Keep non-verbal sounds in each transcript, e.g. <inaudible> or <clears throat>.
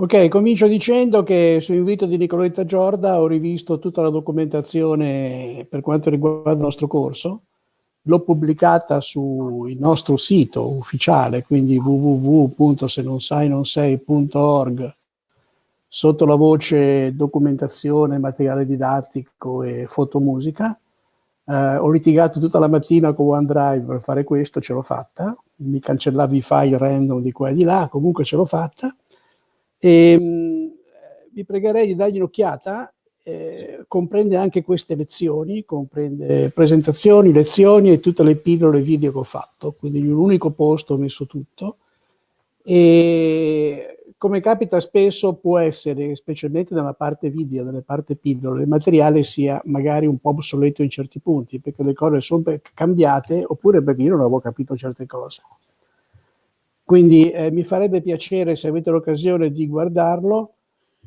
Ok, comincio dicendo che su invito di Nicoletta Giorda ho rivisto tutta la documentazione per quanto riguarda il nostro corso, l'ho pubblicata sul nostro sito ufficiale, quindi www.senonsainonsei.org sotto la voce documentazione, materiale didattico e fotomusica. Eh, ho litigato tutta la mattina con OneDrive per fare questo, ce l'ho fatta, mi cancellavi i file random di qua e di là, comunque ce l'ho fatta. E, mh, vi pregherei di dargli un'occhiata, eh, comprende anche queste lezioni, comprende presentazioni, lezioni e tutte le pillole video che ho fatto, quindi in un unico posto ho messo tutto. E come capita spesso può essere, specialmente nella parte video, nella parte pillole, il materiale sia magari un po' obsoleto in certi punti, perché le cose sono cambiate, oppure perché io non avevo capito certe cose. Quindi eh, mi farebbe piacere, se avete l'occasione di guardarlo,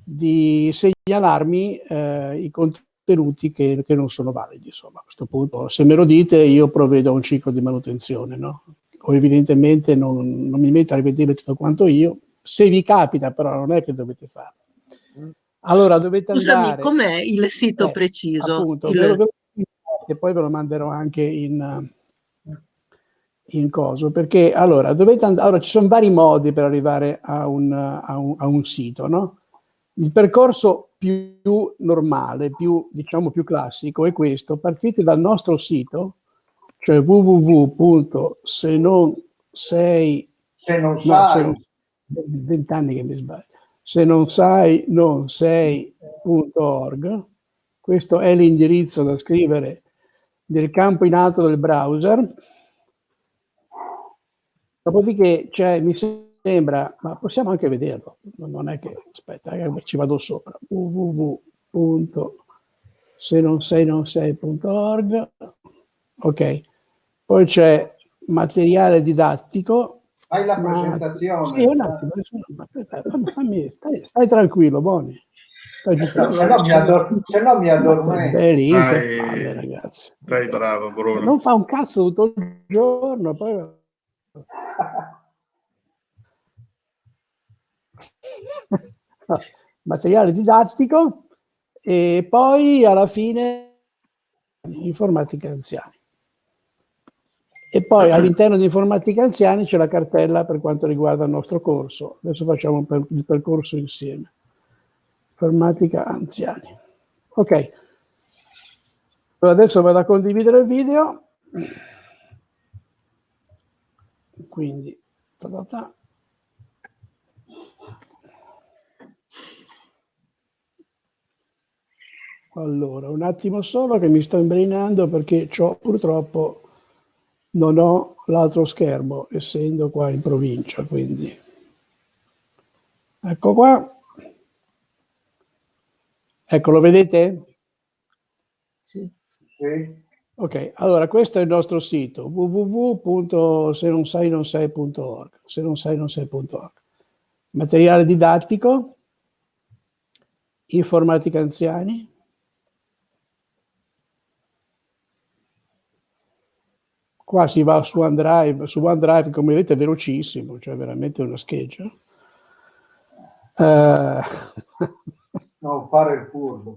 di segnalarmi eh, i contenuti che, che, non sono validi. Insomma, a questo punto, se me lo dite, io provvedo a un ciclo di manutenzione, no? O evidentemente non, non mi metto a rivedere tutto quanto io. Se vi capita, però, non è che dovete farlo. Allora, dovete Scusami, andare... com'è il sito eh, preciso? Appunto, il... ve lo, e poi ve lo manderò anche in in coso, perché allora, dovete allora ci sono vari modi per arrivare a un, a un, a un sito, no? Il percorso più, più normale, più, diciamo più classico è questo, partite dal nostro sito, cioè www.se non sei... Se non no, sai... Vent'anni che mi sbaglio. Se non sai, non sei.org. Questo è l'indirizzo da scrivere nel campo in alto del browser Dopodiché cioè, mi sembra, ma possiamo anche vederlo, non è che, aspetta, eh, ci vado sopra, www.senonseinonsei.org, ok, poi c'è materiale didattico. Fai la ma, presentazione. Sì, un attimo, fammi, stai, stai, tranquillo, Boni. Stai se, no mi addor- se no mi addormento. Palle, ragazzi. Dai, bravo, Bruno. Non fa un cazzo tutto il giorno, poi <laughs> materiale didattico e poi alla fine informatica anziani. E poi <clears throat> all'interno di informatica anziani c'è la cartella per quanto riguarda il nostro corso. Adesso facciamo il percorso insieme. Informatica anziani. Ok. Adesso vado a condividere il video. Quindi, ta ta ta. Allora, un attimo solo che mi sto imbrinando perché purtroppo non ho l'altro schermo, essendo qua in provincia, quindi. Ecco qua. Ecco, lo vedete? Sì. Sì. Ok, allora questo è il nostro sito www.senonsainonsei.org se non sai non sei.org materiale didattico informatica anziani qua si va su OneDrive su OneDrive come vedete è velocissimo cioè veramente una scheggia. Uh... non fare il furbo.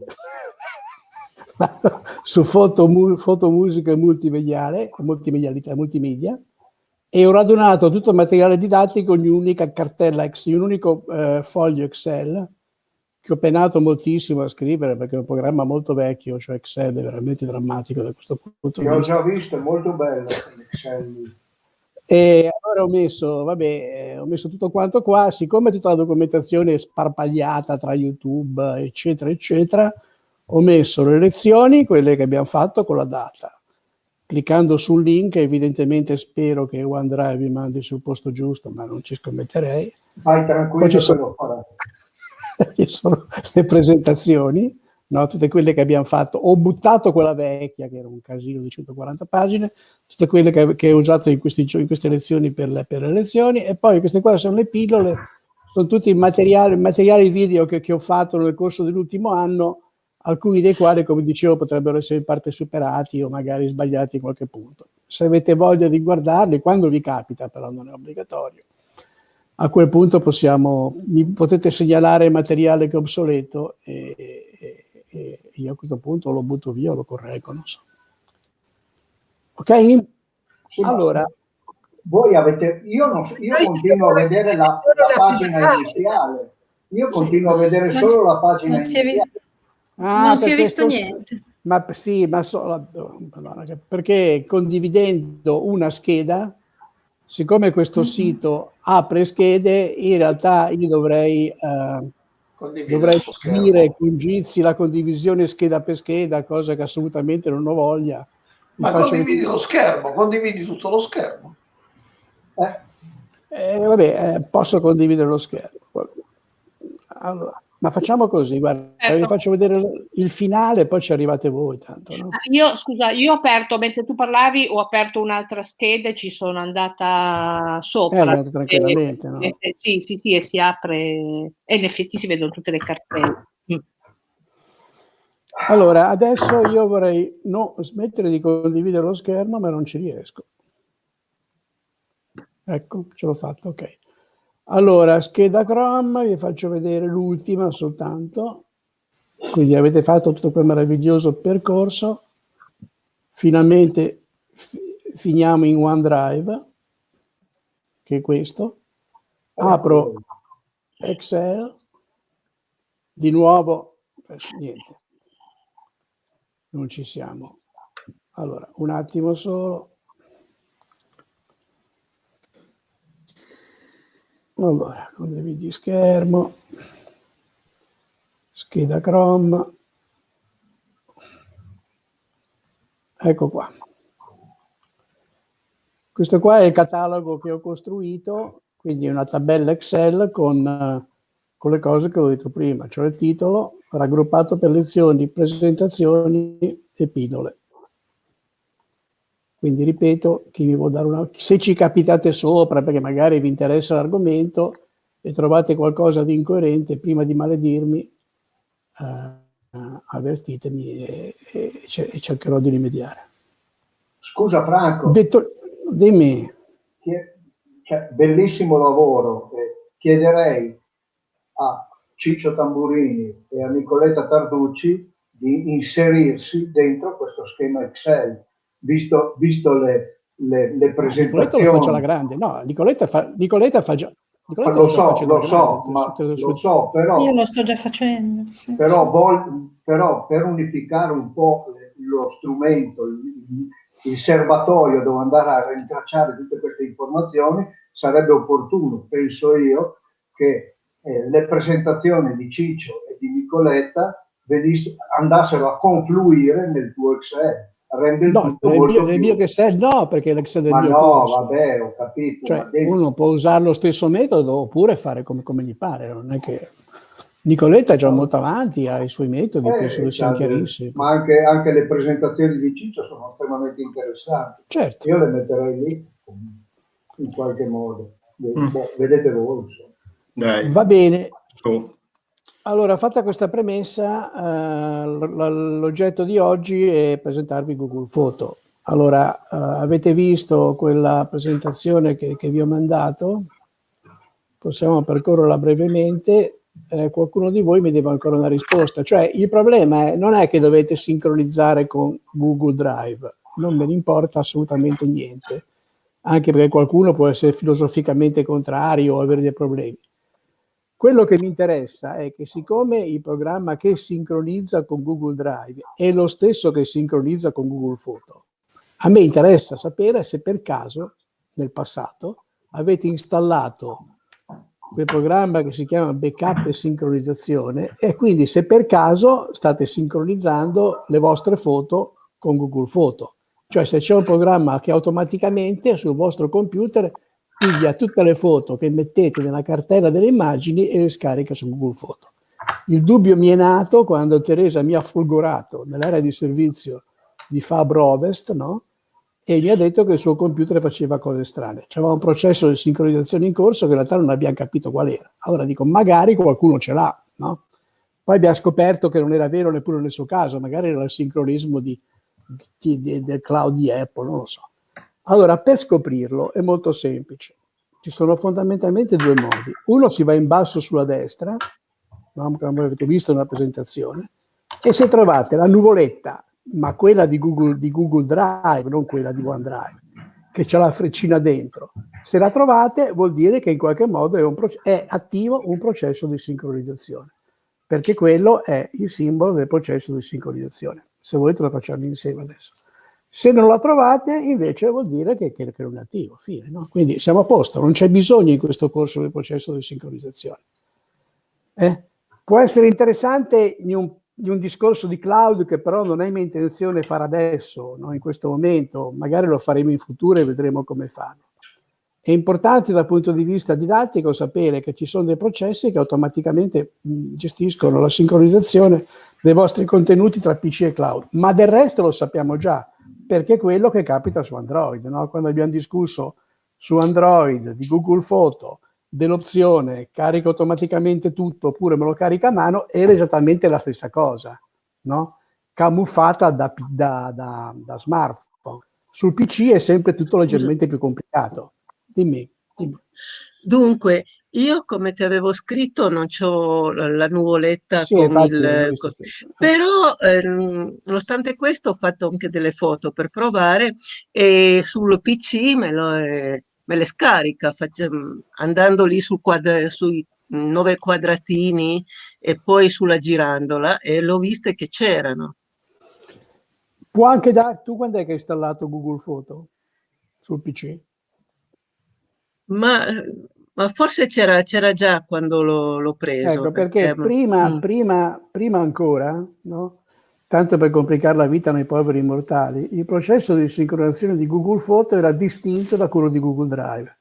<laughs> Su foto, mu, foto, musica multimediale, multimedialità, multimedia, e ho radunato tutto il materiale didattico in un'unica cartella, in un unico eh, foglio Excel, che ho penato moltissimo a scrivere perché è un programma molto vecchio, cioè Excel è veramente drammatico da questo punto di vista. L'ho già visto, è molto bello Excel. E allora ho messo, vabbè, ho messo tutto quanto qua, siccome tutta la documentazione è sparpagliata tra YouTube, eccetera, eccetera, ho messo le lezioni, quelle che abbiamo fatto con la data. Cliccando sul link, evidentemente spero che OneDrive mi mandi sul posto giusto, ma non ci scommetterei. Vai tranquillo, ci sono, <laughs> ci sono le presentazioni, no? tutte quelle che abbiamo fatto. Ho buttato quella vecchia, che era un casino di 140 pagine, tutte quelle che, che ho usato in, questi, in, queste lezioni per le, per le lezioni, e poi queste qua sono le pillole, sono tutti i materiali, materiali video che, che ho fatto nel corso dell'ultimo anno, alcuni dei quali, come dicevo, potrebbero essere in parte superati o magari sbagliati in qualche punto. Se avete voglia di guardarli, quando vi capita, però non è obbligatorio, a quel punto possiamo, mi potete segnalare materiale che è obsoleto e, e, e io a questo punto lo butto via o lo correggo, non so. Ok? Allora, voi avete, io, non so- io continuo a vedere la, la la pagina iniziale. Io continuo a vedere solo si- la pagina non si è vi- iniziale. ah, non si è visto sto- niente. Ma sì, ma che- perché condividendo una scheda, siccome questo Mhm. sito apre schede, in realtà io dovrei, eh, dovrei dire con Jitsi la condivisione scheda per scheda, cosa che assolutamente non ho voglia. Vi Ma condividi vedere- lo schermo, condividi tutto lo schermo. Eh, Eh, vabbè, eh, posso condividere lo schermo. Allora, ma facciamo così, guarda, Certo. vi faccio vedere il finale, poi ci arrivate voi tanto, no? Ah, Io, scusa, io ho aperto, mentre tu parlavi, ho aperto un'altra scheda e ci sono andata Eh, sopra. andate tranquillamente, no? Eh, eh, sì, sì, sì, e si apre e in effetti si vedono tutte le cartelle. Mm. Allora, adesso io vorrei no, smettere di condividere lo schermo, ma non ci riesco. Ecco, ce l'ho fatto, ok. Allora, scheda Chrome, vi faccio vedere l'ultima soltanto. Quindi avete fatto tutto quel meraviglioso percorso. Finalmente fi- finiamo in OneDrive, che è questo. Apro Excel, di nuovo, eh, niente, non ci siamo. Allora, un attimo solo. Allora, condividi schermo, scheda Chrome, ecco qua. Questo qua è il catalogo che ho costruito, quindi una tabella Excel con, eh, con le cose che ho detto prima, cioè il titolo, raggruppato per lezioni, presentazioni e pillole. Quindi ripeto, chi mi vuole dare una... se ci capitate sopra perché magari vi interessa l'argomento e trovate qualcosa di incoerente, prima di maledirmi, eh, avvertitemi e, e e cercherò di rimediare. Scusa Franco, Detto, dimmi, cioè, bellissimo lavoro. eh, chiederei a Ciccio Tamburini e a Nicoletta Tarducci di inserirsi dentro questo schema Excel, visto, visto le, le, le Nicoletta lo presentazioni. faccio alla grande, no, Nicoletta fa, Nicoletta fa già... Nicoletta Lo so, lo so, grande, ma sue- lo so, però, Io lo sto già facendo. sì. però, vol- però per unificare un po' lo strumento, il, il serbatoio dove andare a rintracciare tutte queste informazioni, sarebbe opportuno, penso io, che eh, le presentazioni di Ciccio e di Nicoletta andassero a confluire nel tuo Excel. Rende il No, tutto nel molto mio, nel mio Excel no, perché è l'Excel del Ma mio no, corso. vabbè, ho capito. Cioè, dentro- uno può usare lo stesso metodo oppure fare come, come gli pare, non è che... Nicoletta è già molto avanti, ha i suoi metodi, Eh, penso che siano cioè, chiarissimi. Ma anche, anche le presentazioni di Ciccio sono estremamente interessanti. Certo. Io le metterei lì in qualche modo. Mm. Vedete voi. insomma. Dai, Va bene, su. Allora fatta questa premessa, eh, l'oggetto di oggi è presentarvi Google Photo. Allora, eh, avete visto quella presentazione che, che vi ho mandato? Possiamo percorrerla brevemente. Eh, qualcuno di voi mi deve ancora una risposta. Cioè, il problema è, non è che dovete sincronizzare con Google Drive, non me ne importa assolutamente niente, anche perché qualcuno può essere filosoficamente contrario o avere dei problemi. Quello che mi interessa è che siccome il programma che sincronizza con Google Drive è lo stesso che sincronizza con Google Photo, a me interessa sapere se per caso nel passato avete installato quel programma che si chiama backup e sincronizzazione e quindi se per caso state sincronizzando le vostre foto con Google Photo. Cioè se c'è un programma che automaticamente sul vostro computer piglia tutte le foto che mettete nella cartella delle immagini e le scarica su Google Photo. Il dubbio mi è nato quando Teresa mi ha folgorato nell'area di servizio di Fabro Ovest, no? E mi ha detto che il suo computer faceva cose strane. C'era un processo di sincronizzazione in corso che in realtà non abbiamo capito qual era. Allora dico, magari qualcuno ce l'ha, no? Poi abbiamo scoperto che non era vero neppure nel suo caso, magari era il sincronismo di, di- di- del cloud di Apple, non lo so. Allora, per scoprirlo è molto semplice. ci sono fondamentalmente due modi. Uno si va in basso sulla destra, come avete visto nella presentazione, e se trovate la nuvoletta, ma quella di Google, di Google Drive, non quella di OneDrive, che c'è la freccina dentro, se la trovate vuol dire che in qualche modo è, un è attivo un processo di sincronizzazione, perché quello è il simbolo del processo di sincronizzazione. Se volete lo facciamo insieme adesso. Se non la trovate, invece vuol dire che, che, è attivo. Fine, no? Quindi siamo a posto, non c'è bisogno in questo corso del processo di sincronizzazione. Eh? Può essere interessante in un, in un, discorso di cloud che però non è mia intenzione fare adesso, no? in questo momento, magari lo faremo in futuro e vedremo come farlo. È importante dal punto di vista didattico sapere che ci sono dei processi che automaticamente mh, gestiscono la sincronizzazione dei vostri contenuti tra PC e cloud, ma del resto lo sappiamo già perché è quello che capita su Android. No? Quando abbiamo discusso su Android di Google Photo dell'opzione carica automaticamente tutto oppure me lo carica a mano, era esattamente la stessa cosa, no? camuffata da, da, da, da, smartphone. Sul PC è sempre tutto leggermente più complicato. Dimmi. dimmi. Dunque, io come ti avevo scritto non ho la nuvoletta sì, con il... Però ehm, nonostante questo ho fatto anche delle foto per provare e sul PC me, lo, eh, me le scarica faccio, andando lì sul quadra, sui nove quadratini e poi sulla girandola e l'ho viste che c'erano. Può anche dare... Tu quando è che hai installato Google Photo sul PC? Ma ma forse c'era, già quando l'ho preso. Ecco, perché, perché prima, mm. prima, prima, ancora, no? tanto per complicare la vita nei poveri mortali, il processo di sincronizzazione di Google Photo era distinto da quello di Google Drive.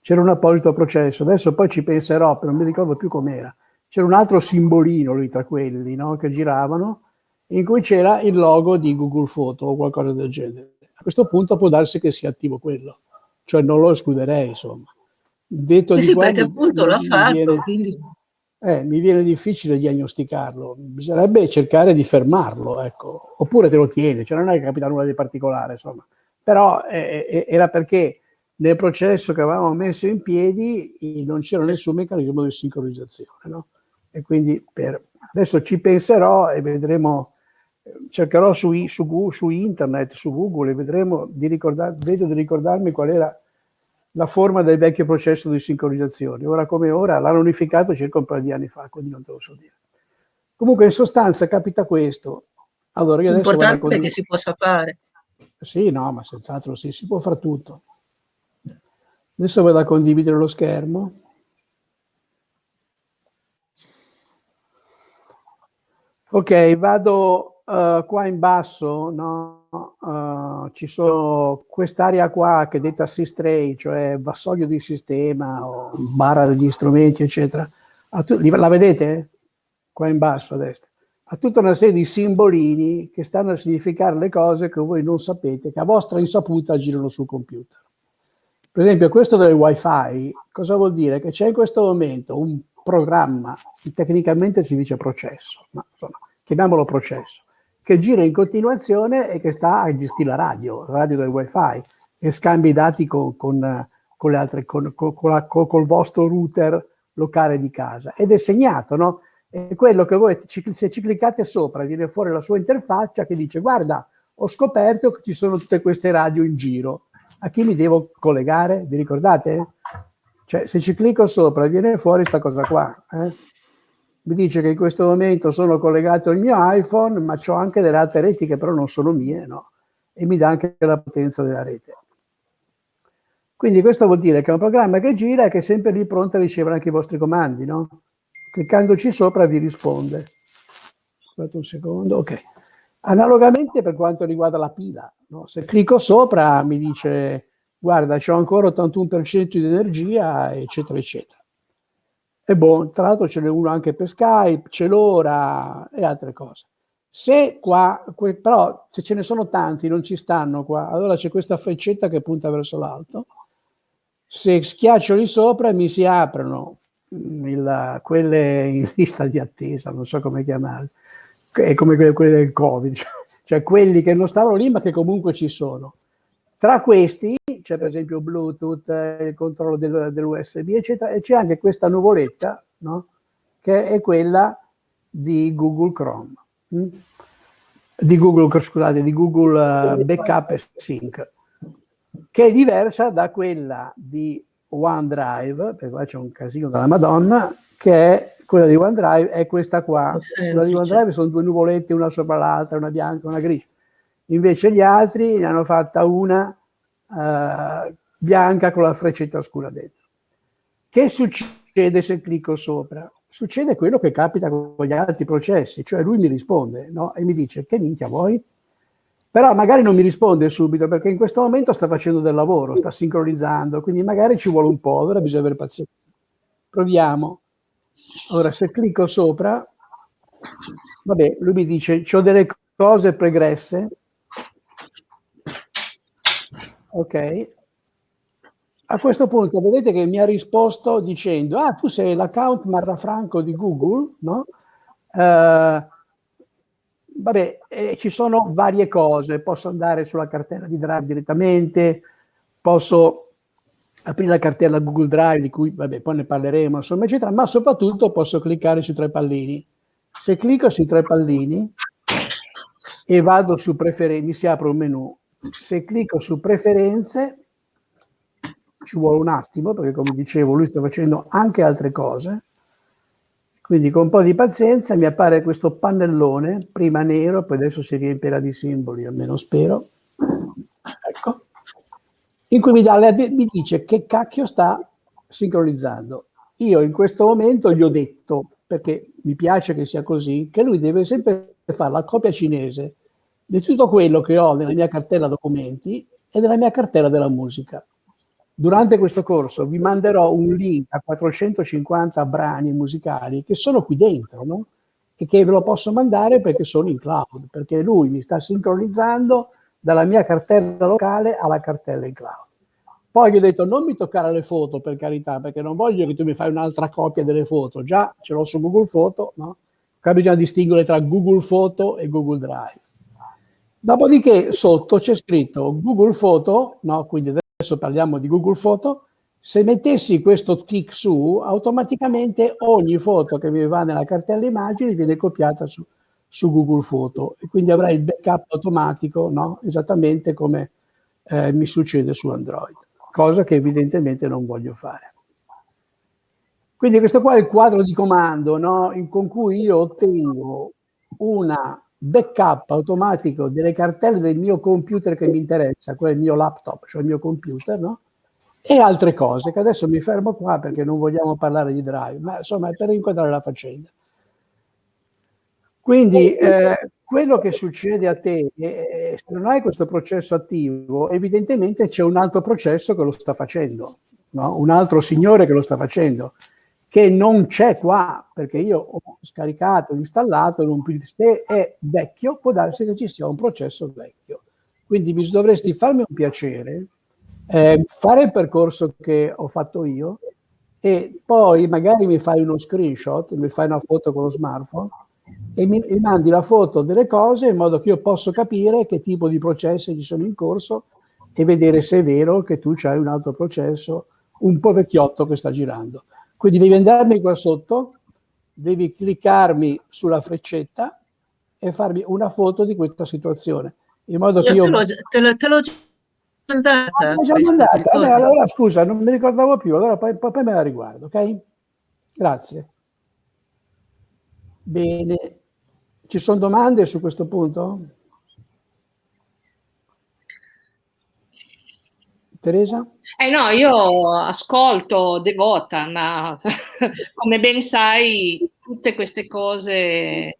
C'era un apposito processo, adesso poi ci penserò, però non mi ricordo più com'era. C'era un altro simbolino lì tra quelli no? che giravano, in cui c'era il logo di Google Photo o qualcosa del genere. A questo punto può darsi che sia attivo quello, cioè non lo escluderei, insomma detto eh di sì, qua, perché appunto l'ha fatto, viene, quindi... eh, mi viene difficile diagnosticarlo, bisognerebbe cercare di fermarlo, ecco. oppure te lo tieni, cioè non è che capita nulla di particolare, insomma. Però eh, eh, era perché nel processo che avevamo messo in piedi non c'era nessun meccanismo di sincronizzazione, no? E quindi per, adesso ci penserò e vedremo, cercherò su, su, su internet, su Google e vedremo di ricordare, vedo di ricordarmi qual era la forma del vecchio processo di sincronizzazione. Ora come ora l'hanno unificato circa un paio di anni fa, quindi non te lo so dire. Comunque in sostanza capita questo. Allora, io adesso L'importante è che si possa fare. Sì, no, ma senz'altro sì, si può fare tutto. Adesso vado a condividere lo schermo. Ok, vado uh, qua in basso, no? uh, ci sono quest'area qua che è detta Sistray, cioè vassoio di sistema o barra degli strumenti, eccetera. La vedete? Qua in basso a destra. Ha tutta una serie di simbolini che stanno a significare le cose che voi non sapete, che a vostra insaputa girano sul computer. Per esempio, questo del wifi, cosa vuol dire? Che c'è in questo momento un programma, tecnicamente si dice processo, ma insomma, chiamiamolo processo, che gira in continuazione e che sta a gestire la radio, la radio del wifi e scambia i dati con, con, con le altre, con, la, col vostro router locale di casa ed è segnato, no? È quello che voi, se ci cliccate sopra, viene fuori la sua interfaccia che dice guarda, ho scoperto che ci sono tutte queste radio in giro, a chi mi devo collegare? Vi ricordate? Cioè, se ci clicco sopra viene fuori questa cosa qua. Eh? Mi dice che in questo momento sono collegato al mio iPhone, ma ho anche delle altre reti che però non sono mie, no? E mi dà anche la potenza della rete. Quindi questo vuol dire che è un programma che gira e che è sempre lì pronto a ricevere anche i vostri comandi, no? Cliccandoci sopra vi risponde. Aspetta un secondo, ok. Analogamente per quanto riguarda la pila, no? se clicco sopra mi dice guarda c'ho ancora 81% di energia, eccetera, eccetera. E boh, tra l'altro ce n'è uno anche per Skype, c'è l'ora e altre cose. Se qua, però se ce ne sono tanti, non ci stanno qua, allora c'è questa freccetta che punta verso l'alto. Se schiaccio lì sopra mi si aprono mm, il, quelle in <laughs> lista di attesa, non so come chiamarle, è come quelle, quelle del Covid, <laughs> cioè quelli che non stavano lì ma che comunque ci sono. Tra questi c'è per esempio Bluetooth, eh, il controllo del, dell'USB, eccetera, e c'è anche questa nuvoletta, no? che è quella di Google Chrome, hm? di Google, scusate, di Google uh, Backup e Sync, che è diversa da quella di OneDrive, perché qua c'è un casino della Madonna, che è quella di OneDrive, è questa qua. Quella di OneDrive sono due nuvolette, una sopra l'altra, una bianca, una grigia. Invece gli altri ne hanno fatta una uh, bianca con la freccetta scura dentro. Che succede se clicco sopra? Succede quello che capita con gli altri processi, cioè lui mi risponde no? e mi dice che minchia vuoi? Però magari non mi risponde subito perché in questo momento sta facendo del lavoro, sta sincronizzando, quindi magari ci vuole un po', allora bisogna avere pazienza. Proviamo. Ora se clicco sopra, vabbè, lui mi dice ho delle cose pregresse, ok, a questo punto vedete che mi ha risposto dicendo, ah, tu sei l'account Marrafranco di Google, no? Uh, vabbè, eh, ci sono varie cose, posso andare sulla cartella di Drive direttamente, posso aprire la cartella Google Drive, di cui vabbè, poi ne parleremo, insomma, eccetera, ma soprattutto posso cliccare sui tre pallini. Se clicco sui tre pallini e vado su preferenze, mi si apre un menu. Se clicco su preferenze, ci vuole un attimo, perché come dicevo, lui sta facendo anche altre cose. Quindi con un po' di pazienza mi appare questo pannellone, prima nero, poi adesso si riempirà di simboli, almeno spero. Ecco. In cui mi, dà, mi dice che cacchio sta sincronizzando. Io in questo momento gli ho detto, perché mi piace che sia così, che lui deve sempre fare la copia cinese di tutto quello che ho nella mia cartella documenti e nella mia cartella della musica. Durante questo corso vi manderò un link a 450 brani musicali che sono qui dentro, no? E che ve lo posso mandare perché sono in cloud, perché lui mi sta sincronizzando dalla mia cartella locale alla cartella in cloud. Poi gli ho detto non mi toccare le foto per carità, perché non voglio che tu mi fai un'altra copia delle foto, già ce l'ho su Google Foto, no? Qua bisogna distinguere tra Google Foto e Google Drive. Dopodiché sotto c'è scritto Google Foto, no? quindi adesso parliamo di Google Foto, se mettessi questo tick su, automaticamente ogni foto che mi va nella cartella immagini viene copiata su, su Google Foto e quindi avrai il backup automatico, no? esattamente come eh, mi succede su Android, cosa che evidentemente non voglio fare. Quindi questo qua è il quadro di comando no? In, con cui io ottengo una backup automatico delle cartelle del mio computer che mi interessa, quello il mio laptop, cioè il mio computer, no? E altre cose, che adesso mi fermo qua perché non vogliamo parlare di drive, ma insomma è per inquadrare la faccenda. Quindi eh, quello che succede a te, eh, se non hai questo processo attivo, evidentemente c'è un altro processo che lo sta facendo, no? un altro signore che lo sta facendo che non c'è qua, perché io ho scaricato, installato, non più, se è vecchio, può darsi che ci sia un processo vecchio. Quindi mi dovresti farmi un piacere, eh, fare il percorso che ho fatto io e poi magari mi fai uno screenshot, mi fai una foto con lo smartphone e mi, mi mandi la foto delle cose in modo che io posso capire che tipo di processi ci sono in corso e vedere se è vero che tu hai un altro processo un po' vecchiotto che sta girando. Quindi devi andarmi qua sotto, devi cliccarmi sulla freccetta e farmi una foto di questa situazione. In modo io che io... Te l'ho, te l'ho già mandata. Ah, già mandata. Allora scusa, non mi ricordavo più, allora poi, poi, poi me la riguardo, ok? Grazie. Bene. Ci sono domande su questo punto? Teresa? Eh no, io ascolto devota, ma <laughs> come ben sai, tutte queste cose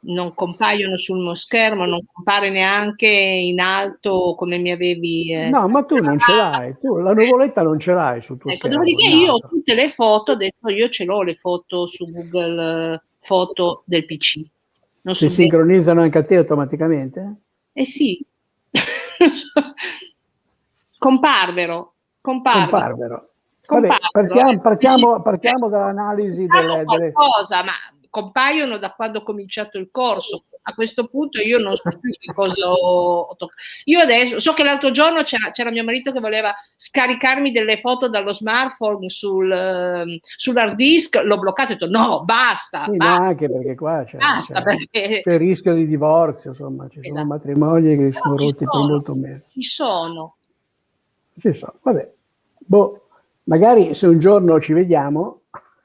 non compaiono sul mio schermo, non compare neanche in alto come mi avevi... Eh, no, ma tu non ce l'hai, tu la nuvoletta non ce l'hai sul tuo ecco, schermo. Dopodiché io ho tutte le foto, adesso io ce l'ho le foto su Google Foto del PC. Non si sincronizzano anche a te automaticamente? Eh sì. <laughs> Comparvero. Comparvero. Comparvero. Vabbè, partiamo, partiamo, partiamo dall'analisi delle, qualcosa, ma compaiono da quando ho cominciato il corso. A questo punto io non so più che cosa ho, toccato. Io adesso so che l'altro giorno c'era, c'era, mio marito che voleva scaricarmi delle foto dallo smartphone sul, uh, sull'hard disk, l'ho bloccato e ho detto no, basta. Sì, basta. Anche perché qua c'è, perché... il rischio di divorzio, insomma, ci esatto. sono matrimoni che sono no, rotti per molto meno. Ci sono. Ci sono, vabbè. Boh, magari se un giorno ci vediamo,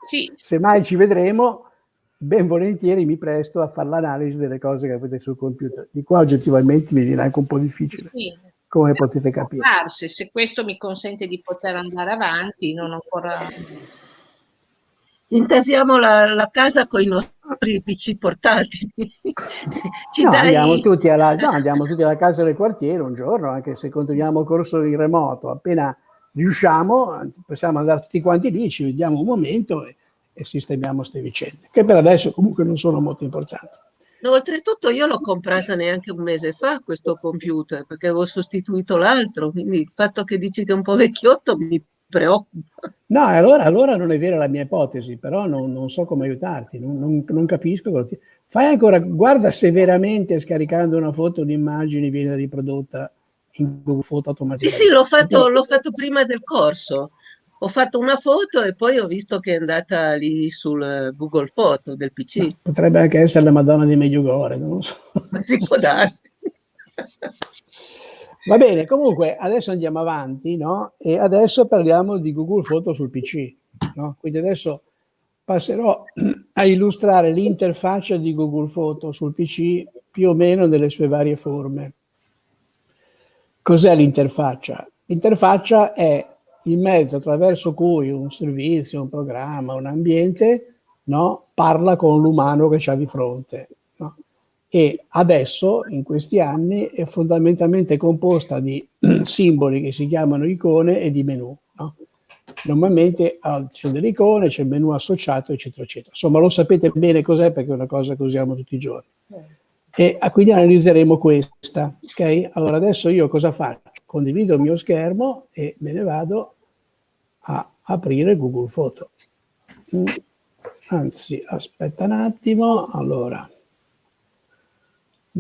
sì. <laughs> se mai ci vedremo, ben volentieri mi presto a fare l'analisi delle cose che avete sul computer. Di qua oggettivamente mi viene anche un po' difficile, sì. come potete capire. Se questo mi consente di poter andare avanti, non ancora... Intasiamo la, la casa con i nostri PC portatili. <laughs> No, dai... andiamo, tutti alla, no, andiamo tutti alla casa del quartiere un giorno, anche se continuiamo corso in remoto. Appena riusciamo, possiamo andare tutti quanti lì, ci vediamo un momento e, e sistemiamo queste vicende, che per adesso comunque non sono molto importanti. No, oltretutto io l'ho comprata neanche un mese fa questo computer, perché avevo sostituito l'altro, quindi il fatto che dici che è un po' vecchiotto mi preoccupa. No, allora, allora non è vera la mia ipotesi, però non, non so come aiutarti, non, non, non capisco. Ti... Fai ancora, guarda se veramente scaricando una foto, un'immagine viene riprodotta in Google Foto automaticamente. Sì, sì, l'ho fatto, l'ho fatto prima del corso ho fatto una foto e poi ho visto che è andata lì sul Google Foto del PC. No, potrebbe anche essere la Madonna di Medjugorje, non lo so. Ma si può darsi. <laughs> Va bene, comunque adesso andiamo avanti, no? E adesso parliamo di Google Foto sul PC, no? Quindi adesso passerò a illustrare l'interfaccia di Google Foto sul PC più o meno nelle sue varie forme. Cos'è l'interfaccia? L'interfaccia è il mezzo attraverso cui un servizio, un programma, un ambiente no, parla con l'umano che c'ha di fronte. E adesso, in questi anni, è fondamentalmente composta di <clears throat> simboli che si chiamano icone e di menu. No? Normalmente ah, sono delle icone, c'è il menu associato, eccetera, eccetera. Insomma, lo sapete bene cos'è perché è una cosa che usiamo tutti i giorni. E ah, quindi analizzeremo questa. Ok? Allora, adesso io cosa faccio? Condivido il mio schermo e me ne vado a aprire Google Foto. Anzi, aspetta un attimo, allora,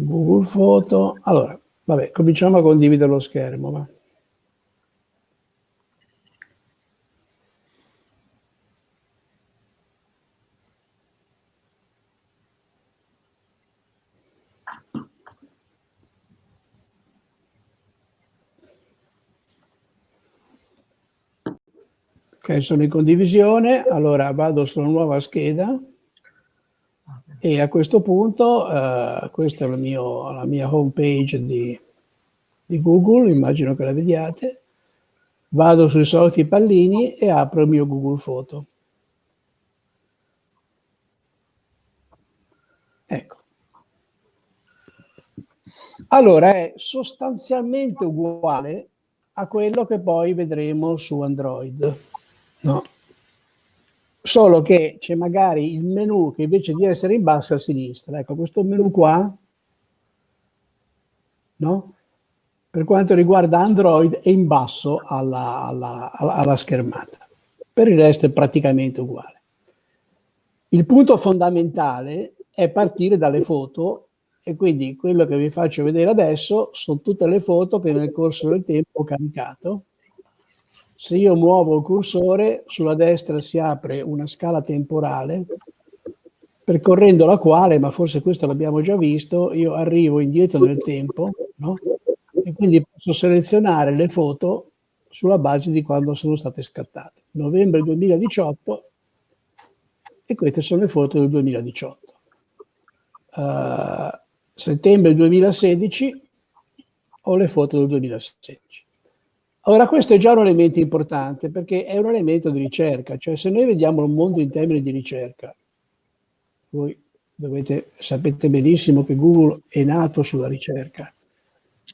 Google Foto, allora, vabbè, cominciamo a condividere lo schermo. Va. Ok, sono in condivisione, allora vado sulla nuova scheda e a questo punto, uh, questa è la, mio, la mia home page di, di, Google, immagino che la vediate, vado sui soliti pallini e apro il mio Google Foto. Ecco. Allora è sostanzialmente uguale a quello che poi vedremo su Android. No. Solo che c'è magari il menu che invece di essere in basso è a sinistra. Ecco, questo menu qua, no? per quanto riguarda Android, è in basso alla, alla, alla schermata. Per il resto è praticamente uguale. Il punto fondamentale è partire dalle foto e quindi quello che vi faccio vedere adesso sono tutte le foto che nel corso del tempo ho caricato se io muovo il cursore, sulla destra si apre una scala temporale, percorrendo la quale, ma forse questo l'abbiamo già visto, io arrivo indietro nel tempo, no? e quindi posso selezionare le foto sulla base di quando sono state scattate. Novembre 2018 e queste sono le foto del 2018. Uh, eh, settembre 2016 ho le foto del 2016. Ora, questo è già un elemento importante perché è un elemento di ricerca, cioè se noi vediamo il mondo in termini di ricerca, voi dovete, sapete benissimo che Google è nato sulla ricerca,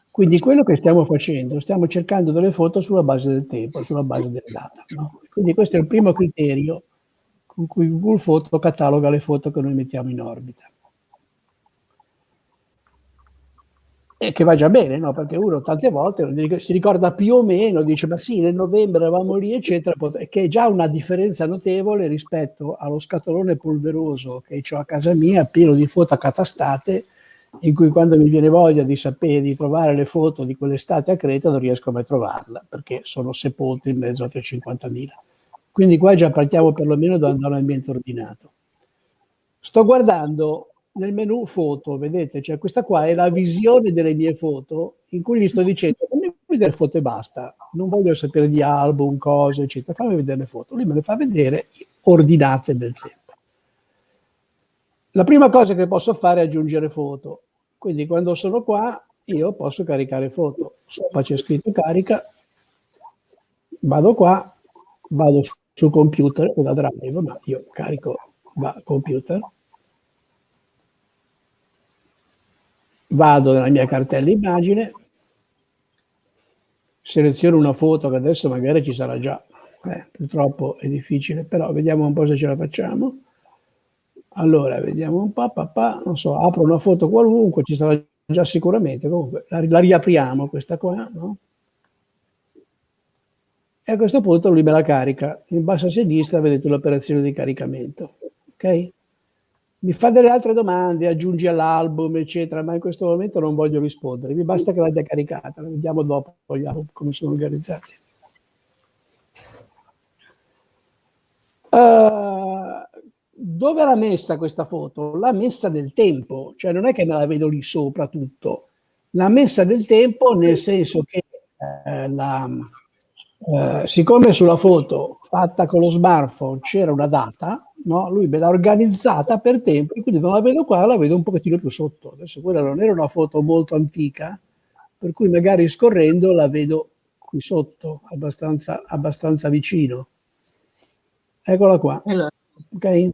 quindi quello che stiamo facendo, stiamo cercando delle foto sulla base del tempo, sulla base delle date. No? Quindi questo è il primo criterio con cui Google Foto cataloga le foto che noi mettiamo in orbita. E che va già bene, no? Perché uno tante volte si ricorda più o meno, dice ma sì, nel novembre eravamo lì, eccetera, che è già una differenza notevole rispetto allo scatolone polveroso che ho a casa mia, pieno di foto accatastate, in cui quando mi viene voglia di sapere, di trovare le foto di quell'estate a Creta non riesco mai a trovarla, perché sono sepolte in mezzo a 350.000. Quindi qua già partiamo perlomeno da un ambiente ordinato. Sto guardando nel menu foto, vedete, cioè questa qua è la visione delle mie foto in cui gli sto dicendo fammi vedere foto e basta, non voglio sapere di album, cose, eccetera, fammi vedere le foto. Lui me le fa vedere ordinate nel tempo. La prima cosa che posso fare è aggiungere foto. Quindi quando sono qua io posso caricare foto. Sopra c'è scritto carica, vado qua, vado sul computer o da drive, ma io carico da computer vado nella mia cartella immagine, seleziono una foto che adesso magari ci sarà già, eh, purtroppo è difficile, però vediamo un po' se ce la facciamo. Allora, vediamo un po', papà, non so, apro una foto qualunque, ci sarà già sicuramente, comunque la, la riapriamo questa qua, no? E a questo punto lui me la carica. In basso a sinistra vedete l'operazione di caricamento, ok? Mi fa delle altre domande, aggiungi all'album, eccetera, ma in questo momento non voglio rispondere. Mi basta che l'abbia caricata, vediamo dopo vogliamo, come sono organizzati. Uh, dove l'ha messa questa foto? L'ha messa nel tempo, cioè non è che me la vedo lì sopra tutto, l'ha messa nel tempo nel senso che eh, la, eh, siccome sulla foto fatta con lo smartphone c'era una data, no? lui me l'ha organizzata per tempo e quindi non la vedo qua, la vedo un pochettino più sotto. Adesso quella non era una foto molto antica, per cui magari scorrendo la vedo qui sotto, abbastanza, abbastanza vicino. Eccola qua. Ok?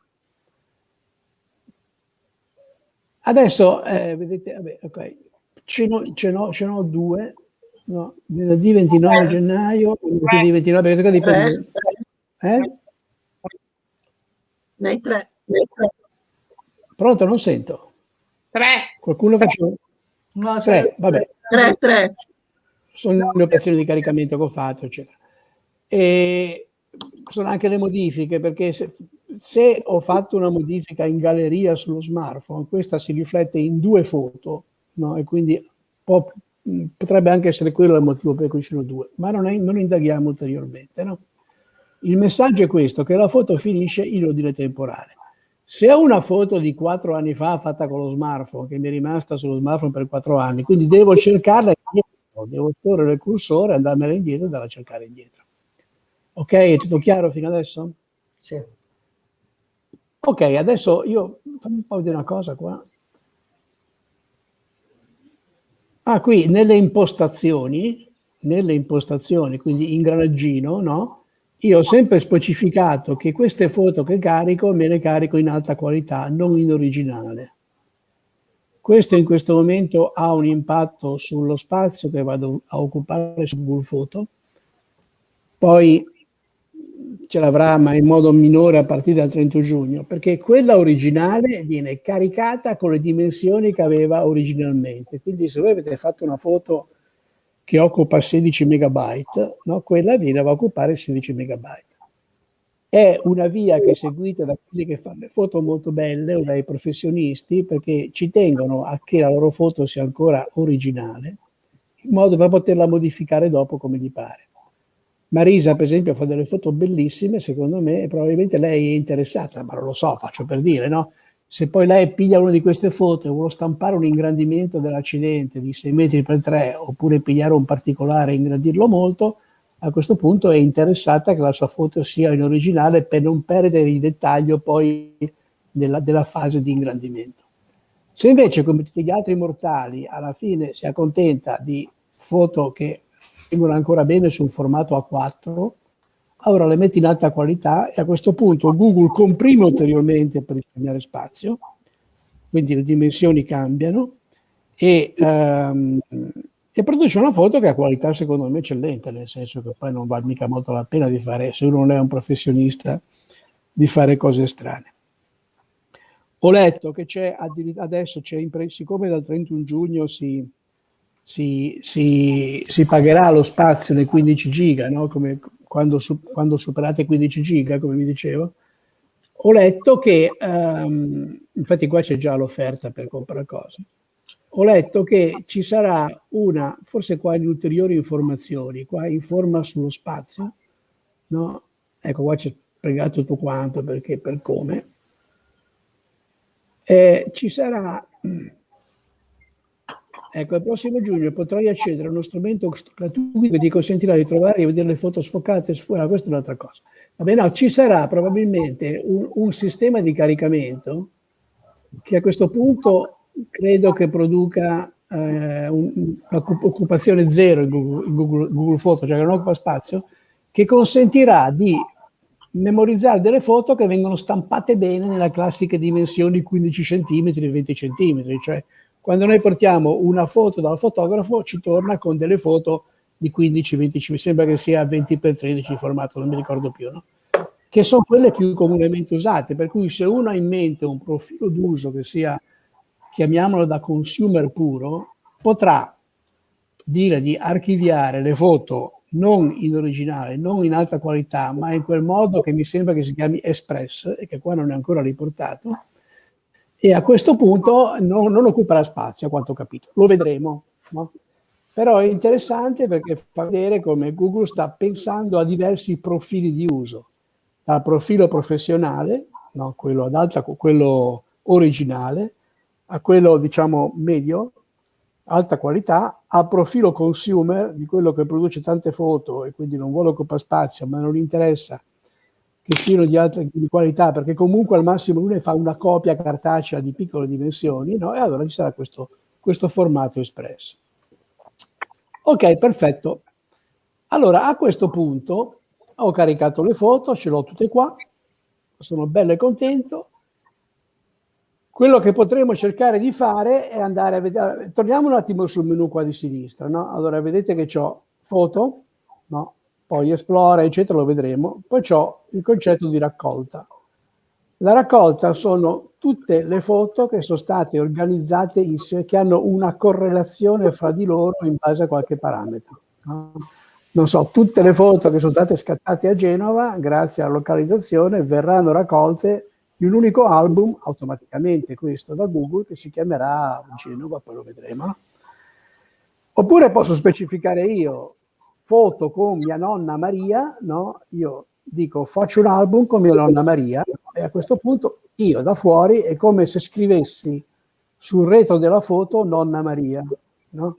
Adesso, eh, vedete, vabbè, ok, ce n'ho, due, no, venerdì 29 gennaio, venerdì 29, perché dipende. Eh? Nei tre. Nei tre. Pronto, non sento. Tre. Qualcuno faccio? No, tre, vabbè. Tre, tre. Sono le operazioni di caricamento che ho fatto, eccetera. E sono anche le modifiche, perché se, se ho fatto una modifica in galleria sullo smartphone, questa si riflette in due foto, no? e quindi può, potrebbe anche essere quello il motivo per cui ci sono due, ma non, è, non indaghiamo ulteriormente. No? Il messaggio è questo, che la foto finisce in ordine temporale. Se ho una foto di quattro anni fa fatta con lo smartphone, che mi è rimasta sullo smartphone per quattro anni, quindi devo cercarla indietro, devo scorrere il cursore, andarmela indietro e andarla a cercare indietro. Ok, è tutto chiaro fino adesso? Sì. Ok, adesso io fammi un po' vedere una cosa qua. Ah, qui nelle impostazioni, nelle impostazioni, quindi ingranaggino, no? Io ho sempre specificato che queste foto che carico me le carico in alta qualità, non in originale. Questo in questo momento ha un impatto sullo spazio che vado a occupare su Google Photo, poi ce l'avrà ma in modo minore a partire dal 30 giugno, perché quella originale viene caricata con le dimensioni che aveva originalmente. Quindi se voi avete fatto una foto che occupa 16 megabyte, no? quella viene a occupare 16 megabyte. È una via che è seguita da quelli che fanno le foto molto belle o dai professionisti perché ci tengono a che la loro foto sia ancora originale, in modo da poterla modificare dopo come gli pare. Marisa, per esempio, fa delle foto bellissime, secondo me, e probabilmente lei è interessata, ma non lo so, faccio per dire, no? Se poi lei piglia una di queste foto e vuole stampare un ingrandimento dell'accidente di 6 metri per 3 oppure pigliare un particolare e ingrandirlo molto, a questo punto è interessata che la sua foto sia in originale per non perdere il dettaglio poi della, della fase di ingrandimento. Se invece, come tutti gli altri mortali, alla fine si accontenta di foto che vengono ancora bene su un formato A4, allora le metti in alta qualità e a questo punto Google comprime ulteriormente per risparmiare spazio, quindi le dimensioni cambiano e, um, e, produce una foto che ha qualità secondo me eccellente, nel senso che poi non vale mica molto la pena di fare, se uno non è un professionista, di fare cose strane. Ho letto che c'è adesso, c'è siccome dal 31 giugno si, si, si, si pagherà lo spazio nei 15 giga, no? come quando, quando superate 15 giga, come vi dicevo, ho letto che, um, infatti qua c'è già l'offerta per comprare cose, ho letto che ci sarà una, forse qua in ulteriori informazioni, qua informa sullo spazio, no? Ecco, qua c'è spiegato tutto quanto, perché, per come. Eh, ci sarà, ecco, il prossimo giugno potrai accedere a uno strumento gratuito che ti consentirà di trovare e vedere le foto sfocate, ah, questa è un'altra cosa. Vabbè, no, ci sarà probabilmente un, un sistema di caricamento che a questo punto credo che produca eh, un'occupazione zero in Google, Google, Photo, cioè che non occupa spazio, che consentirà di memorizzare delle foto che vengono stampate bene nella classica dimensioni 15 cm, 20 cm, cioè quando noi portiamo una foto dal fotografo ci torna con delle foto di 15-20, mi sembra che sia 20 x 13 il formato, non mi ricordo più, no? che sono quelle più comunemente usate, per cui se uno ha in mente un profilo d'uso che sia chiamiamolo da consumer puro, potrà dire di archiviare le foto non in originale, non in alta qualità, ma in quel modo che mi sembra che si chiami Express e che qua non è ancora riportato, e a questo punto non, non occuperà spazio, a quanto ho capito. Lo vedremo. No? Però è interessante perché fa vedere come Google sta pensando a diversi profili di uso, dal profilo professionale, no? quello ad alta, quello originale, a quello diciamo medio, alta qualità, a profilo consumer di quello che produce tante foto e quindi non vuole occupare spazio, ma non interessa che di alta di qualità, perché comunque al massimo lui ne fa una copia cartacea di piccole dimensioni, no? e allora ci sarà questo, questo formato espresso. Ok, perfetto. Allora, a questo punto ho caricato le foto, ce l'ho tutte qua, sono bello e contento, quello che potremmo cercare di fare è andare a vedere, torniamo un attimo sul menu qua di sinistra, no? Allora vedete che ho foto, no? Poi esplora, eccetera, lo vedremo. Poi ho il concetto di raccolta. La raccolta sono tutte le foto che sono state organizzate insieme, che hanno una correlazione fra di loro in base a qualche parametro. No? Non so, tutte le foto che sono state scattate a Genova, grazie alla localizzazione, verranno raccolte di un unico album, automaticamente questo da Google, che si chiamerà Genova, poi lo vedremo. Oppure posso specificare io foto con mia nonna Maria, no? Io dico faccio un album con mia nonna Maria e a questo punto io da fuori è come se scrivessi sul retro della foto nonna Maria, no?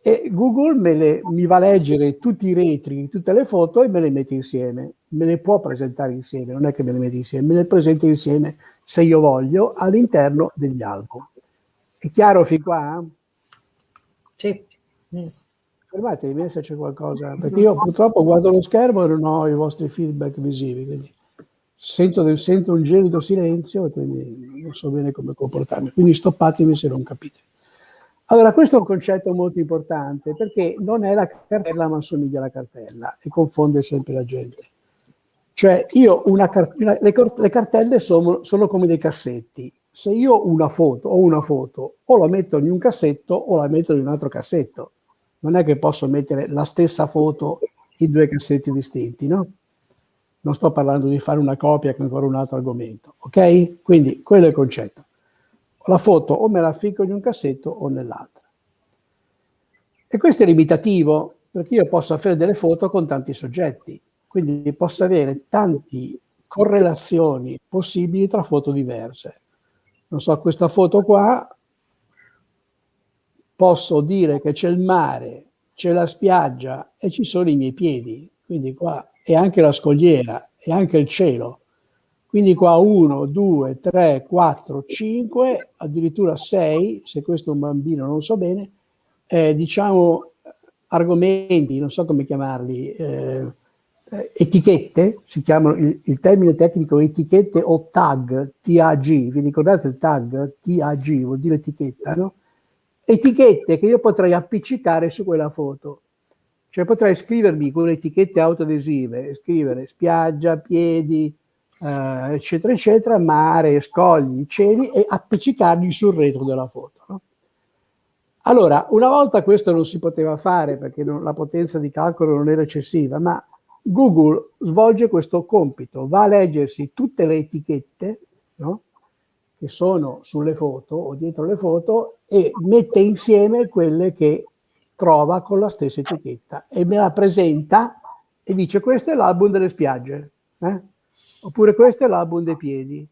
E Google le, mi va a leggere tutti i retri, tutte le foto e me le mette insieme. Me le può presentare insieme, non è che me le mette insieme, me le presenta insieme se io voglio all'interno degli album. È chiaro fin qua? Sì. Fermatevi se c'è qualcosa, perché io purtroppo guardo lo schermo e non ho i vostri feedback visivi, quindi sento, sento un gelido silenzio e quindi non so bene come comportarmi. Quindi stoppatemi se non capite. Allora, questo è un concetto molto importante perché non è la cartella ma assomiglia alla cartella e confonde sempre la gente. Cioè, io una, una le, le, cartelle sono, sono, come dei cassetti. Se io una foto, ho una foto, o la metto in un cassetto o la metto in un altro cassetto. Non è che posso mettere la stessa foto in due cassetti distinti, no? Non sto parlando di fare una copia che ancora un altro argomento, ok? Quindi quello è il concetto la foto o me la ficco in un cassetto o nell'altra. E questo è limitativo, perché io posso avere delle foto con tanti soggetti, quindi posso avere tante correlazioni possibili tra foto diverse. Non so, questa foto qua, posso dire che c'è il mare, c'è la spiaggia e ci sono i miei piedi, quindi qua, e anche la scogliera, e anche il cielo. Quindi qua 1, 2, 3, 4, 5, addirittura 6, se questo è un bambino non so bene, eh, diciamo argomenti, non so come chiamarli, eh, etichette, si chiamano il, il, termine tecnico etichette o tag, TAG, vi ricordate il tag? TAG vuol dire etichetta, no? Etichette che io potrei appiccicare su quella foto. Cioè potrei scrivermi con le etichette autoadesive, scrivere spiaggia, piedi, eh, eccetera, eccetera, mare, scogli, cieli e appiccicarli sul retro della foto. No? Allora, una volta questo non si poteva fare perché non, la potenza di calcolo non era eccessiva, ma Google svolge questo compito, va a leggersi tutte le etichette no? che sono sulle foto o dietro le foto e mette insieme quelle che trova con la stessa etichetta e me la presenta e dice questo è l'album delle spiagge, eh? oppure questo è l'album dei piedi.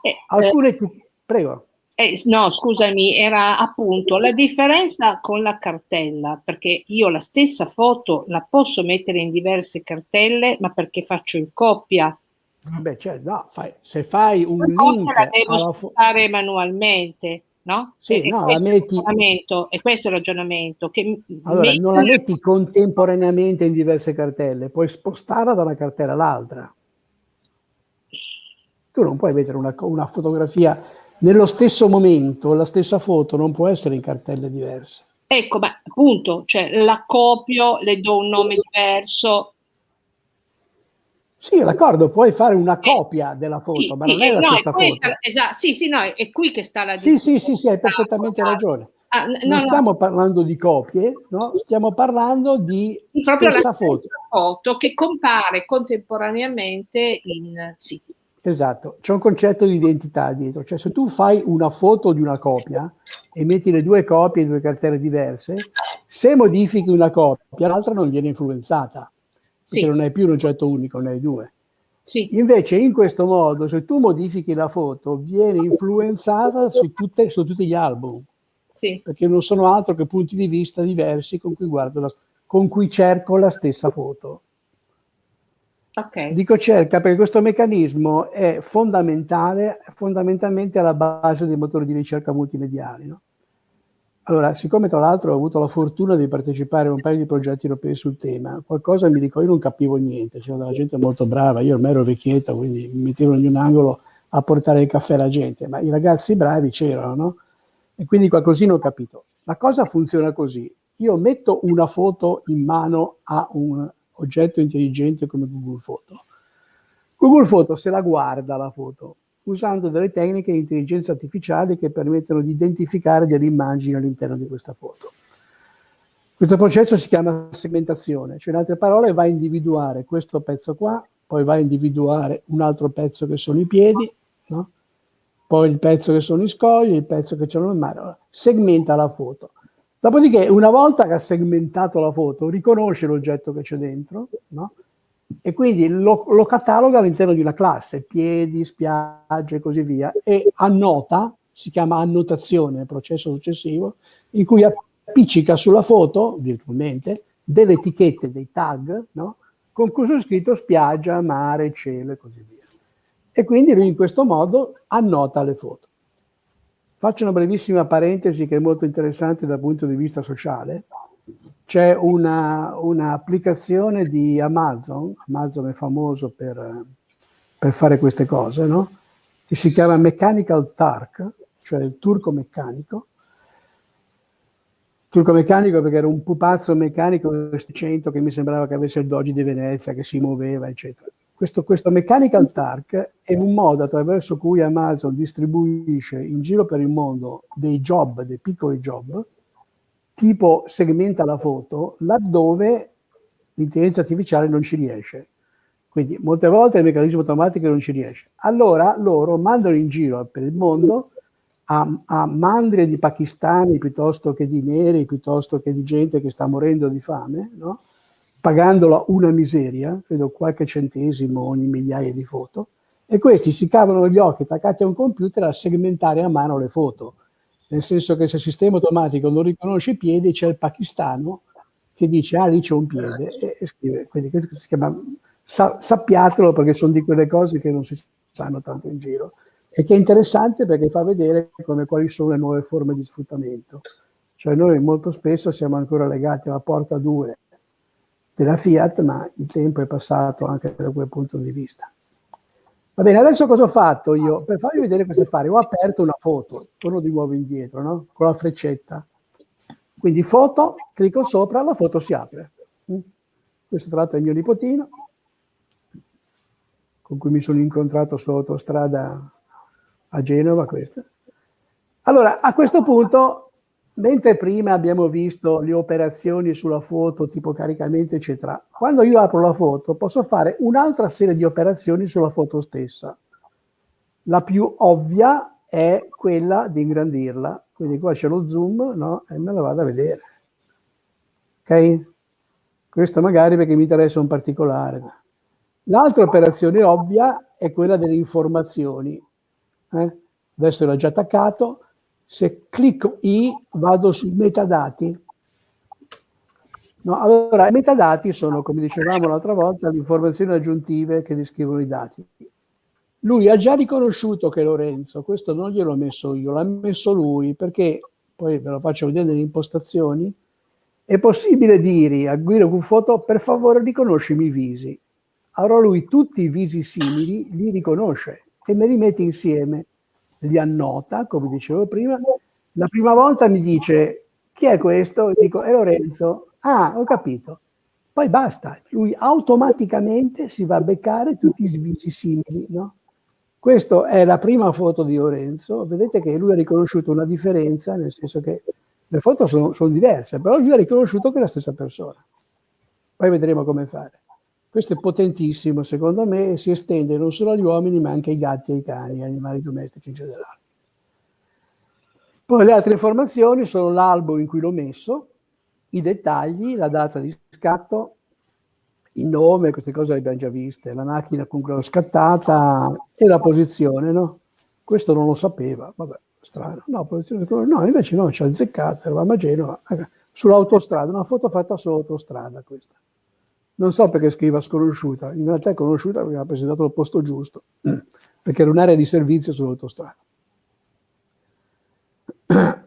Eh, Alcune eh, prego. eh, no, scusami, era appunto la differenza con la cartella, perché io la stessa foto la posso mettere in diverse cartelle, ma perché faccio in coppia. Beh, cioè, no, fai, se fai un La link la devo alla spostare manualmente, no? Sì, e, no, la questo è il metti- e questo è il ragionamento. Che Allora, non la metti contemporaneamente in diverse cartelle, puoi spostarla da una cartella all'altra. Tu non puoi mettere una, una fotografia nello stesso momento, la stessa foto non può essere in cartelle diverse. Ecco, ma appunto, cioè la copio, le do un nome diverso. Sì, d'accordo, puoi fare una copia della foto, Sì, ma non è eh, la no, stessa foto. esatto, sì, sì, no, è qui che sta la Sì, sì, sì, sì, hai differenza. perfettamente ragione. Ah, n- Non no, no, stiamo parlando di copie, no? stiamo parlando di proprio la stessa foto. foto che compare contemporaneamente in sì. Esatto, c'è un concetto di identità dietro, cioè se tu fai una foto di una copia e metti le due copie in due cartelle diverse, se modifichi una copia, l'altra non viene influenzata, Sì, non hai più un oggetto unico, ne hai due. sì, Invece in questo modo, se tu modifichi la foto, viene influenzata su, tutte- su tutti gli album, sì, perché non sono altro che punti di vista diversi con cui, guardo la- con cui cerco la stessa foto. ok. Dico cerca perché questo meccanismo è fondamentale, fondamentalmente alla base dei motori di ricerca multimediali. no? Allora, siccome tra l'altro ho avuto la fortuna di partecipare a un paio di progetti europei sul tema, qualcosa mi ricordo, io non capivo niente, c'era della gente molto brava, io ormai ero vecchietta, quindi mi mettevo in un angolo a portare il caffè alla gente, ma i ragazzi bravi c'erano, no? E quindi qualcosina ho capito. La cosa funziona così, io metto una foto in mano a un oggetto intelligente come Google Foto. Google Foto se la guarda la foto usando delle tecniche di intelligenza artificiale che permettono di identificare delle immagini all'interno di questa foto. Questo processo si chiama segmentazione, cioè in altre parole va a individuare questo pezzo qua, poi va a individuare un altro pezzo che sono i piedi, no? poi il pezzo che sono i scogli, il pezzo che c'è nel mare, segmenta la foto. Dopodiché, una volta che ha segmentato la foto, riconosce l'oggetto che c'è dentro, no? E quindi lo, lo cataloga all'interno di una classe, piedi, spiagge e così via, e annota, si chiama annotazione, processo successivo, in cui appiccica sulla foto, virtualmente, delle etichette, dei tag, no? con cui sono scritto spiaggia, mare, cielo e così via. E quindi lui in questo modo annota le foto. Faccio una brevissima parentesi che è molto interessante dal punto di vista sociale. C'è un'applicazione di Amazon, Amazon è famoso per, per fare queste cose, no? che si chiama Mechanical Turk, cioè il turco meccanico. Turco meccanico perché era un pupazzo meccanico che mi sembrava che avesse il doji di Venezia, che si muoveva, eccetera. Questo, questo, Mechanical Turk è un modo attraverso cui Amazon distribuisce in giro per il mondo dei job, dei piccoli job, tipo segmenta la foto, laddove l'intelligenza artificiale non ci riesce. Quindi molte volte il meccanismo automatico non ci riesce. Allora loro mandano in giro per il mondo a, a mandrie di pakistani piuttosto che di neri, piuttosto che di gente che sta morendo di fame, no? pagandola una miseria, credo qualche centesimo ogni migliaia di foto, e questi si cavano gli occhi attaccati a un computer a segmentare a mano le foto, nel senso che se il sistema automatico non riconosce i piedi, c'è il pakistano che dice ah lì c'è un piede e, e scrive, quindi questo si chiama, sa, sappiatelo perché sono di quelle cose che non si sanno tanto in giro e che è interessante perché fa vedere come, quali sono le nuove forme di sfruttamento. Cioè noi molto spesso siamo ancora legati alla porta 2 della Fiat, ma il tempo è passato anche da quel punto di vista. Va bene, adesso cosa ho fatto io? Per farvi vedere cosa fare, ho aperto una foto, torno di nuovo indietro, no? Con la freccetta. Quindi foto, clicco sopra, la foto si apre. Questo tra l'altro è il mio nipotino, con cui mi sono incontrato sull'autostrada a Genova, questa. Allora, a questo punto mentre prima abbiamo visto le operazioni sulla foto, tipo caricamento, eccetera, quando io apro la foto posso fare un'altra serie di operazioni sulla foto stessa. La più ovvia è quella di ingrandirla, quindi qua c'è lo zoom no? e me la vado a vedere. Ok? Questo magari perché mi interessa un particolare. L'altra operazione ovvia è quella delle informazioni. Eh? Adesso l'ho già attaccato. Se clicco I vado sui metadati. No, allora, i metadati sono, come dicevamo l'altra volta, le informazioni aggiuntive che descrivono i dati. Lui ha già riconosciuto che Lorenzo, questo non gliel'ho messo io, l'ha messo lui, perché, poi ve lo faccio vedere nelle impostazioni, è possibile dire a Guido Cuffotto, per favore riconoscimi i visi. Allora lui tutti i visi simili li riconosce e me li mette insieme, li annota, come dicevo prima. La prima volta mi dice, chi è questo? Dico, è Lorenzo. Ah, ho capito. Poi basta, lui automaticamente si va a beccare tutti i visi simili, no? Questa è la prima foto di Lorenzo, vedete che lui ha riconosciuto una differenza, nel senso che le foto sono, sono diverse, però lui ha riconosciuto che è la stessa persona. Poi vedremo come fare. Questo è potentissimo, secondo me, e si estende non solo agli uomini, ma anche ai gatti, ai cani, agli animali domestici in generale. Poi le altre informazioni sono l'albo in cui l'ho messo, i dettagli, la data di scatto, il nome, queste cose le abbiamo già viste, la macchina con cui l'ho scattata e la posizione, no? Questo non lo sapeva, vabbè, strano. No, posizione, no invece no, ci ha azzeccato, eravamo a Genova, sull'autostrada, una foto fatta sull'autostrada questa. Non so perché scriva sconosciuta, in realtà è conosciuta perché ha presentato il posto giusto, <clears throat> perché era un'area di servizio sull'autostrada. <clears throat>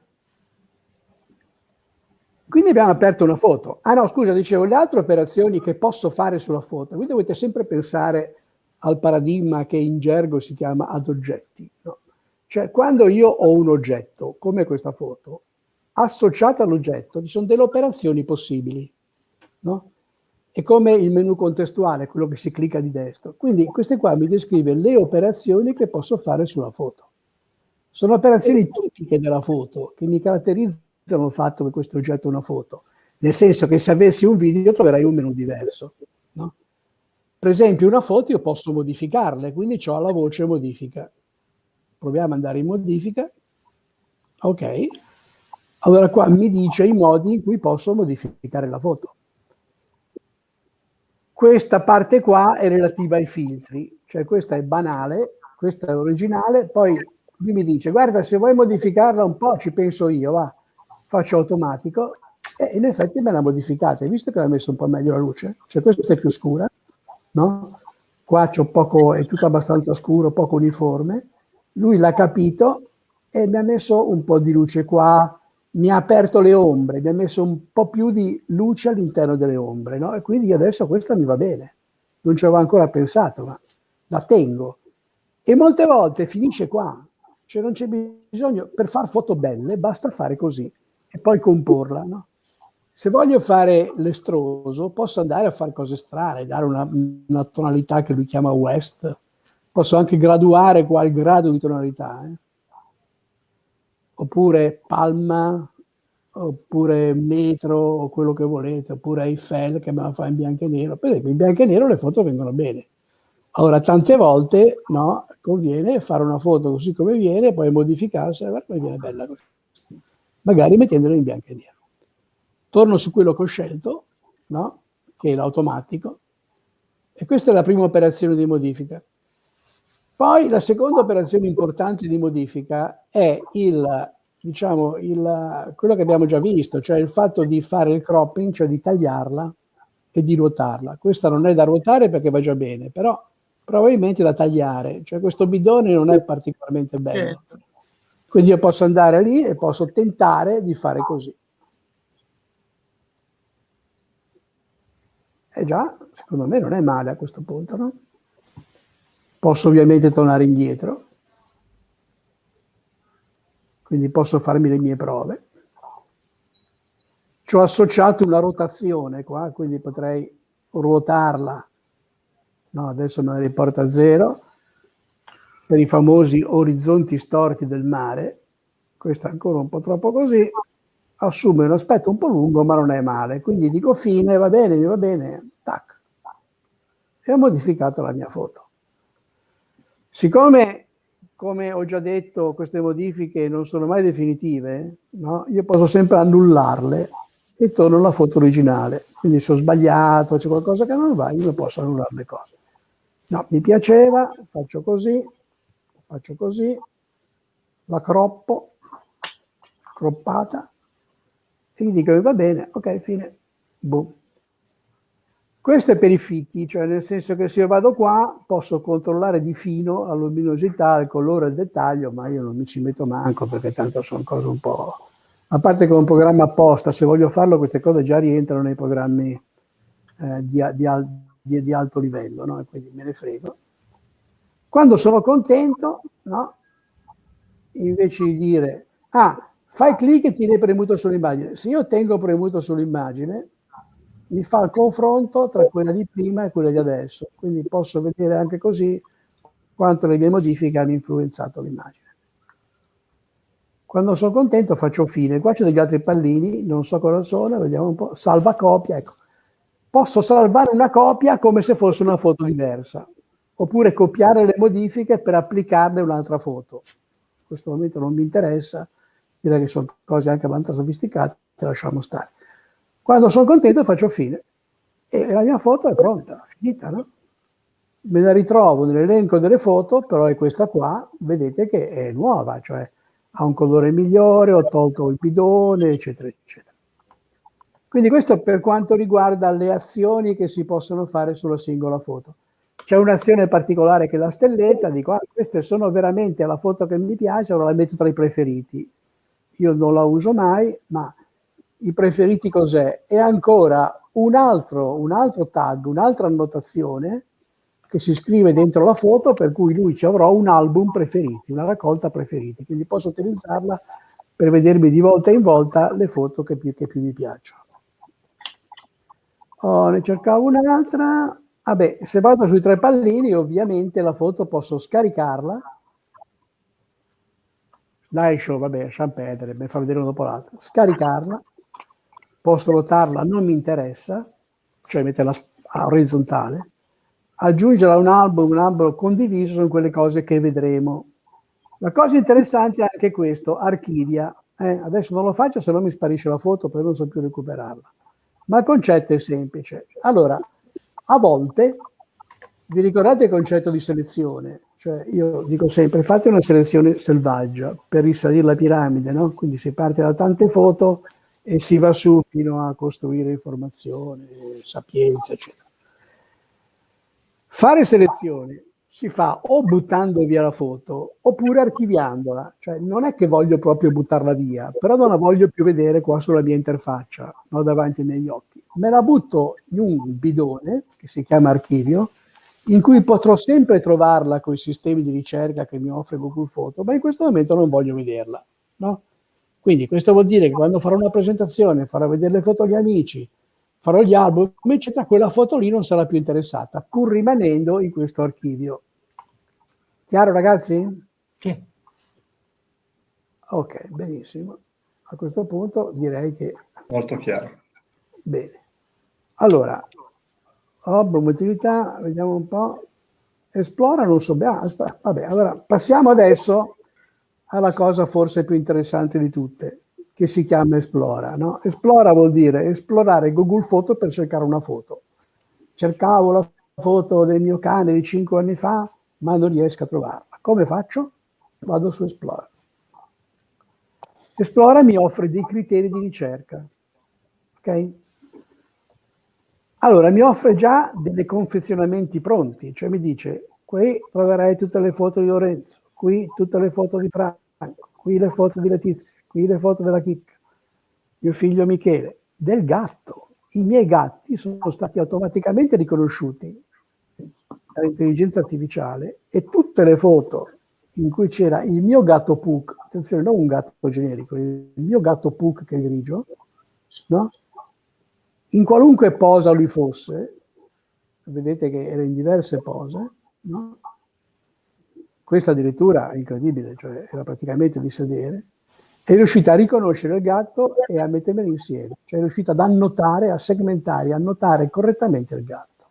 Quindi abbiamo aperto una foto. Ah no, scusa, dicevo, le altre operazioni che posso fare sulla foto, voi dovete sempre pensare al paradigma che in gergo si chiama ad oggetti. No? Cioè, quando io ho un oggetto, come questa foto, associato all'oggetto, ci sono delle operazioni possibili. No? È come il menu contestuale, quello che si clicca di destra. Quindi queste qua mi descrive le operazioni che posso fare sulla foto. Sono operazioni tipiche della foto che mi caratterizzano il fatto che questo oggetto è una foto. Nel senso che se avessi un video troverai un menu diverso. No? Per esempio una foto io posso modificarle, quindi ho la voce modifica. Proviamo ad andare in modifica. Ok. Allora qua mi dice i modi in cui posso modificare la foto. Questa parte qua è relativa ai filtri, cioè questa è banale, questa è originale, poi lui mi dice guarda se vuoi modificarla un po' ci penso io, va faccio automatico e in effetti me l'ha modificata. Hai visto che l'ha messo un po' meglio la luce? Cioè questa è più scura, no? Qua c'ho poco, è tutto abbastanza scuro, poco uniforme. Lui l'ha capito e mi ha messo un po' di luce qua, mi ha aperto le ombre, mi ha messo un po' più di luce all'interno delle ombre, no? E quindi adesso questa mi va bene. Non ci avevo ancora pensato, ma la tengo. E molte volte finisce qua. Cioè non c'è bisogno, per fare foto belle basta fare così e poi comporla. No? Se voglio fare l'estroso, posso andare a fare cose strane, dare una, una tonalità che lui chiama west, posso anche graduare qua il grado di tonalità, eh? Oppure palma, oppure metro, o quello che volete, oppure Eiffel che me la fa in bianco e nero. Per esempio, in bianco e nero le foto vengono bene. Allora, tante volte no, conviene fare una foto così come viene, poi modificarsi, guarda come viene bella così magari mettendolo in bianco e nero. Torno su quello che ho scelto, no? che è l'automatico, e questa è la prima operazione di modifica. Poi la seconda operazione importante di modifica è il, diciamo, il, quello che abbiamo già visto, cioè il fatto di fare il cropping, cioè di tagliarla e di ruotarla. Questa non è da ruotare perché va già bene, però probabilmente da tagliare, cioè questo bidone non è particolarmente bello. Certo. Quindi io posso andare lì e posso tentare di fare così. E già, secondo me non è male a questo punto, no? Posso ovviamente tornare indietro, quindi posso farmi le mie prove. Ci ho associato una rotazione qua, quindi potrei ruotarla. No, adesso me la riporta a zero per i famosi orizzonti storti del mare, questo è ancora un po' troppo così, assume un aspetto un po' lungo, ma non è male. Quindi dico fine, va bene, mi va bene, tac. E ho modificato la mia foto. Siccome, come ho già detto, queste modifiche non sono mai definitive, no? io posso sempre annullarle e torno alla foto originale. Quindi se ho sbagliato, c'è qualcosa che non va, io posso annullare le cose. No, mi piaceva, faccio così, faccio così, la croppo, croppata, e gli dico va bene, ok, fine, boom. Questo è per i fichi, cioè nel senso che se io vado qua posso controllare di fino la luminosità, il colore, il dettaglio, ma io non mi ci metto manco perché tanto sono cose un po'... A parte che è un programma apposta, se voglio farlo queste cose già rientrano nei programmi eh, di, di, di, di, alto livello, no? quindi me ne frego. Quando sono contento, no? invece di dire, ah, fai clic e tieni premuto sull'immagine. Se io tengo premuto sull'immagine, mi fa il confronto tra quella di prima e quella di adesso, quindi posso vedere anche così quanto le mie modifiche hanno influenzato l'immagine. Quando sono contento faccio fine. Qua c'è degli altri pallini, non so cosa sono, vediamo un po'. Salva copia, ecco. Posso salvare una copia come se fosse una foto diversa, oppure copiare le modifiche per applicarle un'altra foto. In questo momento non mi interessa, direi che sono cose anche abbastanza sofisticate, te lasciamo stare. Quando sono contento faccio fine e la mia foto è pronta, finita, no? Me la ritrovo nell'elenco delle foto, però è questa qua, vedete che è nuova, cioè ha un colore migliore, ho tolto il bidone, eccetera, eccetera. Quindi questo per quanto riguarda le azioni che si possono fare sulla singola foto. C'è un'azione particolare che è la stelletta, dico, ah, queste sono veramente la foto che mi piace, allora la metto tra i preferiti. Io non la uso mai, ma i preferiti cos'è? È ancora un altro, un altro tag, un'altra annotazione che si scrive dentro la foto per cui lui ci avrò un album preferiti, una raccolta preferiti, quindi posso utilizzarla per vedermi di volta in volta le foto che più, che più mi piacciono. Oh, ne cercavo un'altra. Vabbè, se vado sui tre pallini, ovviamente la foto posso scaricarla. Slideshow, vabbè, lasciamo perdere, mi fa vedere uno dopo l'altro. Scaricarla, posso rotarla, non mi interessa, cioè metterla a orizzontale aggiungere a un album un album condiviso sono quelle cose che vedremo. La cosa interessante è anche questo, archivia. Eh, adesso non lo faccio se no mi sparisce la foto perché non so più recuperarla. Ma il concetto è semplice. Allora, a volte, vi ricordate il concetto di selezione? Cioè io dico sempre, fate una selezione selvaggia per risalire la piramide, no? Quindi si parte da tante foto e si va su fino a costruire informazione, sapienza, eccetera. Fare selezione si fa o buttando via la foto oppure archiviandola, cioè non è che voglio proprio buttarla via, però non la voglio più vedere qua sulla mia interfaccia, no, davanti ai miei occhi. Me la butto in un bidone che si chiama archivio, in cui potrò sempre trovarla con i sistemi di ricerca che mi offre Google Photo, ma in questo momento non voglio vederla. No? Quindi questo vuol dire che quando farò una presentazione, farò vedere le foto agli amici, farò gli album, eccetera, quella foto lì non sarà più interessata, pur rimanendo in questo archivio. Chiaro ragazzi? Sì. Ok, benissimo. A questo punto direi che... Molto chiaro. Bene. Allora, album utilità, vediamo un po'. Esplora, non so, basta. Vabbè, allora passiamo adesso alla cosa forse più interessante di tutte che si chiama Esplora. No? Esplora vuol dire esplorare Google Foto per cercare una foto. Cercavo la foto del mio cane di 5 anni fa, ma non riesco a trovarla. Come faccio? Vado su Esplora. Esplora mi offre dei criteri di ricerca. Ok? Allora, mi offre già dei confezionamenti pronti, cioè mi dice, qui troverai tutte le foto di Lorenzo, qui tutte le foto di Franco, qui le foto di Letizia, qui le foto della chicca, mio figlio Michele, del gatto. I miei gatti sono stati automaticamente riconosciuti dall'intelligenza artificiale e tutte le foto in cui c'era il mio gatto Puck, attenzione, non un gatto generico, il mio gatto Puck che è grigio, no? in qualunque posa lui fosse, vedete che era in diverse pose, no? Questa addirittura è incredibile, cioè era praticamente di sedere, è riuscita a riconoscere il gatto e a mettermeli insieme, cioè è riuscita ad annotare, a segmentare, a annotare correttamente il gatto.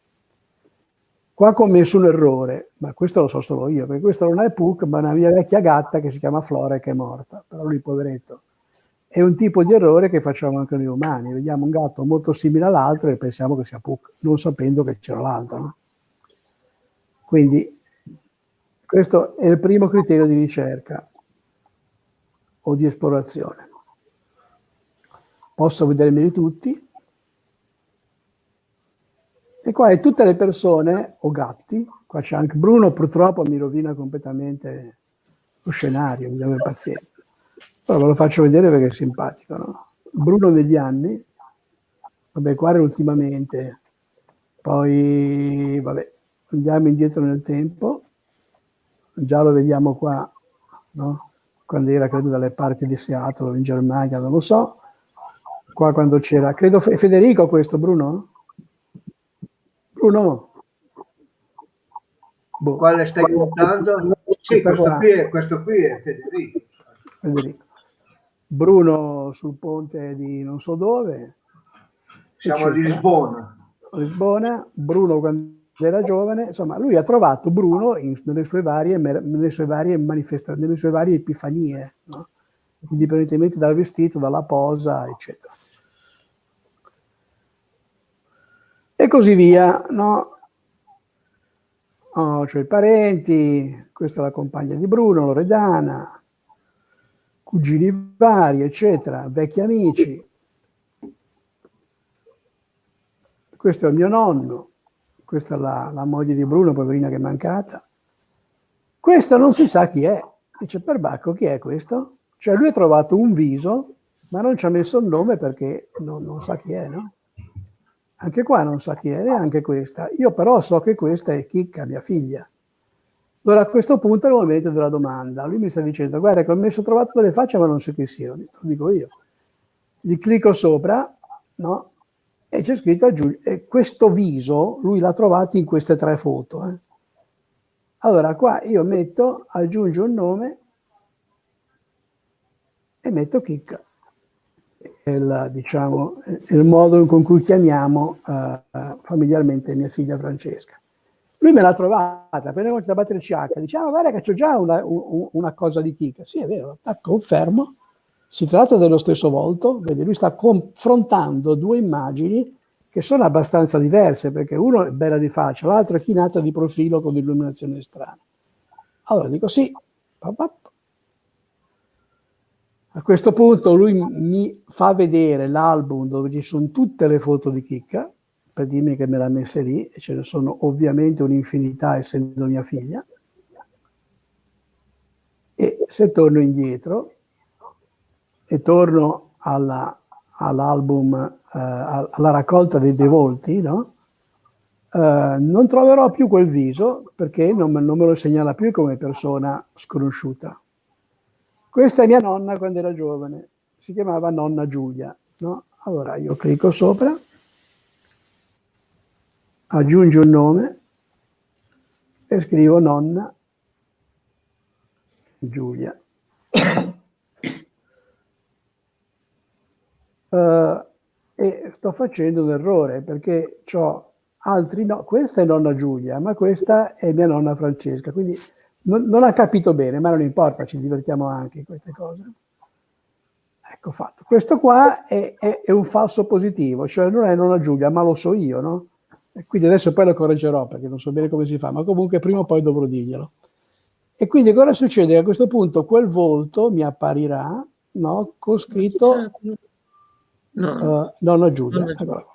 Qua ho commesso un errore, ma questo lo so solo io, perché questo non è Puck, ma una mia vecchia gatta che si chiama Flora e che è morta, però lui poveretto. È un tipo di errore che facciamo anche noi umani, vediamo un gatto molto simile all'altro e pensiamo che sia Puck, non sapendo che c'era l'altro. Quindi questo è il primo criterio di ricerca o di esplorazione. Posso vedermeli tutti. E qua è tutte le persone o gatti, qua c'è anche Bruno, purtroppo mi rovina completamente lo scenario, bisogna avere pazienza. Però ve lo faccio vedere perché è simpatico. No? Bruno negli anni, vabbè, qua era ultimamente, poi vabbè, andiamo indietro nel tempo, già lo vediamo qua, no? quando era credo dalle parti di Seattle in Germania, non lo so, qua quando c'era, credo Federico questo, Bruno? Bruno? Boh. Quale stai guardando? Sì, questo qui, è, questo qui è Federico. Federico. Bruno sul ponte di non so dove. Siamo a Lisbona. Lisbona, Bruno quando era giovane, insomma, lui ha trovato Bruno in, nelle, sue varie, nelle sue varie nelle sue varie epifanie, no? indipendentemente dal vestito, dalla posa, eccetera. E così via, no? Oh, cioè i parenti, questa è la compagna di Bruno, Loredana, cugini vari, eccetera, vecchi amici. Questo è il mio nonno, questa è la, la, moglie di Bruno, poverina che è mancata. Questo non si sa chi è. Dice, perbacco, chi è questo? Cioè lui ha trovato un viso, ma non ci ha messo il nome perché non, non sa chi è, no? Anche qua non sa chi è, neanche questa. Io però so che questa è Chicca, mia figlia. Allora a questo punto è il momento della domanda. Lui mi sta dicendo, guarda che ho messo trovato delle facce ma non so chi siano. Lo dico io. Gli clicco sopra, no? E c'è scritto aggiungi. E questo viso lui l'ha trovato in queste tre foto. Eh. Allora qua io metto, aggiungo un nome e metto chicca. Il, diciamo, il modo con cui chiamiamo uh, familiarmente mia figlia Francesca. Lui me l'ha trovata, appena cominciato a battere CH, dice, ah, guarda che c'ho già una, una, cosa di chicca. Sì, è vero, confermo si tratta dello stesso volto, vedi, lui sta confrontando due immagini che sono abbastanza diverse, perché uno è bella di faccia, l'altro è chinata di profilo con illuminazione strana. Allora dico sì, a questo punto lui mi fa vedere l'album dove ci sono tutte le foto di Chicca, per dirmi che me l'ha messa lì, e ce ne sono ovviamente un'infinità essendo mia figlia. E se torno indietro, e torno alla, all'album, eh, alla raccolta dei, dei volti, no? eh, non troverò più quel viso perché non, non, me lo segnala più come persona sconosciuta. Questa è mia nonna quando era giovane, si chiamava nonna Giulia. No? Allora io clicco sopra, aggiungo un nome e scrivo nonna Giulia. <coughs> Uh, e sto facendo un errore perché ho altri no, questa è nonna Giulia, ma questa è mia nonna Francesca, quindi non, non ha capito bene, ma non importa, ci divertiamo anche in queste cose. Ecco fatto. Questo qua è, è, è, un falso positivo, cioè non è nonna Giulia, ma lo so io, no? E quindi adesso poi lo correggerò perché non so bene come si fa, ma comunque prima o poi dovrò dirglielo. E quindi cosa succede? A questo punto quel volto mi apparirà, no? Con scritto No, uh, nonna Giulia. Nonna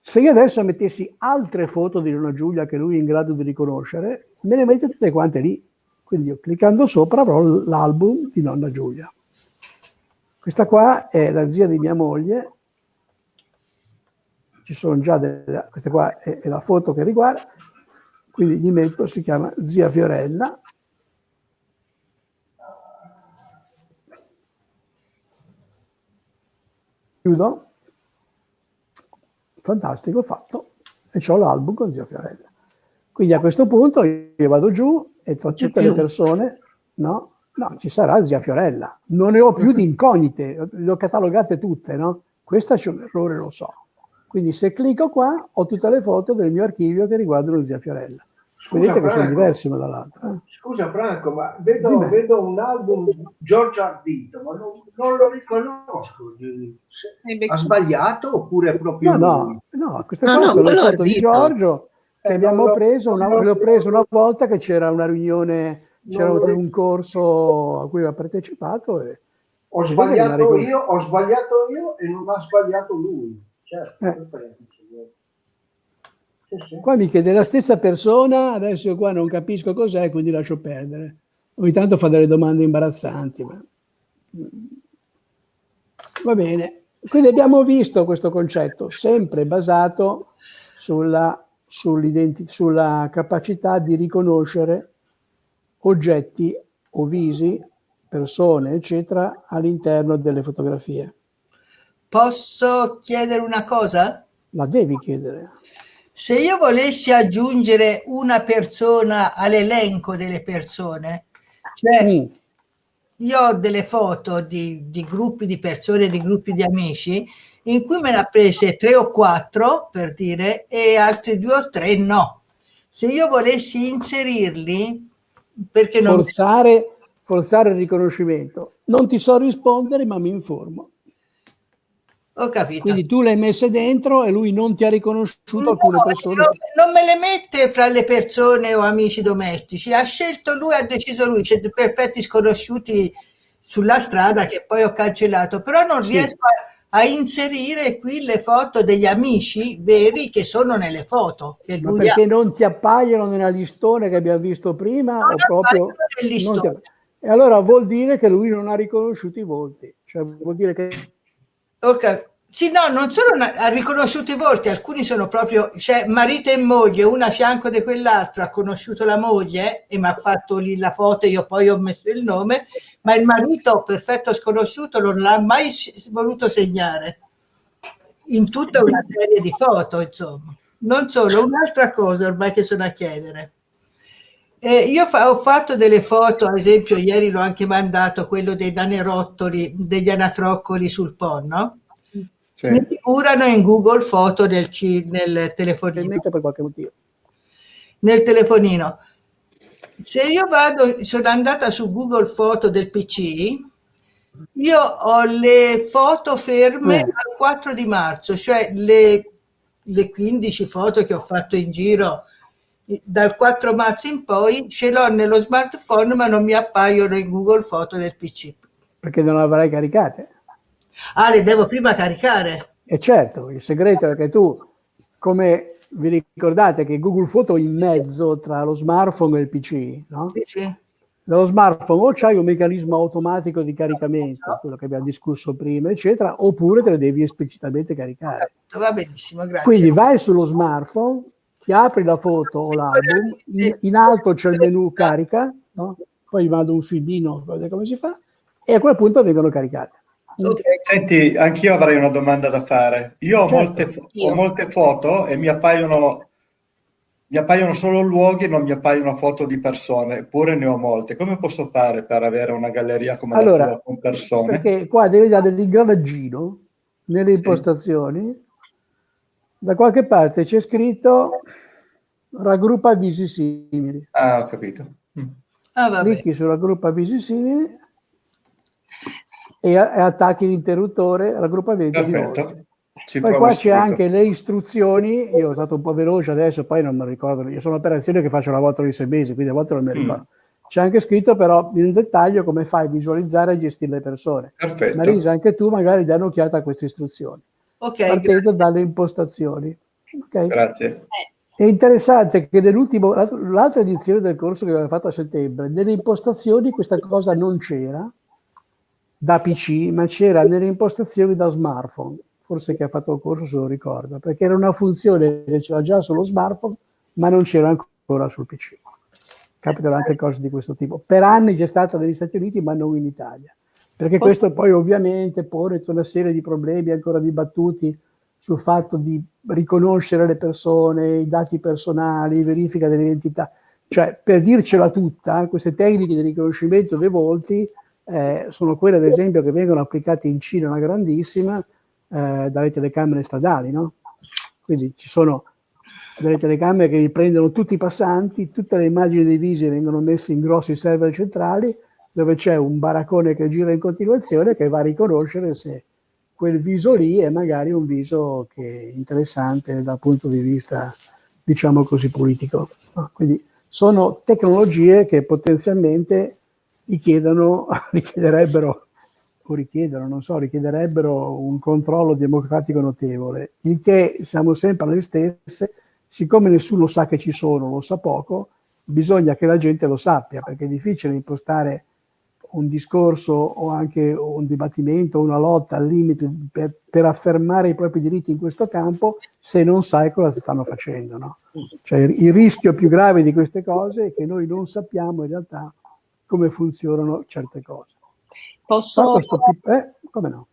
Se io adesso mettessi altre foto di nonna Giulia che lui è in grado di riconoscere, me le mette tutte quante lì. Quindi io cliccando sopra avrò l'album di nonna Giulia. Questa qua è la zia di mia moglie. Ci sono già delle, questa qua è, è la foto che riguarda. Quindi gli metto, si chiama zia Fiorella chiudo, fantastico, fatto, e ho l'album con zia Fiorella. Quindi a questo punto io vado giù e tra tutte le persone, no? No, ci sarà zia Fiorella. Non ne ho più <laughs> di incognite, le ho catalogate tutte, no? Questa c'è un errore, lo so. Quindi se clicco qua ho tutte le foto del mio archivio che riguardano zia Fiorella. Scusa, Vedete che sono Franco. diverse una dall'altra. eh? Scusa Franco, ma vedo, vedo un album Giorgio Ardito, ma non, non lo riconosco. Ha sbagliato oppure è proprio No, lui? no, no, queste No, qua no, quello foto di. Giorgio che Eh, abbiamo lo- preso, una, non lo- le ho preso una volta che c'era una riunione, c'era un corso a cui aveva partecipato e Ho sbagliato io, ho sbagliato io e non ha sbagliato lui. Certo, Eh. Sì. Qua mi chiede la stessa persona, adesso io qua non capisco cos'è, quindi lascio perdere. Ogni tanto fa delle domande imbarazzanti. Ma... Va bene. Quindi abbiamo visto questo concetto, sempre basato sulla, sulla capacità di riconoscere oggetti o visi, persone, eccetera, all'interno delle fotografie. Posso chiedere una cosa? La devi chiedere. Se io volessi aggiungere una persona all'elenco delle persone, cioè Mm. io ho delle foto di, di gruppi di persone, di gruppi di amici, in cui me ne ha prese tre o quattro, per dire, e altri due o tre no. Se io volessi inserirli, perché non... forzare, forzare il riconoscimento. Non ti so rispondere, ma mi informo. Ho capito. Quindi tu le hai messe dentro e lui non ti ha riconosciuto No, alcune persone. non, non me le mette fra le persone o amici domestici, ha scelto lui, ha deciso lui, c'è perfetti sconosciuti sulla strada che poi ho cancellato, però non Sì. riesco a, a inserire qui le foto degli amici veri che sono nelle foto che Ma lui perché ha. non ti appaiono nella listone che abbiamo visto prima? Non o proprio ti- E allora vuol dire che lui non ha riconosciuto i volti. Cioè vuol dire che Ok. Sì, no, non solo na- ha riconosciuto i volti, alcuni sono proprio, cioè marito e moglie, una a fianco di quell'altro, ha conosciuto la moglie e mi ha fatto lì la foto, io poi ho messo il nome, ma il marito, perfetto sconosciuto, non l'ha mai voluto segnare in tutta una serie di foto, insomma. Non solo, un'altra cosa ormai che sono a chiedere. Eh, io fa- ho fatto delle foto, ad esempio ieri l'ho anche mandato, quello dei danerottoli, degli anatroccoli sul Po, no? Sì. mi figurano in Google Foto nel, nel telefonino. Nel telefonino. Se io vado, sono andata su Google Foto del PC, io ho le foto ferme Eh. al 4 di marzo, cioè le, le 15 foto che ho fatto in giro dal 4 marzo in poi ce l'ho nello smartphone ma non mi appaiono in Google Foto del PC. Perché non le avrai caricate. Ah, le devo prima caricare. E certo, il segreto è che tu, come vi ricordate che Google Foto è in mezzo tra lo smartphone e il PC, no? Sì, sì. Nello smartphone o c'hai un meccanismo automatico di caricamento, quello che abbiamo discusso prima, eccetera, oppure te le devi esplicitamente caricare. Va benissimo, grazie. Quindi vai sullo smartphone, ti apri la foto o l'album, in, in alto c'è il menu carica, no? poi mando un filmino vedere come si fa, e a quel punto vengono caricate. Ok. Senti, anch'io avrei una domanda da fare. Io ho, Certo. molte, ho molte foto e mi appaiono, mi appaiono solo luoghi, non mi appaiono foto di persone, eppure ne ho molte. Come posso fare per avere una galleria come Allora, la tua con persone? Perché qua devi dare l'ingranaggino nelle impostazioni, da qualche parte c'è scritto raggruppa visi simili. Ah, ho capito. Mm. Ah. Clicchi su raggruppa visi simili e, e attacchi l'interruttore raggruppamento di volti. Perfetto. Ci Poi qua c'è anche le istruzioni, io sono stato un po' veloce adesso, poi non mi ricordo, io sono operazioni che faccio una volta ogni sei mesi, quindi a volte non mi Mm. ricordo. C'è anche scritto però in dettaglio come fai a visualizzare e gestire le persone. Perfetto. Marisa, anche tu magari dai un'occhiata a queste istruzioni, Ok, partendo dalle impostazioni. Ok? Grazie. È interessante che nell'ultimo, l'altra edizione del corso che avevamo fatto a settembre, nelle impostazioni questa cosa non c'era da PC, ma c'era nelle impostazioni da smartphone. Forse che ha fatto il corso se lo ricorda, perché era una funzione che c'era già sullo smartphone, ma non c'era ancora sul PC. Capitano anche cose di questo tipo. Per anni c'è stata negli Stati Uniti, ma non in Italia. Perché questo poi ovviamente pone tutta una serie di problemi ancora dibattuti sul fatto di riconoscere le persone, i dati personali, verifica dell'identità. Cioè, per dircela tutta, queste tecniche di riconoscimento dei volti eh, sono quelle, ad esempio, che vengono applicate in Cina, una grandissima, eh, dalle telecamere stradali, no? Quindi ci sono delle telecamere che riprendono tutti i passanti, tutte le immagini dei visi vengono messe in grossi server centrali, dove c'è un baraccone che gira in continuazione che va a riconoscere se quel viso lì è magari un viso che è interessante dal punto di vista, diciamo così, politico. Quindi sono tecnologie che potenzialmente richiedono, <laughs> richiederebbero, o richiedono, non so, richiederebbero un controllo democratico notevole, il che siamo sempre alle stesse, siccome nessuno sa che ci sono, lo sa poco, bisogna che la gente lo sappia, perché è difficile impostare un discorso o anche un dibattimento, una lotta al limite per, per, affermare i propri diritti in questo campo se non sai cosa stanno facendo. No? Cioè, il rischio più grave di queste cose è che noi non sappiamo in realtà come funzionano certe cose. Posso... Eh, come no?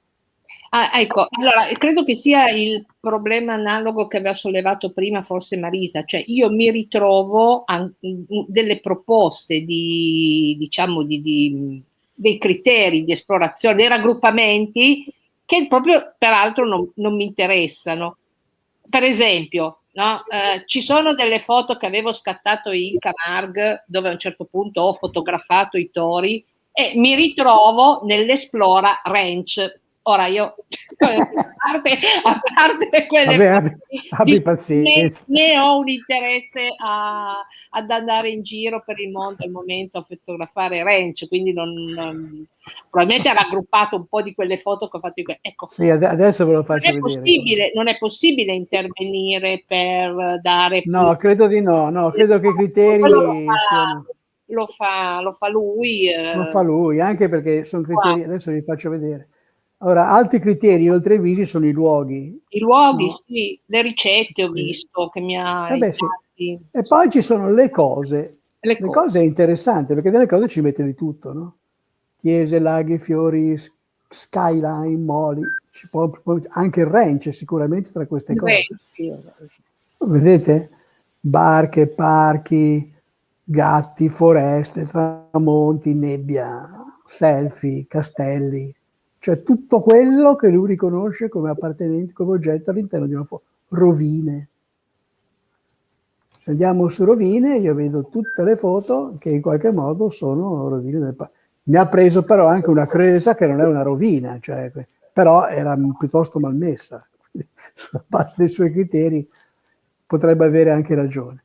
Ah, ecco, allora credo che sia il problema analogo che aveva sollevato prima forse Marisa, cioè io mi ritrovo a, delle proposte di, diciamo, di, di, dei criteri di esplorazione, dei raggruppamenti che proprio peraltro non, non mi interessano. Per esempio, no, eh, ci sono delle foto che avevo scattato in Camargue dove a un certo punto ho fotografato i tori e mi ritrovo nell'Esplora Ranch Ora io, <laughs> a parte, a parte quelle Vabbè, abbi, pazienza. Ne, ne, ho un interesse a, ad andare in giro per il mondo al momento a fotografare ranch, quindi non, non, probabilmente ha raggruppato un po' di quelle foto che ho fatto io. Ecco, sì, adesso ve lo faccio non è vedere. Possibile, non è possibile intervenire per dare... No, credo di no, no, credo che i criteri. Lo fa, lo fa lui. Eh. Lo fa lui, anche perché sono criteri, adesso vi faccio vedere allora, altri criteri oltre ai visi sono i luoghi. I luoghi, no? sì, le ricette ho visto che mi ha... Eh sì. E poi ci sono le cose. Le, le cose. cose è interessante perché delle cose ci mette di tutto, no? Chiese, laghi, fiori, skyline, moli, può, anche il ranch sicuramente tra queste cose. Vedete? Barche, parchi, gatti, foreste, tramonti, nebbia, selfie, castelli, cioè tutto quello che lui riconosce come appartenente, come oggetto all'interno di una foto. Rovine. Se andiamo su rovine, io vedo tutte le foto che in qualche modo sono rovine del parco. Mi ha preso però anche una cresa che non è una rovina, cioè, però era piuttosto malmessa. <laughs> Sulla base dei suoi criteri potrebbe avere anche ragione.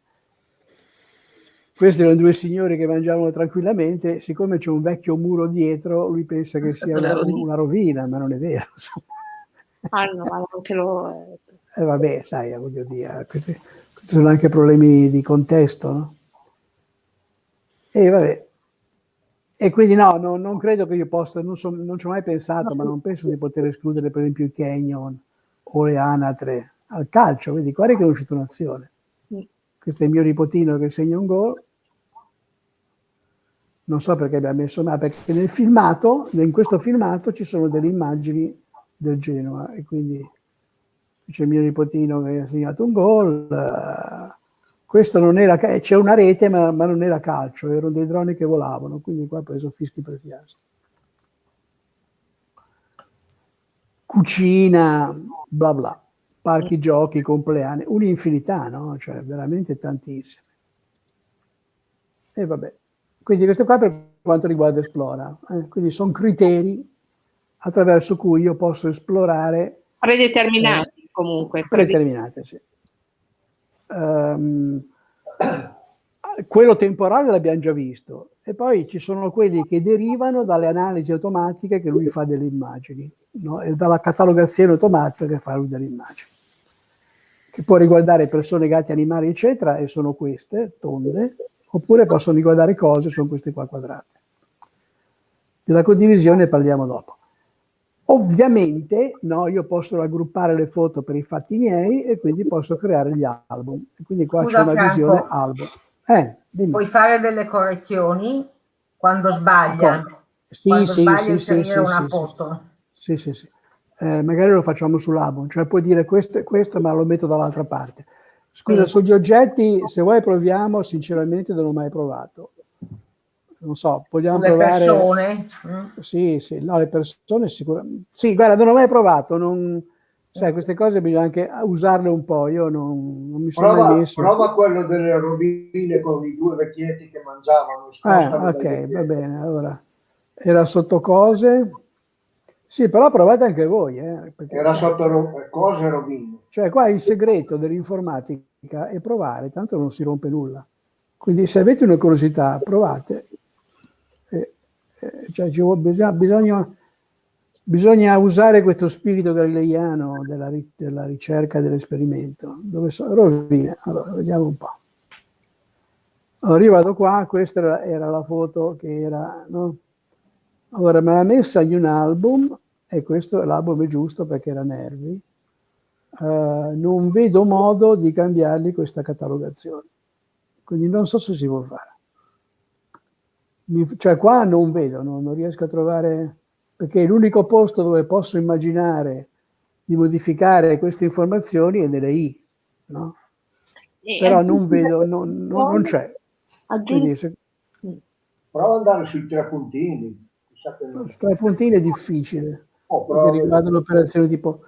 Questi erano due signori che mangiavano tranquillamente, siccome c'è un vecchio muro dietro, lui pensa che sia una, una rovina, ma non è vero. <laughs> Ah no, anche lo... Eh, vabbè, sai, voglio dire, questi, questi, sono anche problemi di contesto, no? E vabbè. E quindi no, no non credo che io possa, non, so, non ci ho mai pensato, no. ma non penso di poter escludere per esempio i canyon o le anatre al calcio, vedi, guarda che è uscita un'azione questo è il mio nipotino che segna un gol. Non so perché abbia messo ma perché nel filmato, in questo filmato ci sono delle immagini del Genoa e quindi c'è il mio nipotino che ha segnato un gol. questo non era, c'è una rete ma, ma, non era calcio, erano dei droni che volavano, quindi qua ha preso fischi per fiaschi. Cucina, bla bla parchi giochi, compleanni, un'infinità, no? Cioè veramente tantissime. E vabbè. Quindi questo qua per quanto riguarda Esplora. Eh? Quindi sono criteri attraverso cui io posso esplorare... Predeterminati eh, comunque. Predeterminati, sì. Um, quello temporale l'abbiamo già visto e poi ci sono quelli che derivano dalle analisi automatiche che lui fa delle immagini no? e dalla catalogazione automatica che fa lui delle immagini che può riguardare persone, gatti, animali, eccetera, e sono queste, tonde, oppure possono riguardare cose, sono queste qua quadrate. Della condivisione parliamo dopo. Ovviamente no, io posso raggruppare le foto per i fatti miei e quindi posso creare gli album. Quindi qua c'è una Franco, visione album. Eh, puoi fare delle correzioni quando sbaglia. Ecco. Sì, quando sì, sbaglia sì, sì, una sì, foto. Sì, sì, sì eh, magari lo facciamo sull'album, cioè puoi dire questo e questo, ma lo metto dall'altra parte. Scusa, sugli oggetti, se vuoi proviamo, sinceramente non ho mai provato. Non so, vogliamo Le provare... persone. mm. Sì, sì, no, le persone sicuramente... Sì, guarda, non ho mai provato, non... Sai, queste cose bisogna anche usarle un po', io non, non mi sono mai Prova, messo... prova quello delle rovine con i due vecchietti che mangiavano. Dai ok, va bene, allora. Era sotto cose... Sì, però provate anche voi, eh, perché, Era sotto ro- cose rovine. Cioè, qua il segreto dell'informatica è provare, tanto non si rompe nulla. Quindi se avete una curiosità, provate. Eh, eh, cioè, ci vuole- bisogna, bisogna, bisogna usare questo spirito galileiano della, ri- della ricerca dell'esperimento. Dove sono rovine? Allora, vediamo un po'. Allora, io vado qua, questa era, era la foto che era, no? Allora, me l'ha messa in un album, e questo l'album è giusto perché era Nervi. Eh, non vedo modo di cambiargli questa catalogazione. Quindi non so se si può fare. Mi- cioè qua non vedo, no? non riesco a trovare, perché l'unico posto dove posso immaginare di modificare queste informazioni è nelle I, no? E però non vedo, non, non- non c'è. aggiungi- Quindi se, Prova ad andare sui tre puntini. I puntini è difficile, Oh, perché prova- riguardano operazioni tipo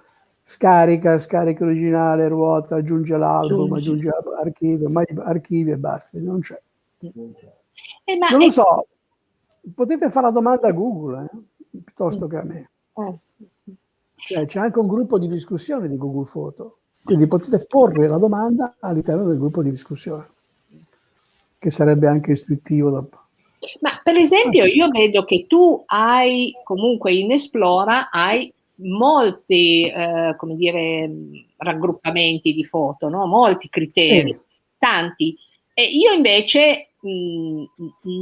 scarica, scarica originale, ruota, aggiunge l'album, aggiunge archivio, ma archivio e basta, non c'è. Eh, ma Non lo è- so, potete fare la domanda a Google, eh, piuttosto che a me. eh, sì. Cioè, c'è anche un gruppo di discussione di Google Photo, quindi potete porre la domanda all'interno del gruppo di discussione, che sarebbe anche istruttivo dopo. Ma per esempio io vedo che tu hai comunque in Esplora hai molti, eh, come dire, raggruppamenti di foto, no? molti criteri, Sì. tanti. E io invece mh,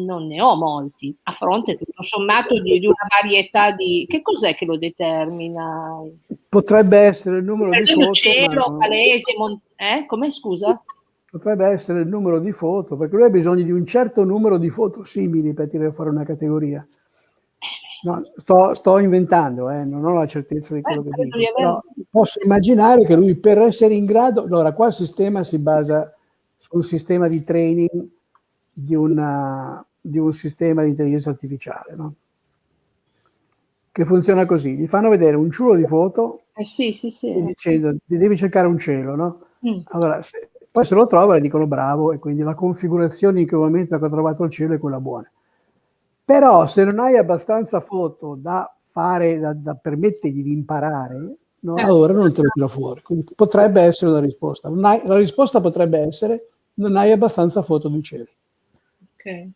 non ne ho molti, a fronte tutto sommato di, di una varietà di... Che cos'è che lo determina? Potrebbe essere il numero Per di foto, ma cielo, non- palese, mon- eh? Come scusa? Potrebbe essere il numero di foto, perché lui ha bisogno di un certo numero di foto simili per tirare fuori una categoria. No, sto, sto inventando, eh, non ho la certezza di quello Eh, che dico, però posso immaginare che lui per essere in grado, allora qua il sistema si basa su un sistema di training di, una- di un sistema di intelligenza artificiale, no? che funziona così, gli fanno vedere un ciulo di foto Eh sì, sì, sì. dicendo ti devi cercare un cielo, no? Mm. Allora, se- poi se lo trova le dicono bravo e quindi la configurazione in quel momento che ho trovato il cielo è quella buona. Però se non hai abbastanza foto da fare, da, da permettergli di imparare, no, Eh. allora non te lo tira fuori. Quindi potrebbe essere una risposta. Non hai- la risposta potrebbe essere non hai abbastanza foto di cielo. Ok. eh,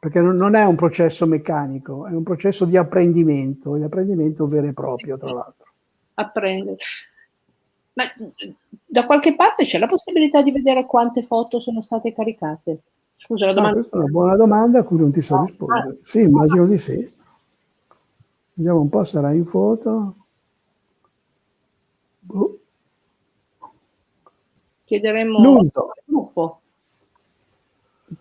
Perché non, non è un processo meccanico, è un processo di apprendimento, di apprendimento vero e proprio, tra l'altro. apprendere. Ma da qualche parte c'è la possibilità di vedere quante foto sono state caricate? Scusa, la Ah, domanda. questa è una buona domanda a cui non ti so Ah, rispondere. Sì, immagino di sì. Vediamo un po', sarà in foto. Boh, Chiederemo L'uso. al gruppo.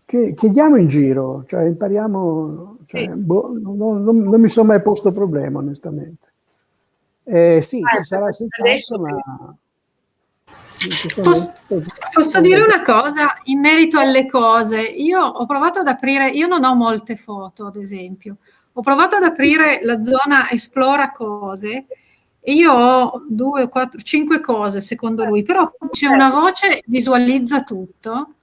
che- chiediamo in giro, cioè impariamo, cioè, Sì. boh, non, non- non mi sono mai posto problema, onestamente. Eh, sì, Ah, sarà che- ma... Posso- Posso dire una cosa in merito alle cose? Io ho provato ad aprire, io non ho molte foto, ad esempio. Ho provato ad aprire la zona esplora cose e io ho due, quattro, cinque cose secondo lui, però c'è una voce visualizza tutto.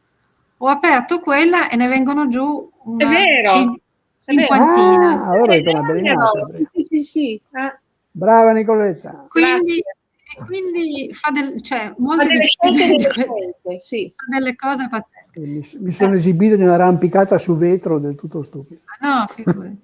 Ho aperto quella e ne vengono giù È una vero, cin- è vero. cinquantina. Ah, allora È una sì, sì, sì. Eh, Brava Nicoletta. Quindi, e quindi fa, del, cioè, fa molte delle di- di delle que- scelte, sì. fa delle cose pazzesche. Mi, mi sono esibito di un'arrampicata su vetro del tutto stupido. No, figurati.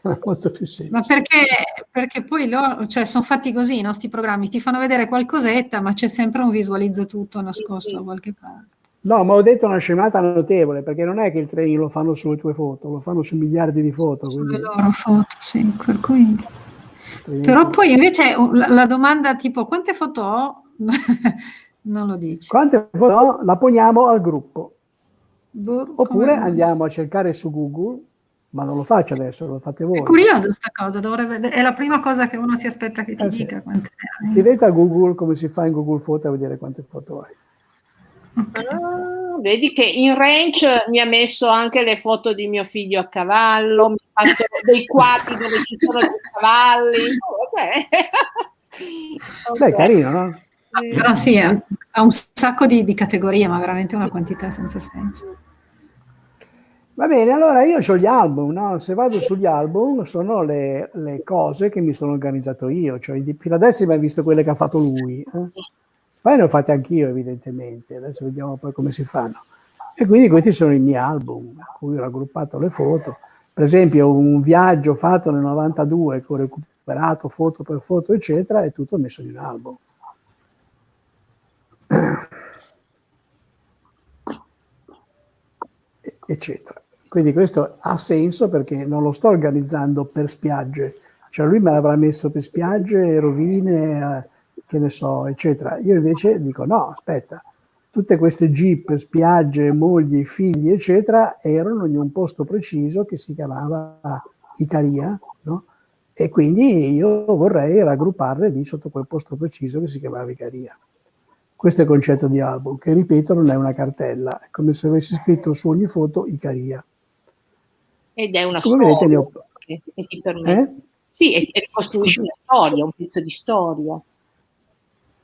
<laughs> Molto più semplice. Ma perché, perché poi loro, cioè, sono fatti così i nostri programmi, ti fanno vedere qualcosetta, ma c'è sempre un visualizza tutto nascosto sì. da qualche parte. No, ma ho detto una scemata notevole, perché non è che il training lo fanno sulle tue foto, lo fanno su miliardi di foto. Sulle Quindi, loro foto, sì, per cui... Però poi invece uh, la, domanda tipo quante foto ho? <laughs> non lo dici. Quante foto ho? la poniamo al gruppo. Boh, Oppure come- andiamo a cercare su Google, ma non lo faccio adesso, lo fate voi. È curiosa sta cosa, dovrebbe- è la prima cosa che uno si aspetta che ti Eh sì. dica quante ne hai. Chiedete a Google come si fa in Google Foto a vedere quante foto hai. Ah, vedi che in range mi ha messo anche le foto di mio figlio a cavallo, mi ha fatto dei quadri dove ci sono dei cavalli. Oh, vabbè. <laughs> Beh, carino, no? Però sì, ha ha un sacco di, di categorie, ma veramente una quantità senza senso. Va bene, allora io ho gli album, no? Se vado sugli album sono le, le cose che mi sono organizzato io, cioè di- fino adesso abbiamo visto quelle che ha fatto lui, eh? Poi ne ho fatte anch'io evidentemente, adesso vediamo poi come si fanno. E quindi questi sono i miei album, a cui ho raggruppato le foto. Per esempio un viaggio fatto nel 92 che ho recuperato foto per foto, eccetera, è tutto messo in un album. eccetera. Quindi questo ha senso perché non lo sto organizzando per spiagge, cioè lui me l'avrà messo per spiagge, rovine, eh, che ne so, eccetera. Io invece dico no, aspetta, tutte queste jeep, spiagge, mogli, figli, eccetera, erano in un posto preciso che si chiamava Icaria, no? E quindi io vorrei raggrupparle lì sotto quel posto preciso che si chiamava Icaria. Questo è il concetto di album, che ripeto non è una cartella, è come se avessi scritto su ogni foto Icaria. Ed è una Come vedete storia ho... che, ti permette. Eh? Sì, e ricostruisci una storia, un pezzo di storia.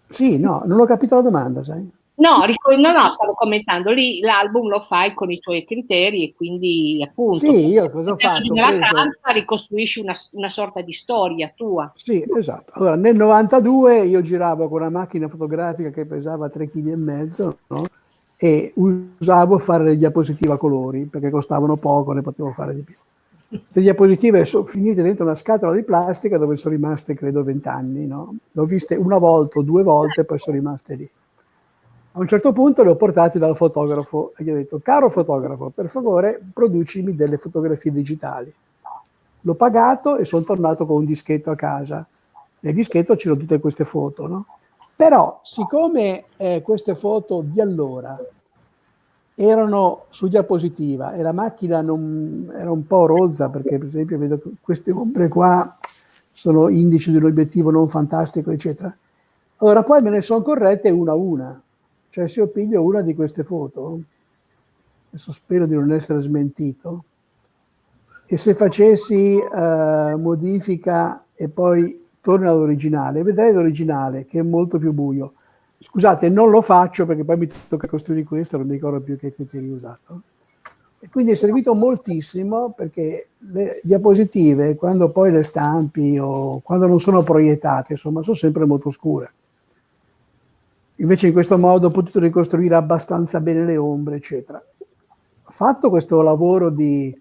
Sì, no, non ho capito la domanda, sai? No, no, no, stavo commentando lì l'album lo fai con i tuoi criteri e quindi appunto Sì, io cosa ho fatto? preso- vacanza ricostruisci una, una sorta di storia tua. Sì, esatto. Allora, nel 92 io giravo con una macchina fotografica che pesava 3,5 kg no? e usavo fare le diapositive a colori perché costavano poco, ne potevo fare di più. Le diapositive sono finite dentro una scatola di plastica dove sono rimaste, credo, 20 anni. No? Le ho viste una volta o due volte poi sono rimaste lì. A un certo punto le ho portate dal fotografo e gli ho detto, caro fotografo, per favore producimi delle fotografie digitali. L'ho pagato e sono tornato con un dischetto a casa. Nel dischetto c'erano tutte queste foto, no? Però, siccome eh, queste foto di allora erano su diapositiva e la macchina non, era un po' rozza, perché per esempio vedo che queste ombre qua sono indici di un obiettivo non fantastico, eccetera. Allora poi me ne sono corrette una a una. Cioè se io piglio una di queste foto, adesso spero di non essere smentito, e se facessi eh, modifica e poi torno all'originale, vedrei l'originale che è molto più buio. Scusate, non lo faccio perché poi mi tocca costruire questo, non mi ricordo più che criteri ho usato. E quindi è servito moltissimo perché le diapositive, quando poi le stampi o quando non sono proiettate, insomma, sono sempre molto scure. Invece in questo modo ho potuto ricostruire abbastanza bene le ombre, eccetera. Fatto questo lavoro di,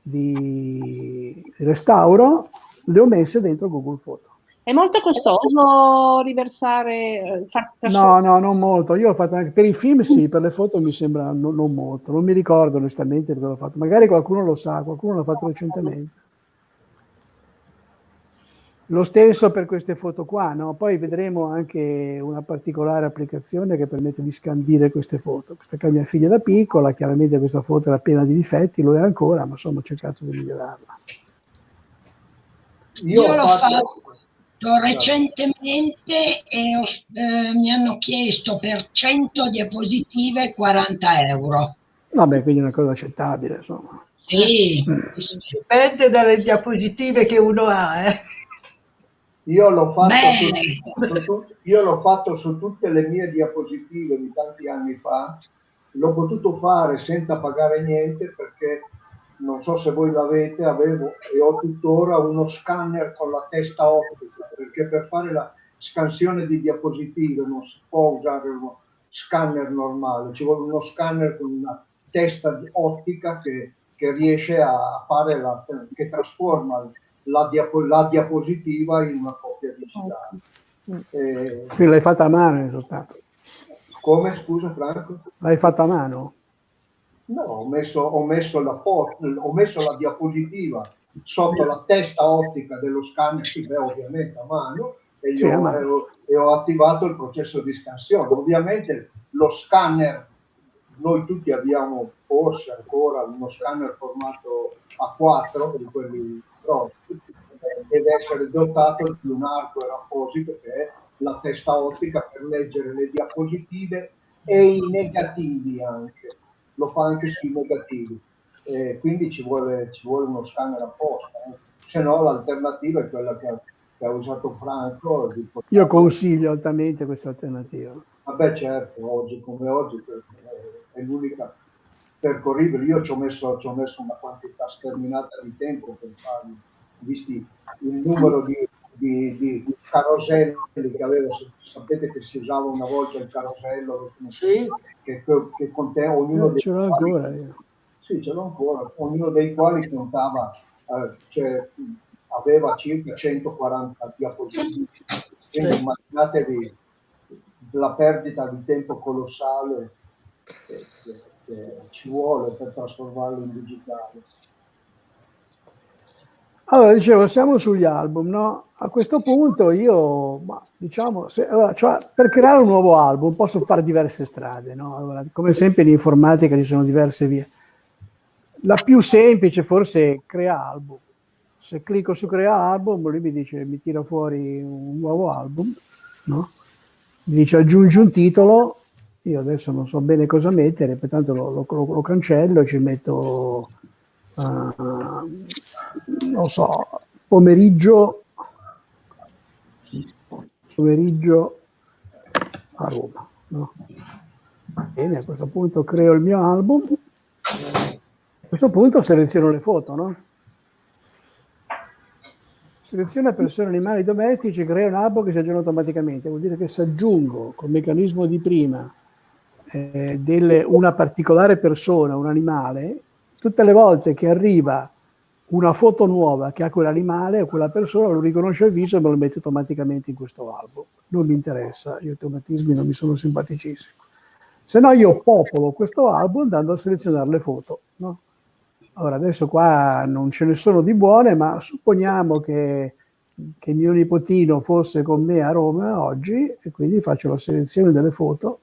di restauro, le ho messe dentro Google Photo. È molto costoso riversare, eh, far No, no, non molto. Io ho fatto anche per i film, sì, per le foto mi sembra no- non molto. Non mi ricordo onestamente perché l'ho fatto. Magari qualcuno lo sa, qualcuno l'ha fatto recentemente. Lo stesso per queste foto qua, no? Poi vedremo anche una particolare applicazione che permette di scandire queste foto. Questa è mia figlia da piccola, chiaramente questa foto era piena di difetti, lo è ancora, ma insomma ho cercato di migliorarla. Io, Io ho l'ho fatto, fatto recentemente e eh, mi hanno chiesto per 100 diapositive 40 euro. Vabbè, quindi è una cosa accettabile, insomma. Sì, Dipende dalle diapositive che uno ha. Eh. io l'ho fatto Beh. su, su tut- io l'ho fatto su tutte le mie diapositive di tanti anni fa. L'ho potuto fare senza pagare niente perché non so se voi l'avete, avevo e ho tuttora uno scanner con la testa ottica, perché per fare la scansione di diapositive non si può usare uno scanner normale, ci vuole uno scanner con una testa ottica che, che riesce a fare la, che trasforma la, diapo- la diapositiva in una copia digitale. Eh, Quindi l'hai fatta a mano in sostanza. come scusa Franco? L'hai fatta a mano? No, ho messo, ho messo la ho messo la diapositiva sotto la testa ottica dello scanner, beh, ovviamente a mano, e, Sì, io- a mano. e ho, ho attivato il processo di scansione. Ovviamente lo scanner, noi tutti abbiamo forse ancora uno scanner formato A4, di quelli eh, deve essere dotato di un hardware apposito che è la testa ottica per leggere le diapositive e i negativi anche, lo fa anche sui negativi, eh, quindi ci vuole, ci vuole, uno scanner apposta, eh. se no l'alternativa è quella che ha, che ha usato Franco. Io consiglio altamente questa alternativa. Vabbè certo, oggi come oggi è l'unica percorribile, io ci ho, messo, ci ho messo una quantità sterminata di tempo per farlo, visti il numero di di, di, caroselli che avevo, sapete che si usava una volta il carosello sì. che, che conteneva ognuno dei ce l'ho quali, ancora io. Sì, ce l'ho ancora, ognuno dei quali contava, eh, cioè, aveva circa 140 diapositive, quindi sì. immaginatevi la perdita di tempo colossale che, che, che ci vuole per trasformarlo in digitale. Allora, dicevo, siamo sugli album, no? A questo punto io, diciamo, se, allora, cioè, per creare un nuovo album posso fare diverse strade, no? Allora, come sempre in informatica ci sono diverse vie. La più semplice forse è crea album. Se clicco su crea album, lui mi dice, mi tira fuori un nuovo album, no? Mi dice aggiungi un titolo, io adesso non so bene cosa mettere, pertanto lo, lo, lo cancello e ci metto uh, non so, pomeriggio, pomeriggio a Roma. No? Bene, a questo punto creo il mio album, a questo punto seleziono le foto, no? Seleziona persone, animali domestici, crea un album che si aggiorna automaticamente. Vuol dire che se aggiungo col meccanismo di prima eh, delle, una particolare persona, un animale, tutte le volte che arriva una foto nuova che ha quell'animale o quella persona, lo riconosce il viso e me lo mette automaticamente in questo album. Non mi interessa, gli automatismi non mi sono simpaticissimi. Se no io popolo questo album andando a selezionare le foto. No? Allora adesso qua non ce ne sono di buone, ma supponiamo che, che mio nipotino fosse con me a Roma oggi e quindi faccio la selezione delle foto,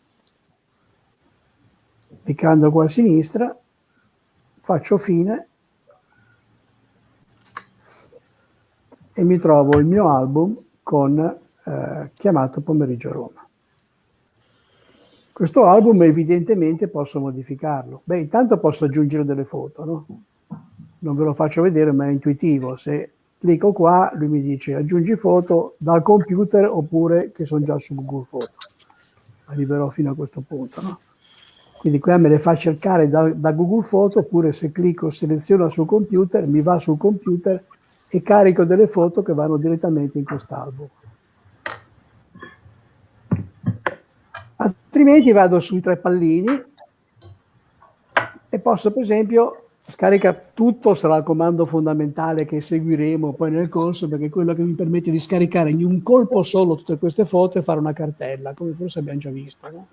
cliccando qua a sinistra, faccio fine e mi trovo il mio album con eh, chiamato Pomeriggio Roma. Questo album evidentemente posso modificarlo. Beh, intanto posso aggiungere delle foto, no? Non ve lo faccio vedere, ma è intuitivo. Se clicco qua, lui mi dice aggiungi foto dal computer oppure che sono già su Google Foto. Arriverò fino a questo punto, no? Quindi qua me le fa cercare da, da Google Foto, oppure se clicco seleziono sul computer, mi va sul computer e carico delle foto che vanno direttamente in quest'album. Altrimenti vado sui tre pallini e posso per esempio scarica tutto, sarà il comando fondamentale che seguiremo poi nel corso perché è quello che mi permette di scaricare in un colpo solo tutte queste foto e fare una cartella, come forse abbiamo già visto. No?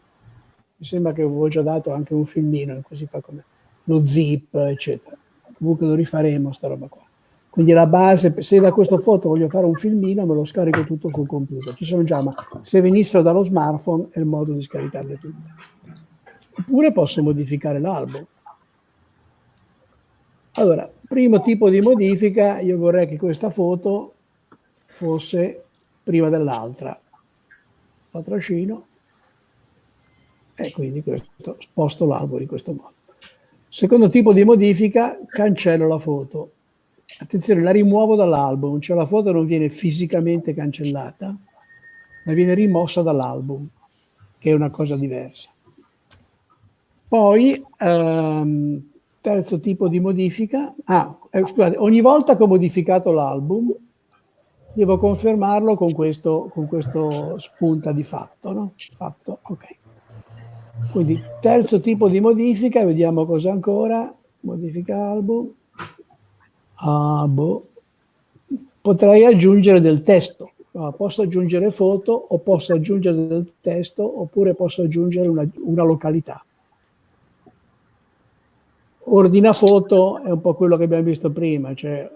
Mi sembra che avevo già dato anche un filmino, così fa come lo zip, eccetera. Comunque lo rifaremo, sta roba qua. Quindi la base, se da questa foto voglio fare un filmino, me lo scarico tutto sul computer. Ci sono già, ma se venissero dallo smartphone è il modo di scaricarle tutte. Oppure posso modificare l'album. Allora, primo tipo di modifica, io vorrei che questa foto fosse prima dell'altra. La trascino e quindi questo, sposto l'albero in questo modo. Secondo tipo di modifica, cancello la foto. Attenzione, la rimuovo dall'album, cioè la foto non viene fisicamente cancellata, ma viene rimossa dall'album, che è una cosa diversa. Poi, ehm, terzo tipo di modifica, ah, eh, scusate, ogni volta che ho modificato l'album, devo confermarlo con questo, con questo spunta di fatto, no? Fatto, ok. Quindi terzo tipo di modifica, vediamo cosa ancora, modifica album, ah, potrei aggiungere del testo, no, posso aggiungere foto o posso aggiungere del testo oppure posso aggiungere una, una località. Ordina foto è un po' quello che abbiamo visto prima, cioè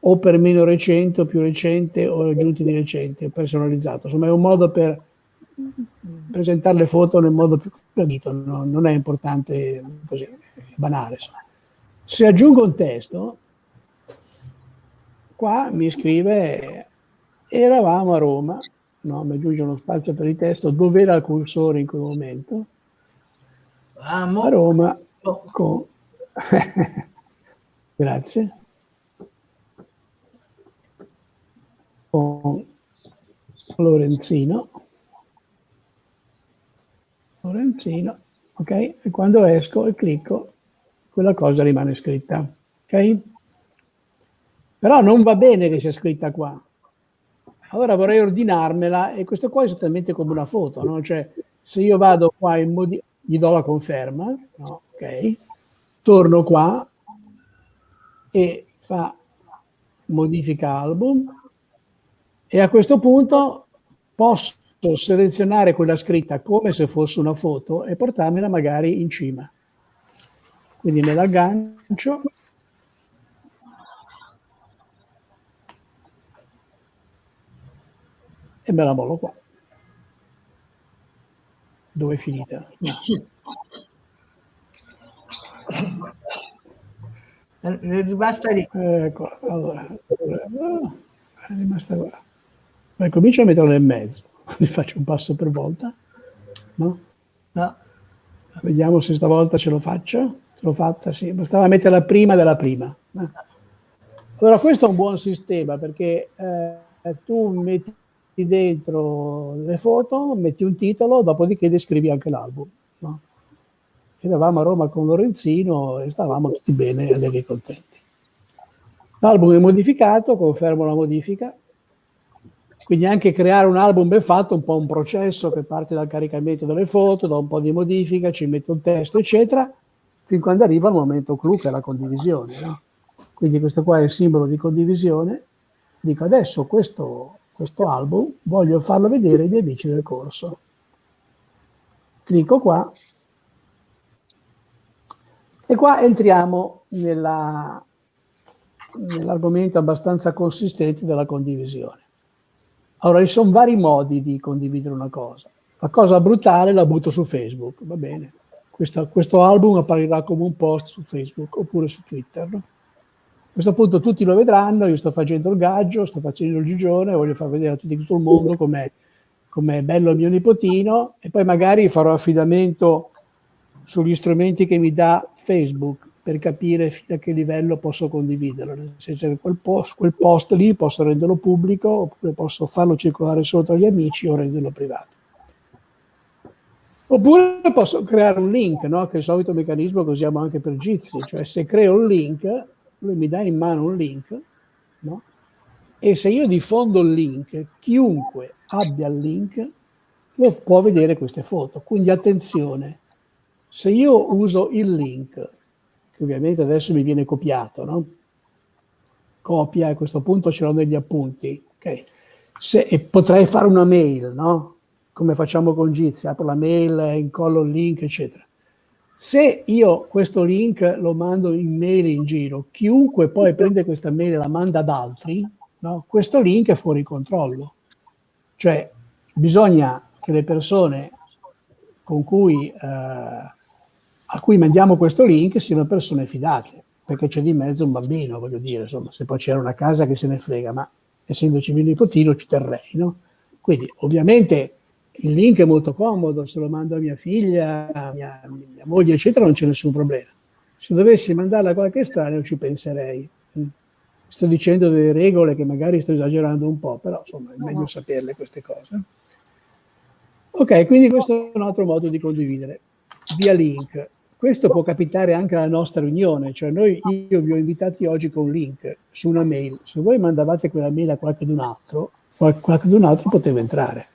o per meno recente o più recente o aggiunti di recente, personalizzato. Insomma è un modo per presentare le foto nel modo più gradito, no? non è importante così, è banale. Insomma. Se aggiungo un testo, qua mi scrive eravamo a Roma no? mi aggiunge uno spazio per il testo, dove era il cursore in quel momento? Amo. A Roma con... <laughs> Grazie. Con Lorenzino. Lorenzino, ok? E quando esco e clicco, quella cosa rimane scritta, ok? Però non va bene che sia scritta qua. Allora vorrei ordinarmela e questo qua è esattamente come una foto, no? Cioè, se io vado qua in modi gli do la conferma, no? ok? Torno qua e fa modifica album e a questo punto posso selezionare quella scritta come se fosse una foto e portarmela magari in cima. Quindi me la aggancio e me la mollo qua. Dove è finita? È rimasta lì. Ecco, allora, allora, è rimasta qua. Poi comincio a metterla nel mezzo, <laughs> mi faccio un passo per volta, no? No. Vediamo se stavolta ce lo faccio. Ce l'ho fatta, sì, bastava metterla prima della prima. Allora questo è un buon sistema perché eh, tu metti dentro le foto, metti un titolo, dopodiché descrivi anche l'album. No? Eravamo a Roma con Lorenzino e stavamo tutti bene, allegri e contenti. L'album è modificato, confermo la modifica, quindi anche creare un album ben fatto è un po' un processo che parte dal caricamento delle foto, da un po' di modifica, ci metto un testo, eccetera, fin quando arriva il momento clou che è la condivisione. No? Quindi questo qua è il simbolo di condivisione. Dico adesso questo questo album, voglio farlo vedere agli amici del corso. Clicco qua e qua entriamo nell'argomento abbastanza consistente della condivisione. Allora, ci sono vari modi di condividere una cosa. La cosa brutale la butto su Facebook, va bene. Questo, questo album apparirà come un post su Facebook oppure su Twitter. No? A questo punto tutti lo vedranno, io sto facendo il gaggio, sto facendo il gigione, voglio far vedere a tutti tutto il mondo com'è, com'è bello il mio nipotino e poi magari farò affidamento sugli strumenti che mi dà Facebook per capire fino a che livello posso condividerlo, nel senso che quel post, quel post lì posso renderlo pubblico oppure posso farlo circolare solo tra gli amici o renderlo privato. Oppure posso creare un link, no? che è il solito meccanismo che usiamo anche per Jitsi, cioè se creo un link lui mi dà in mano un link, no? e se io diffondo il link, chiunque abbia il link lo può vedere queste foto. Quindi attenzione, se io uso il link, che ovviamente adesso mi viene copiato, no? copia, a questo punto ce l'ho negli appunti, okay? se, e potrei fare una mail, no? come facciamo con Jitsi, apro la mail, incollo il link, eccetera. Se io questo link lo mando in mail in giro, chiunque poi prende questa mail e la manda ad altri, no? questo link è fuori controllo. Cioè bisogna che le persone con cui, eh, a cui mandiamo questo link siano persone fidate, perché c'è di mezzo un bambino, voglio dire, insomma, se poi c'era una casa che se ne frega, ma essendoci mio nipotino ci terrei, no? Quindi ovviamente il link è molto comodo, se lo mando a mia figlia, a mia, mia moglie, eccetera, non c'è nessun problema. Se dovessi mandarla a qualche estraneo ci penserei. Sto dicendo delle regole che magari sto esagerando un po', però insomma è meglio saperle queste cose. Ok, quindi questo è un altro modo di condividere, via link. Questo può capitare anche alla nostra riunione, cioè noi, io vi ho invitati oggi con un link su una mail, se voi mandavate quella mail a qualcun altro, qualcun altro poteva entrare.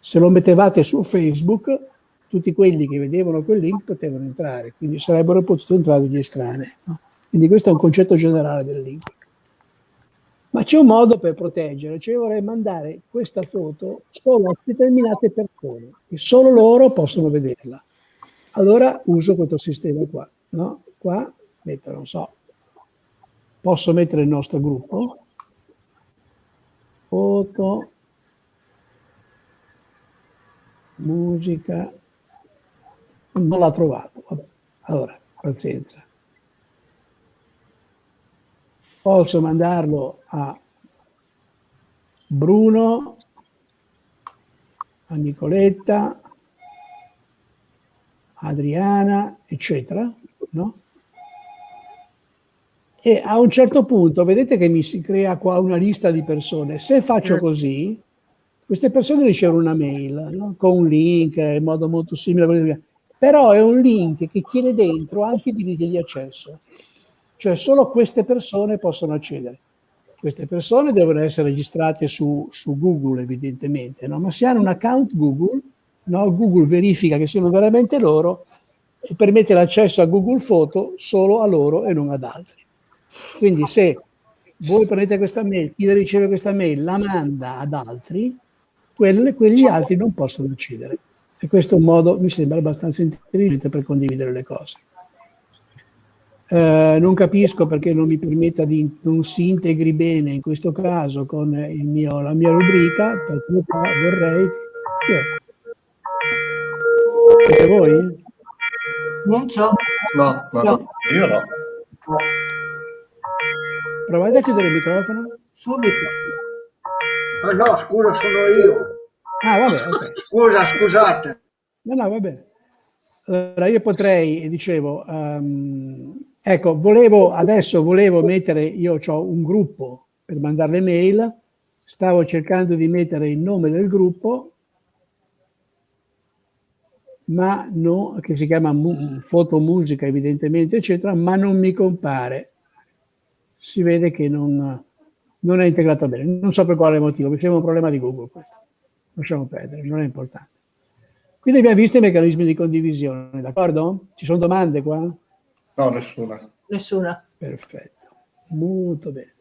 Se lo mettevate su Facebook, tutti quelli che vedevano quel link potevano entrare, quindi sarebbero potuti entrare degli estranei. No? Quindi questo è un concetto generale del link. Ma c'è un modo per proteggere, cioè io vorrei mandare questa foto solo a determinate persone, che solo loro possono vederla. Allora uso questo sistema qua. No? Qua metto, non so, posso mettere il nostro gruppo, foto, musica, non l'ha trovato. Allora, pazienza. Posso mandarlo a Bruno a Nicoletta, Adriana, eccetera, no? E a un certo punto vedete che mi si crea qua una lista di persone. Se faccio così, queste persone ricevono una mail no? con un link in modo molto simile però è un link che tiene dentro anche i diritti di accesso, cioè solo queste persone possono accedere. Queste persone devono essere registrate su, su Google evidentemente, no? ma se hanno un account Google, no? Google verifica che siano veramente loro e permette l'accesso a Google Foto solo a loro e non ad altri. Quindi se voi prendete questa mail, chi riceve questa mail la manda ad altri, quelle, quegli altri non possono accedere. E questo è un modo, mi sembra, abbastanza intelligente per condividere le cose. Eh, non capisco perché non mi permetta di non si integri bene in questo caso con mio, la mia rubrica, perché vorrei... Chi è? Siete voi? Non so. No, no, no. io no. Provate a chiudere il microfono. Subito. Ah, no, scusa, sono io. Ah, vabbè, ok. Scusa, scusate. No, no, va bene. Allora, io potrei, dicevo, um, ecco, volevo, adesso volevo mettere, io ho un gruppo per mandare le mail, stavo cercando di mettere il nome del gruppo, ma no, che si chiama foto musica evidentemente, eccetera, ma non mi compare. Si vede che non, non è integrato bene. Non so per quale motivo, mi sembra un problema di Google questo. Lasciamo perdere, non è importante. Quindi abbiamo visto i meccanismi di condivisione, d'accordo? Ci sono domande qua? No, nessuna. Nessuna. Perfetto, molto bene.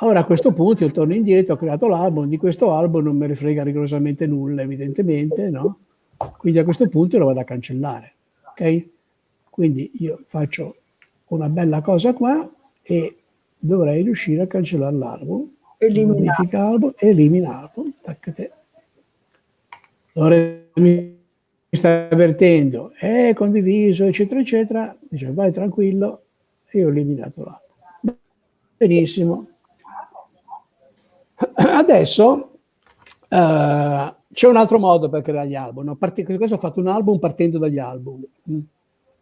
Ora a questo punto io torno indietro, ho creato l'album, di questo album non me ne frega rigorosamente nulla, evidentemente, no? Quindi a questo punto lo vado a cancellare, ok? Quindi io faccio una bella cosa qua e dovrei riuscire a cancellare l'album. Modifica album, elimina album, taccate. Allora mi sta avvertendo, è condiviso, eccetera, eccetera. Dice, vai tranquillo, e ho eliminato l'album. Benissimo. <clears throat> Adesso uh, c'è un altro modo per creare gli album. Part- questo ho fatto un album partendo dagli album. Mm.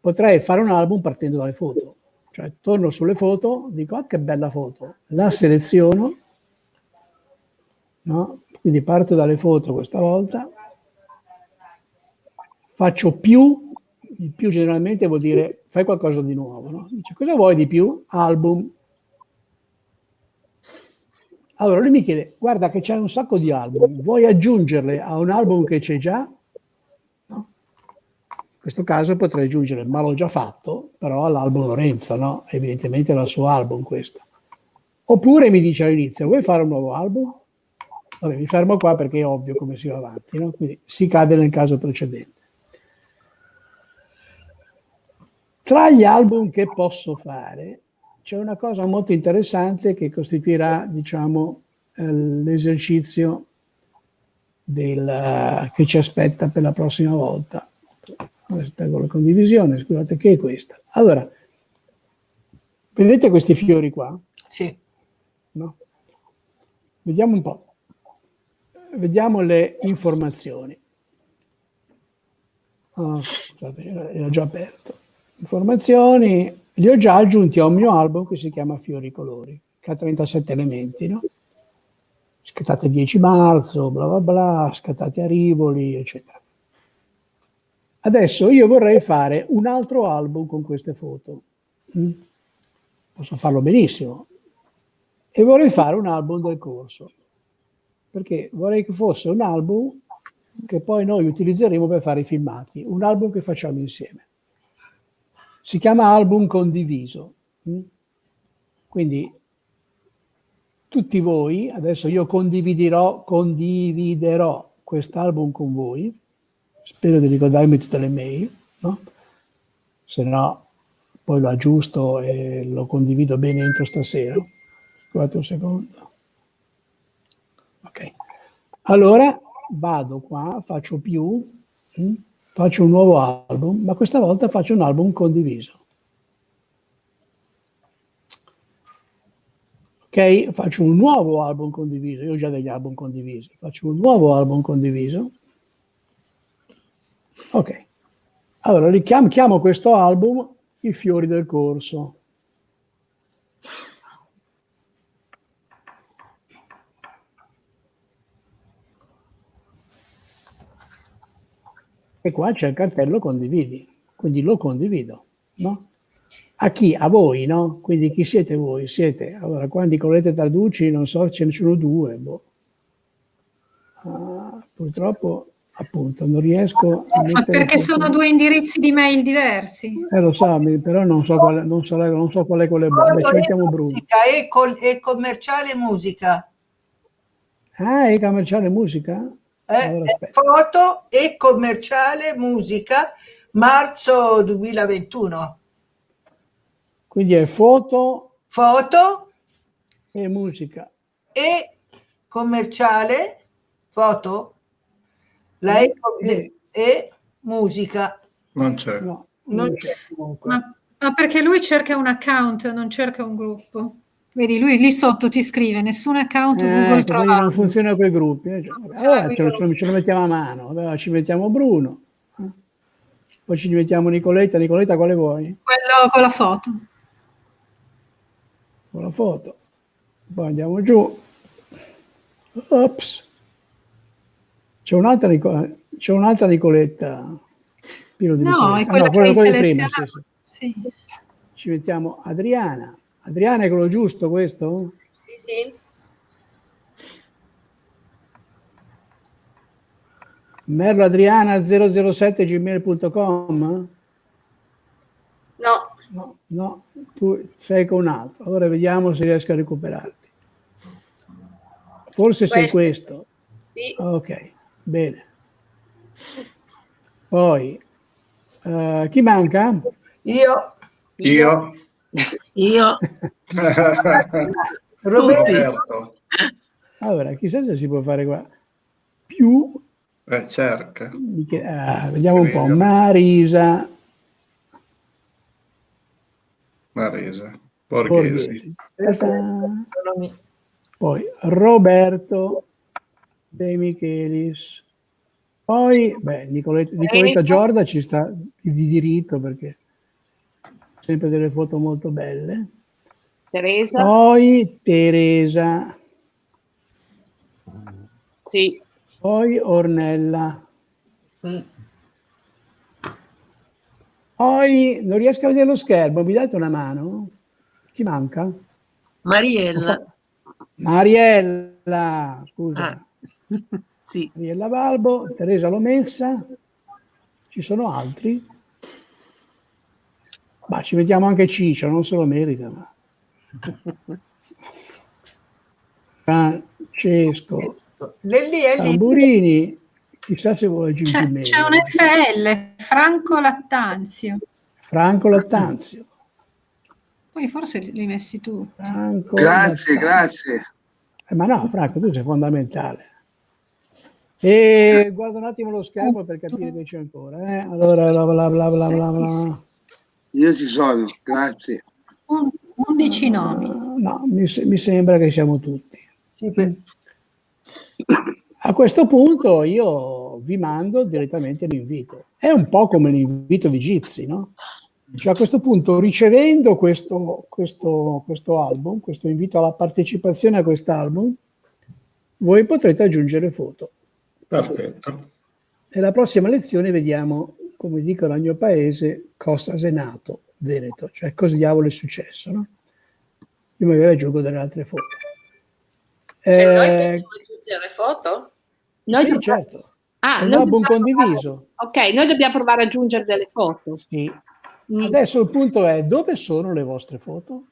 Potrei fare un album partendo dalle foto. Cioè, torno sulle foto, dico, ah, che bella foto. La seleziono, no? Quindi parto dalle foto questa volta. Faccio più, il più generalmente vuol dire fai qualcosa di nuovo, no? Dice, cosa vuoi di più? Album. Allora lui mi chiede, guarda che c'è un sacco di album, vuoi aggiungerle a un album che c'è già? No? In questo caso potrei aggiungere, ma l'ho già fatto, però all'album Lorenzo, no? Evidentemente era il suo album questo. Oppure mi dice all'inizio, vuoi fare un nuovo album? Vabbè, mi fermo qua perché è ovvio come si va avanti, no? Quindi si cade nel caso precedente. Tra gli album che posso fare, c'è una cosa molto interessante che costituirà, diciamo, eh, l'esercizio del, che ci aspetta per la prossima volta. Tengo la condivisione, scusate, che è questa. Allora, vedete questi fiori qua? Sì. No? Vediamo un po'. Vediamo le informazioni. Oh, scusate, era già aperto. Informazioni, li ho già aggiunti a un mio album che si chiama Fiori Colori, che ha 37 elementi, no? Scattate 10 marzo, bla bla bla, scattate a Rivoli, eccetera. Adesso io vorrei fare un altro album con queste foto. Mm? Posso farlo benissimo. E vorrei fare un album del corso. Perché vorrei che fosse un album che poi noi utilizzeremo per fare i filmati, un album che facciamo insieme si chiama album condiviso. Mm? Quindi tutti voi, adesso io condividerò, condividerò quest'album con voi, spero di ricordarmi tutte le mail, no? se no poi lo aggiusto e lo condivido bene entro stasera. Scusate un secondo. Ok. Allora vado qua, faccio più? Mm? Faccio un nuovo album, ma questa volta faccio un album condiviso. Ok, faccio un nuovo album condiviso, io ho già degli album condivisi, faccio un nuovo album condiviso. Ok, allora richiamo, chiamo questo album I fiori del corso. E qua c'è il cartello condividi, quindi lo condivido, no? A chi? A voi, no? Quindi chi siete voi? Siete, allora qua Nicoletta Tarducci, non so, ce ne sono due, boh. Uh, purtroppo appunto non riesco a Ma perché sono due indirizzi di mail diversi eh lo so però non so quale, non so, non so qual è quello buono Beh, cerchiamo Bruno e, col, e commerciale musica ah e commerciale musica eh, eh, foto e commerciale musica marzo 2021 quindi è foto foto e musica e commerciale foto la e, e, e musica. Non c'è. No, non c'è ma, ma, perché lui cerca un account, non cerca un gruppo. Vedi, lui lì sotto ti scrive nessun account eh, Google trovato. Non funziona con i gruppi. Eh. Allora, ce, lo, ce, lo mettiamo a mano. Allora, ci mettiamo Bruno. Eh. Poi ci mettiamo Nicoletta. Nicoletta, quale vuoi? Quello con la foto. Con la foto. Poi andiamo giù. Ops. C'è un'altra, c'è un'altra Nicoletta. Pieno di no, è quella ah, no, che hai prima, sì, sì. Sì. Ci mettiamo Adriana. Adriana è quello giusto questo? Sì, sì. Merlo Adriana 007 gmail.com? No. no. No, tu sei con un altro. Allora vediamo se riesco a recuperarti. Forse questo. sei questo. Sì. Ok. Bene. Poi, uh, chi manca? Io. Io. Io. <laughs> <laughs> <laughs> Roberto. Allora, chissà se si può fare qua. Più. Eh, cerca. Ah, vediamo un po'. Marisa. Marisa. Borghesi. Borghesi. Poi Roberto. De Michelis. Poi, beh, Nicoletta, Nicoletta Giorda ci sta di diritto perché sempre delle foto molto belle. Teresa. Poi Teresa. Sì. Poi Ornella. Mm. Poi non riesco a vedere lo schermo, mi date una mano? Chi manca? Mariella. Mariella, scusa. Ah. <laughs> sì. Ariella Balbo, Teresa Lomessa, ci sono altri? Ma ci mettiamo anche Ciccio, non se lo merita. Ma... <laughs> Francesco Tamburini, chissà se vuole aggiungere C'è, un FL, Franco Lattanzio. Franco Lattanzio. Poi forse li messi tu. Franco grazie, Lattanzio. grazie. Eh, ma no, Franco, tu sei fondamentale. E guardo un attimo lo schermo per capire che c'è ancora. Eh? Allora, bla bla bla bla bla bla. Io ci sono, grazie. 11 nomi. No, mi, mi, sembra che siamo tutti. A questo punto io vi mando direttamente l'invito. È un po' come l'invito di Gizi, no? Cioè a questo punto, ricevendo questo, questo, questo album, questo invito alla partecipazione a quest'album, voi potrete aggiungere foto. Perfetto. Nella prossima lezione vediamo, come dicono al mio paese, cosa è nato Veneto, cioè cosa diavolo è successo. No? Io magari aggiungo delle altre foto. Cioè, eh, noi possiamo aggiungere foto? Noi sì, dobbiamo... certo. Ah, è un album condiviso. Provare... Ok, noi dobbiamo provare ad aggiungere delle foto. Sì. Mm. Adesso il punto è dove sono le vostre foto?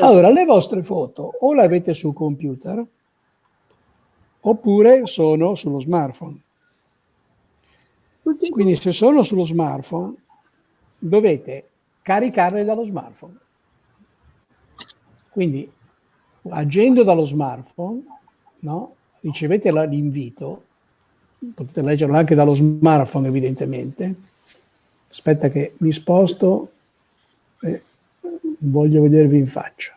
Allora, le vostre foto o le avete sul computer oppure sono sullo smartphone. Quindi se sono sullo smartphone dovete caricarle dallo smartphone. Quindi agendo dallo smartphone, no, ricevete l'invito potete leggerlo anche dallo smartphone evidentemente. Aspetta che mi sposto, eh, voglio vedervi in faccia.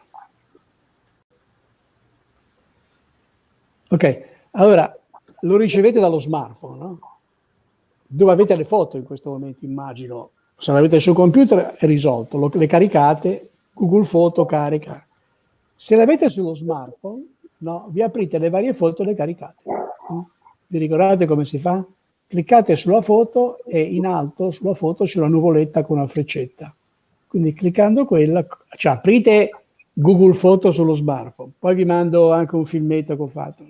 Ok, allora lo ricevete dallo smartphone, no? Dove avete le foto in questo momento, immagino. Se l'avete sul computer è risolto, lo, le caricate, Google Foto carica. Se l'avete sullo smartphone, no, vi aprite le varie foto e le caricate. Vi ricordate come si fa? Cliccate sulla foto e in alto sulla foto c'è una nuvoletta con una freccetta. Quindi cliccando quella, cioè aprite Google Foto sullo smartphone, poi vi mando anche un filmetto che ho fatto.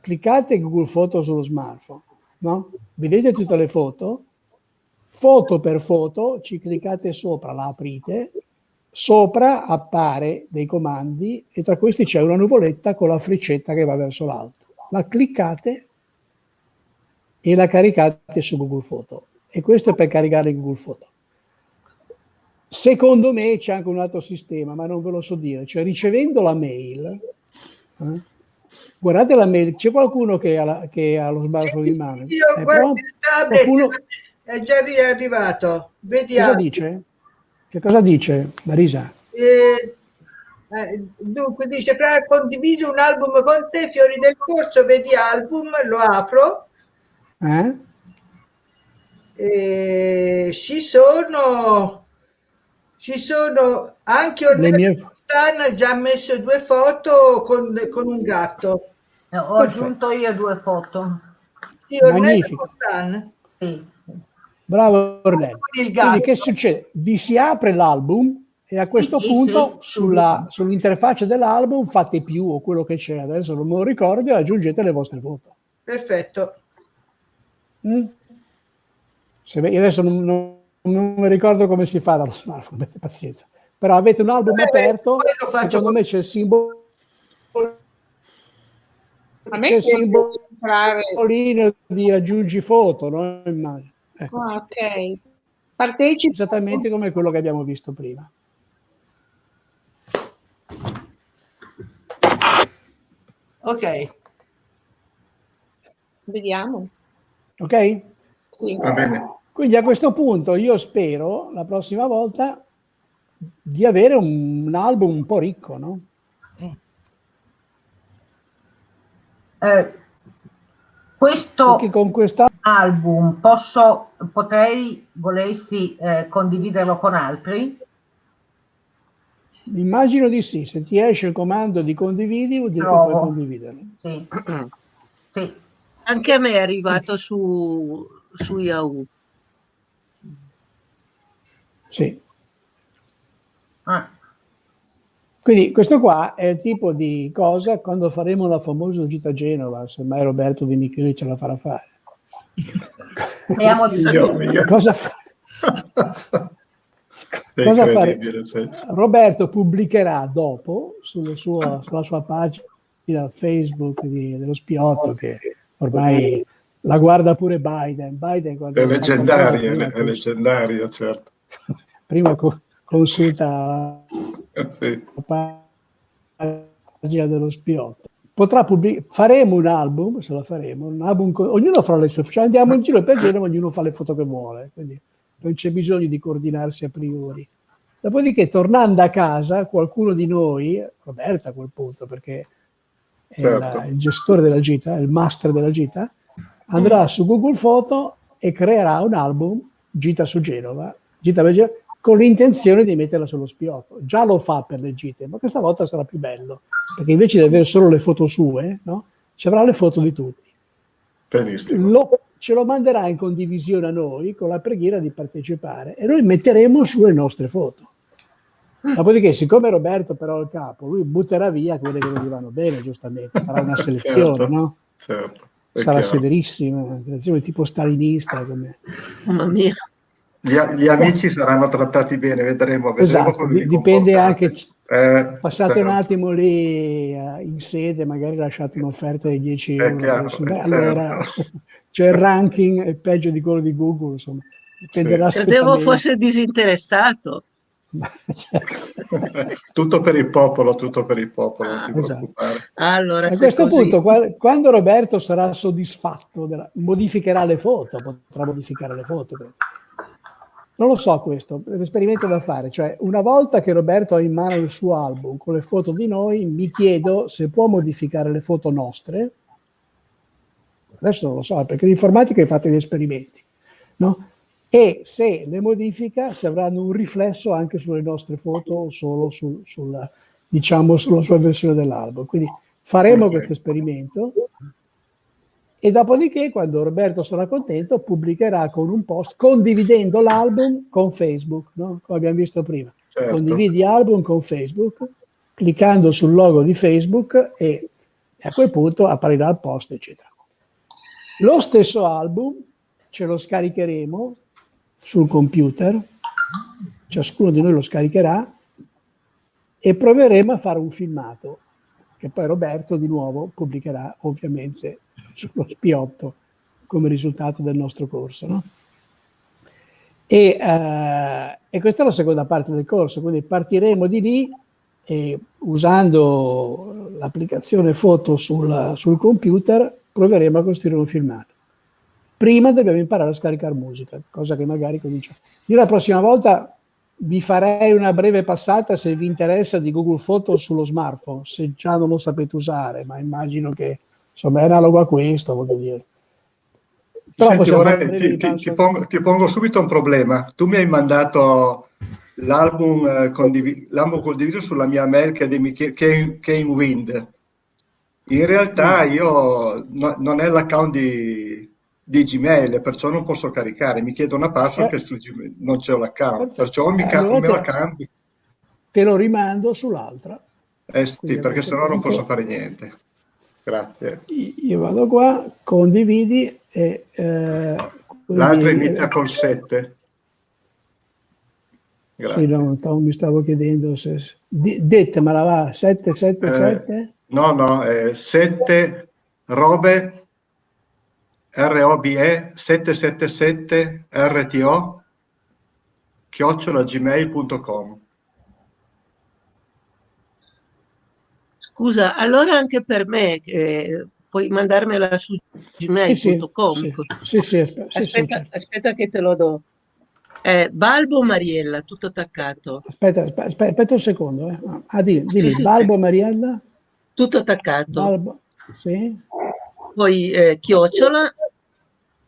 Cliccate Google Foto sullo smartphone, no? Vedete tutte le foto? Foto per foto, ci cliccate sopra, la aprite, sopra appare dei comandi e tra questi c'è una nuvoletta con la freccetta che va verso l'alto. La cliccate e la caricate su Google Foto. E questo è per caricare Google Foto. Secondo me c'è anche un altro sistema, ma non ve lo so dire. Cioè ricevendo la mail, eh, guardate la mail, c'è qualcuno che ha, la, che ha lo smartphone in mano? Io È guardo Qualcuno- è già arrivato. Vediamo. Cosa dice? Che cosa dice Marisa? Eh, eh, dunque dice fra condiviso un album con te fiori del corso vedi album lo apro Eh? e ci sono ci sono anche Ornella mie- Stan ha già messo due foto con, con un gatto Eh, Ho aggiunto io due foto. sì, Magnifico. Sì. Bravo Ornello. Quindi che succede? Vi si apre l'album e a questo sì, punto sì. sulla- sull'interfaccia dell'album fate più o quello che c'è, adesso non me lo ricordo, e aggiungete le vostre foto. perfetto Mm? Se io adesso non, non- non mi ricordo come si fa dallo smartphone, <laughs> pazienza. Però avete un album Beh, aperto, secondo con- me c'è il simbolo A me c'è il piace simbolo entrare. di aggiungi foto, no? Immagino. Ecco, Ah, ok. Partecipi. esattamente come quello che abbiamo visto prima. ok Vediamo. Ok? Sì. Va bene. Quindi a questo punto io spero la prossima volta di avere un, un album un po' ricco, no? Eh, questo album posso, potrei, volessi eh, condividerlo con altri? immagino di sì, se ti esce il comando di condividi vuol dire che Provo. puoi condividerlo. Sì. <clears throat> sì. Anche a me è arrivato su, su Yahoo. Sì. Ah, Quindi questo qua è il tipo di cosa quando faremo la famosa gita a Genova, se mai Roberto Di Michele ce la farà fare. speriamo di mio. Cosa, fa- cosa fare? Roberto pubblicherà dopo sulla sua, sulla sua pagina Facebook di- dello spiotto che ormai la guarda pure Biden. Biden È leggendaria, è prima, leggendaria, certo. prima co- consulta Sì. la pagina dello pubblic- faremo un album, se lo faremo, un album ognuno farà le sue cioè andiamo in giro per Genova, ognuno fa le foto che vuole, quindi non c'è bisogno di coordinarsi a priori. Dopodiché, tornando a casa, qualcuno di noi, Roberta a quel punto, perché è Certo. la- il gestore della gita, il master della gita, andrà su Google Foto e creerà un album, Gita su Genova, Gita per Genova, con l'intenzione di metterla sullo spiotto. Già lo fa per le gite, ma questa volta sarà più bello, perché invece di avere solo le foto sue, no? ci avrà le foto di tutti. Benissimo. Lo- ce lo manderà in condivisione a noi con la preghiera di partecipare e noi metteremo sulle nostre foto. Dopodiché, siccome Roberto però è il capo, lui butterà via quelle che non gli vanno bene, giustamente, farà una <laughs> selezione, Certo, no? certo. Sarà chiaro. severissima, una selezione tipo stalinista. Come... Mamma mia. Gli, gli amici saranno trattati bene, vedremo. vedremo Esatto, dipende comportate. anche, Eh, passate certo. un attimo lì eh, in sede, magari lasciate un'offerta di 10 È euro. chiaro, beh, è allora certo. <laughs> c'è il ranking, è peggio di quello di Google, insomma, dipenderà Credevo strettamente. fosse disinteressato. <laughs> <laughs> tutto per il popolo, tutto per il popolo, non ti Esatto. Allora, A se questo così- punto, qua- quando Roberto sarà soddisfatto, della- modificherà le foto, potrà modificare le foto. credo. Non lo so questo, è un esperimento da fare, cioè una volta che Roberto ha in mano il suo album con le foto di noi, mi chiedo se può modificare le foto nostre, adesso non lo so, perché l'informatica è fatta di esperimenti, no? E se le modifica, se avranno un riflesso anche sulle nostre foto o solo sul, sulla, diciamo, sulla sua versione dell'album. Quindi faremo Ok. questo esperimento e dopodiché, quando Roberto sarà contento, pubblicherà con un post condividendo l'album con Facebook, no? come abbiamo visto prima. Certo. Condividi album con Facebook, cliccando sul logo di Facebook e a quel punto apparirà il post, eccetera. Lo stesso album ce lo scaricheremo sul computer, ciascuno di noi lo scaricherà e proveremo a fare un filmato che poi Roberto di nuovo pubblicherà ovviamente <laughs> sullo spiotto come risultato del nostro corso. no? E, eh, e questa è la seconda parte del corso, quindi partiremo di lì e usando l'applicazione foto sul, sul computer proveremo a costruire un filmato. Prima dobbiamo imparare a scaricare musica, cosa che magari comincia. Io la prossima volta vi farei una breve passata se vi interessa di Google Photo sullo smartphone, se già non lo sapete usare, ma immagino che insomma è analogo a questo, voglio dire. Però Senti, vorrei- ti, ti- ti pongo, ti pongo subito un problema. Tu mi hai mandato l'album, eh, condivi- l'album condiviso sulla mia mail che è di Mich- Kane, Kane Wind. In realtà Mm. io no- non è l'account di, di Gmail, perciò non posso caricare. Mi chiedo una password Eh. che su Gmail non c'è l'account, perciò mi, Eh, allora me la te- cambi. Te lo rimando sull'altra. Eh sì, perché sennò non posso fare niente. Grazie. Io vado qua, condividi e... eh, L'altra quindi- inizia col 7. Grazie. Sì, no, mi stavo chiedendo se... di- Dettemela, va, 777? Eh, no, no, 7 robe ROBE 777 RTO chiocciola gmail.com. Scusa, allora anche per me eh, puoi mandarmela su gmail.com. Sì, sì, aspetta, aspetta che te lo do. Eh, Balbo Mariella, tutto attaccato. Aspetta, aspetta, aspetta, un secondo. Eh. Ah, dimmi, dimmi, Sì. Balbo Mariella? Tutto attaccato. Balbo, sì, Poi eh, chiocciola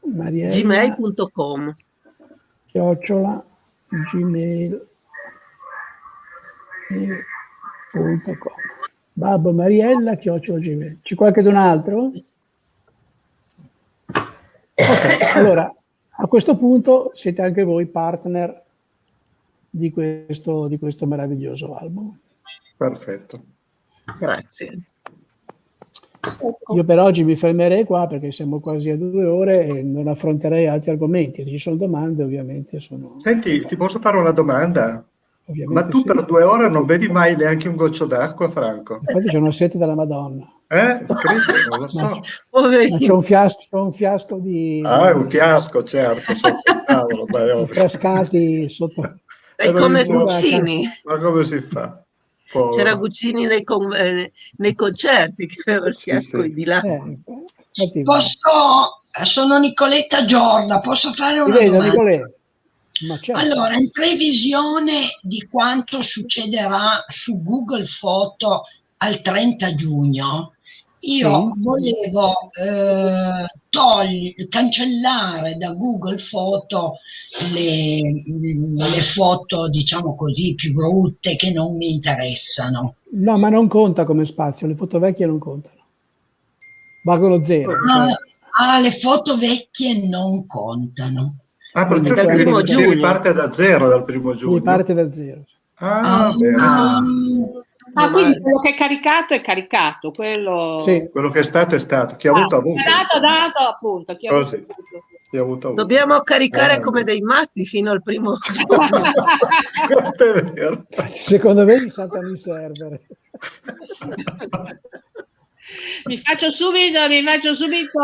gmail.com. chiocciola, gmail, gmail.com. Babbo Mariella, chiocciola, gmail. C'è qualcun altro? Ok, allora, a questo punto siete anche voi partner di questo, di questo meraviglioso album. Perfetto. Grazie. Io per oggi mi fermerei qua perché siamo quasi a due ore e non affronterei altri argomenti. Se ci sono domande, ovviamente sono. Senti, ti posso fare una domanda? Ovviamente Ma tu sì. per due ore non bevi mai neanche un goccio d'acqua, Franco? Infatti c'è una sete della Madonna. Eh? Credo, non lo so. Ma c'è un fiasco, un fiasco di Ah, è un fiasco, certo, sotto il tavolo, beh, sotto. È come Guccini. Ma come si fa? C'era Guccini nei, con- eh, nei concerti che aveva il fiasco sì. di là. Eh, Posso, sono Nicoletta Giorda, posso fare ti una vedo, domanda? Nicolè. Certo. Allora, in previsione di quanto succederà su Google Foto al 30 giugno, io Sì. volevo eh, togli- cancellare da Google Foto le, le foto, diciamo così, più brutte che non mi interessano. No, ma non conta come spazio, le foto vecchie non contano. Valgono zero. Ah, cioè, ah, le foto vecchie non contano. Ah, perciò Dal si, primo si giugno. riparte da zero dal primo giugno. quindi parte da zero. Ah, bene. Ah, Ah, quindi quello che è caricato è caricato, quello... Sì. Quello che è stato è stato. Chi ha Ah, avuto ha avuto. dato, dato, appunto. Chi ha avuto, ha avuto. Chi ha avuto avuto. Dobbiamo caricare Eh, come dei matti fino al primo. <laughs> Secondo me mi saltano i server. <laughs> mi faccio subito, mi faccio subito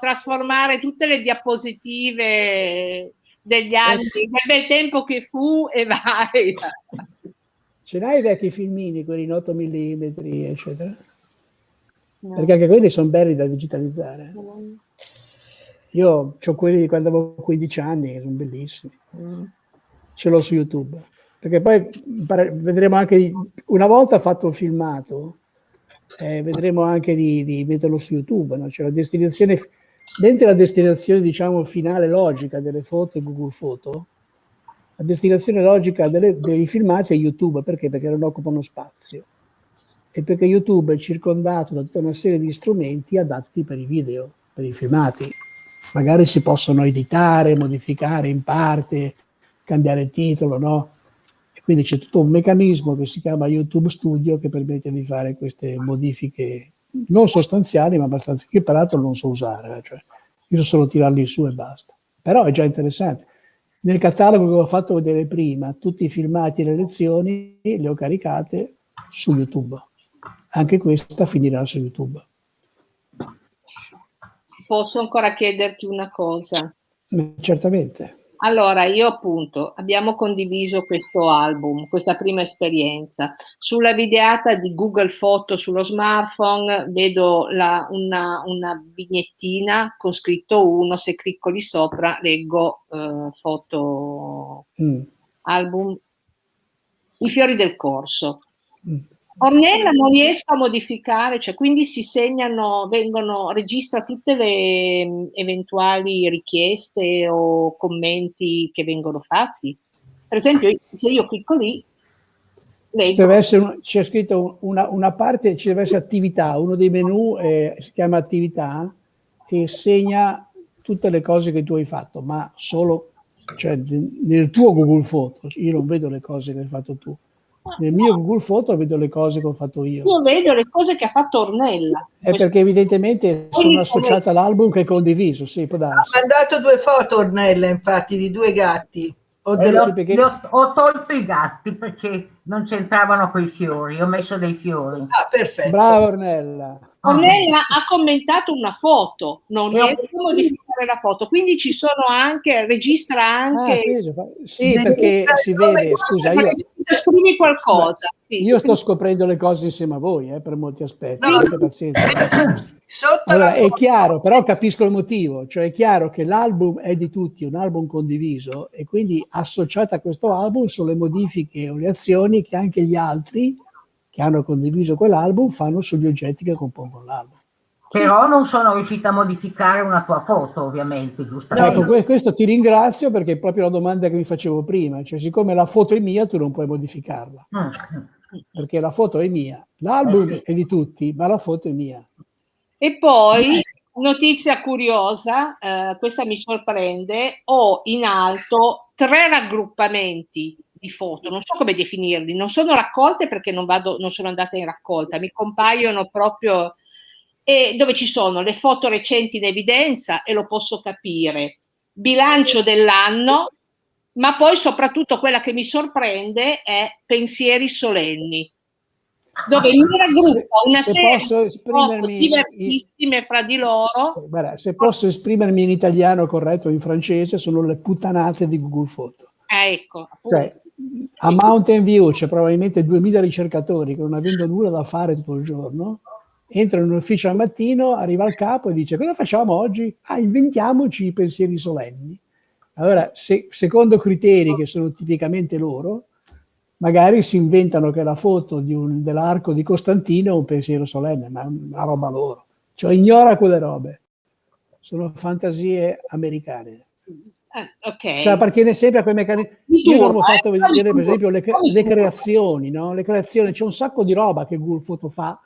trasformare tutte le diapositive degli anni, sì. del bel tempo che fu e vai. Ce l'hai i vecchi filmini, quelli in 8 mm, eccetera? No. Perché anche quelli sono belli da digitalizzare. Io ho quelli di quando avevo 15 anni, che sono bellissimi. ce l'ho su YouTube. Perché poi vedremo anche, una volta fatto il filmato, eh, vedremo anche di, di, metterlo su YouTube, no? cioè la destinazione, dentro la destinazione diciamo finale logica delle foto in Google Foto, la destinazione logica delle, dei filmati è YouTube, perché? Perché non occupano spazio e perché YouTube è circondato da tutta una serie di strumenti adatti per i video, per i filmati. Magari si possono editare, modificare in parte, cambiare titolo, no? Quindi c'è tutto un meccanismo che si chiama YouTube Studio che permette di fare queste modifiche non sostanziali, ma abbastanza, che peraltro non so usare, eh, cioè io so solo tirarli su e basta. Però è già interessante. Nel catalogo che ho fatto vedere prima, tutti i filmati e le lezioni le ho caricate su YouTube anche questa finirà su YouTube. Posso ancora chiederti una cosa? Certamente. Allora, io appunto abbiamo condiviso questo album, questa prima esperienza. Sulla videata di Google Foto sullo smartphone vedo la, una, una, vignettina con scritto 1, se clicco lì sopra leggo eh, foto mm. album I fiori del corso. Mm. Ornella non riesco a modificare, cioè quindi si segnano, vengono, registra tutte le mm, eventuali richieste o commenti che vengono fatti. Per esempio, se io clicco lì, c'è scritto una, una, parte, ci deve essere attività, uno dei menu eh, si chiama attività e segna tutte le cose che tu hai fatto, ma solo cioè, nel tuo Google Foto, io non vedo le cose che hai fatto tu nel mio Google Foto vedo le cose che ho fatto io. Io vedo le cose che ha fatto Ornella. È perché evidentemente sono associata all'album che è condiviso, sì, può darsi. Ha mandato due foto Ornella, infatti, di due gatti. Ho, eh, ho, perché... ho, ho, tolto i gatti perché non c'entravano quei fiori, ho messo dei fiori. Ah, perfetto. Brava Ornella. Ornella ha commentato una foto, non riesco a modificare la foto, quindi ci sono anche, registra anche... Ah, sì, perché si vede, scusa, io... Scrivi qualcosa. Sì. Io sto scoprendo le cose insieme a voi, eh, per molti aspetti, no. pazienza. Allora, è chiaro, però capisco il motivo, cioè è chiaro che l'album è di tutti, un album condiviso, e quindi associate a questo album sono le modifiche o le azioni che anche gli altri che hanno condiviso quell'album fanno sugli oggetti che compongono l'album. Però non sono riuscita a modificare una tua foto, ovviamente, giustamente. Ecco, questo ti ringrazio perché è proprio la domanda che mi facevo prima, cioè siccome la foto è mia tu non puoi modificarla, mm. perché la foto è mia, l'album eh sì. è di tutti, ma la foto è mia. E poi, notizia curiosa, eh, questa mi sorprende, ho in alto tre raggruppamenti di foto, non so come definirli, non sono raccolte perché non, vado, non sono andata in raccolta, mi compaiono proprio e dove ci sono le foto recenti in evidenza e lo posso capire, bilancio dell'anno, ma poi soprattutto quella che mi sorprende è pensieri solenni, dove mi raggruppo una se serie di foto diversissime fra di loro. Guarda, se posso esprimermi in italiano corretto o in francese, sono le puttanate di Google Foto. Eh, ecco, cioè, a Mountain View c'è probabilmente 2000 ricercatori che non avendo nulla da fare tutto il giorno, entrano in ufficio al mattino, arriva il capo e dice cosa facciamo oggi? Ah, inventiamoci i pensieri solenni. Allora, se, secondo criteri che sono tipicamente loro, magari si inventano che la foto dell'arco di Costantino è un pensiero solenne, ma è una roba loro. Cioè ignora quelle robe. Sono fantasie americane. Eh, okay. Cioè, appartiene sempre a quei meccanismi. Io non ho fatto eh, vedere, per esempio, le, le creazioni, no? Le creazioni, c'è un sacco di roba che Google Photo fa.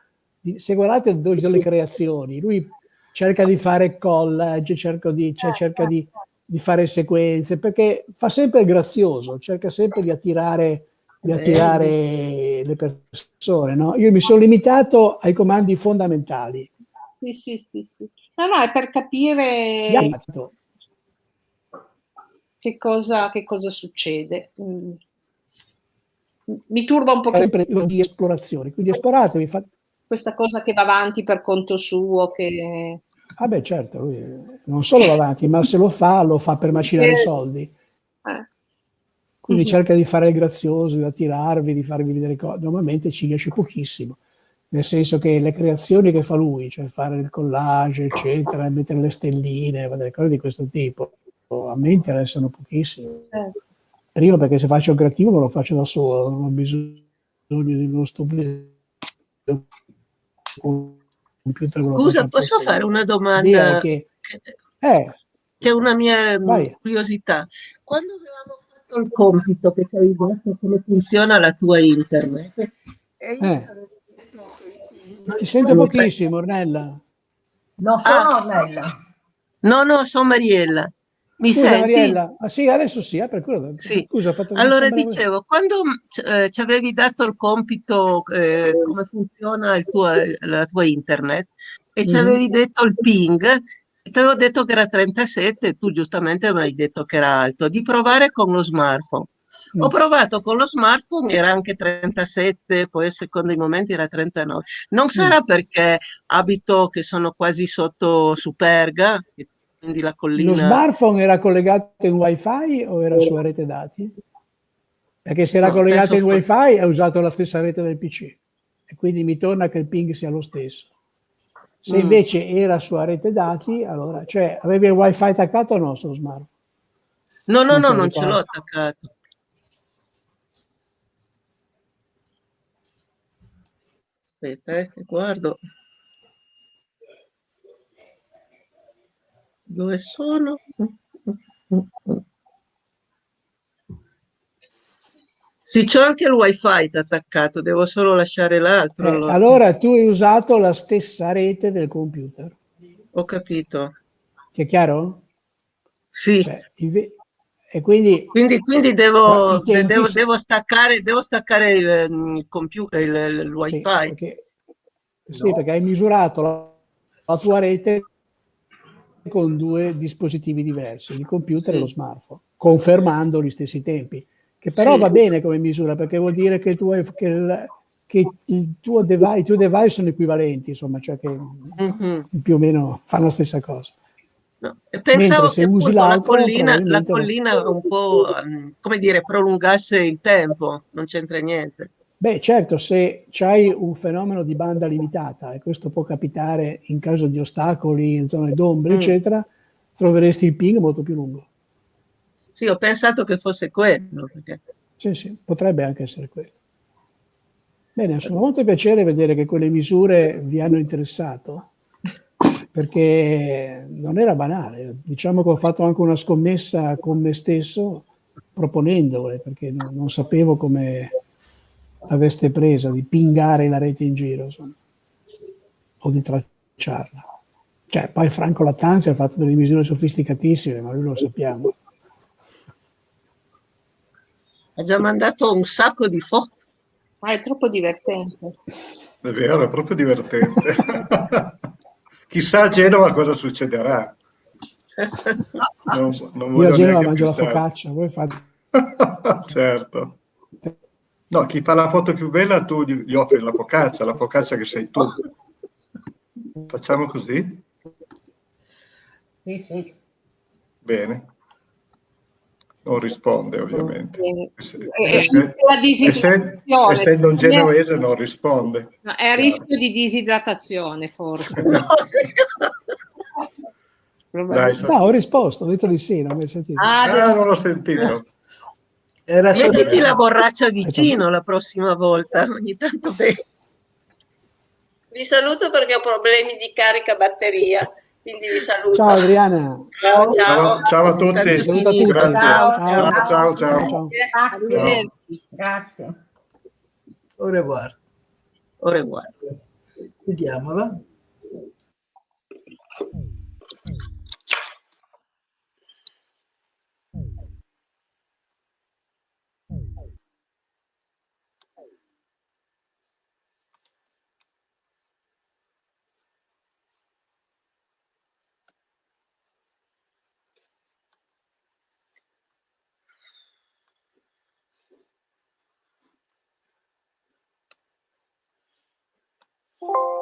Se guardate dove sono le creazioni, lui cerca di fare collage, cerca di, cioè, cerca di, di fare sequenze, perché fa sempre il grazioso, cerca sempre di attirare, di attirare le persone. No? Io mi sono limitato ai comandi fondamentali. Sì, sì, sì. sì. No, no, è per capire che cosa, che cosa succede. Mm. Mi turba un po' di esplorazione, quindi esploratevi. Fa... Questa cosa che va avanti per conto suo, che... Ah beh, certo, lui non solo va avanti, ma se lo fa, lo fa per macinare i soldi. Eh. Quindi mm-hmm. cerca di fare il grazioso, di attirarvi, di farvi vedere cose. Normalmente ci riesce pochissimo, nel senso che le creazioni che fa lui, cioè fare il collage, eccetera, mettere le stelline, cose di questo tipo, a me interessano pochissimo. Eh. prima perché se faccio il creativo me lo faccio da solo, non ho bisogno di uno stupido computer. Scusa, posso fare una domanda che, che, eh, che è una mia vai. curiosità? Quando avevamo fatto il compito che ci avevi detto come funziona la tua internet, e io Eh. ti sento pochissimo, Ornella. No, sono Ah. Ornella. No, no, sono Mariella. Mi Scusa, senti? Mariella. Ah, sì, adesso sì, eh, per quello. Sì. Scusa, ho fatto mi Allora dicevo, quando eh, ci avevi dato il compito eh, come funziona il tuo- la tua internet e ci Mhm. avevi detto il ping, ti avevo detto che era 37 e tu giustamente mi hai detto che era alto, di provare con lo smartphone. Mm. Ho provato con lo smartphone, era anche 37, poi a secondo i momenti era 39. Non Mm. sarà perché abito che sono quasi sotto Superga, e quindi la Lo collina... smartphone era collegato in wifi o era su rete dati? Perché se era No, collegato in wifi ha usato la stessa rete del PC e quindi mi torna che il ping sia lo stesso. Se Mm. invece era su rete dati, allora, cioè avevi il wifi attaccato o no sullo smartphone? No, no, Non no, lo non ce l'ho attaccato. Aspetta, eh, guardo. Dove sono? Sì, c'ho anche il wifi attaccato, devo solo lasciare l'altro. Eh, allora. allora tu hai usato la stessa rete del computer. Ho capito. Ti è chiaro? Sì. Cioè, e quindi, Quindi, quindi devo, tempi devo, devo staccare, devo staccare il, il computer, il, il sì, wifi. perché, sì, perché hai misurato la, la tua rete con due dispositivi diversi, il computer e Sì. lo smartphone, confermando gli stessi tempi, che però Sì. va bene come misura perché vuol dire che il tuo, che il, che il tuo device, i tuoi device sono equivalenti, insomma, cioè che Mhm. più o meno fanno la stessa cosa. No, e Pensavo che usi la collina, la collina un po', ehm, come dire, prolungasse il tempo, non c'entra niente. Beh, certo, se c'hai un fenomeno di banda limitata, e questo può capitare in caso di ostacoli, in zone d'ombra, Mm. eccetera, troveresti il ping molto più lungo. Sì, ho pensato che fosse quello, perché Sì, sì, potrebbe anche essere quello. Bene, sono molto piacere vedere che quelle misure vi hanno interessato, perché non era banale. Diciamo che ho fatto anche una scommessa con me stesso proponendole, perché non, non sapevo come aveste presa di pingare la rete in giro, insomma, o di tracciarla. Cioè, poi Franco Lattanzi ha fatto delle misure sofisticatissime, ma lui lo sappiamo. ha già mandato un sacco di foto. Ma è troppo divertente. È vero, è proprio divertente. <laughs> Chissà a Genova cosa succederà. <laughs> Non, non Io a Genova mangio la pensare. focaccia, voi fate... <laughs> certo. No, chi fa la foto più bella tu gli, offri la focaccia, la focaccia che sei tu. Facciamo così? Sì, sì. Bene. Non risponde ovviamente. Eh, Ess- eh, ess- la disidratazione. essen- essendo un genovese non risponde. No, è a rischio di disidratazione, forse. <laughs> Dai, sa- No, ho risposto, ho detto di sì, non mi hai sentito. Ah, Ah, non l'ho sentito. Era solo... Mettiti la borraccia <laughs> vicino la prossima volta, ogni tanto beh, Vi saluto perché ho problemi di carica batteria, quindi vi saluto. Ciao Adriana. Ciao, ciao. Ciao, ciao a tutti. Saluta a tutti. Ciao, Ciao, ciao, ciao. Ciao. Grazie. Grazie. Au revoir. au revoir. Vediamola. you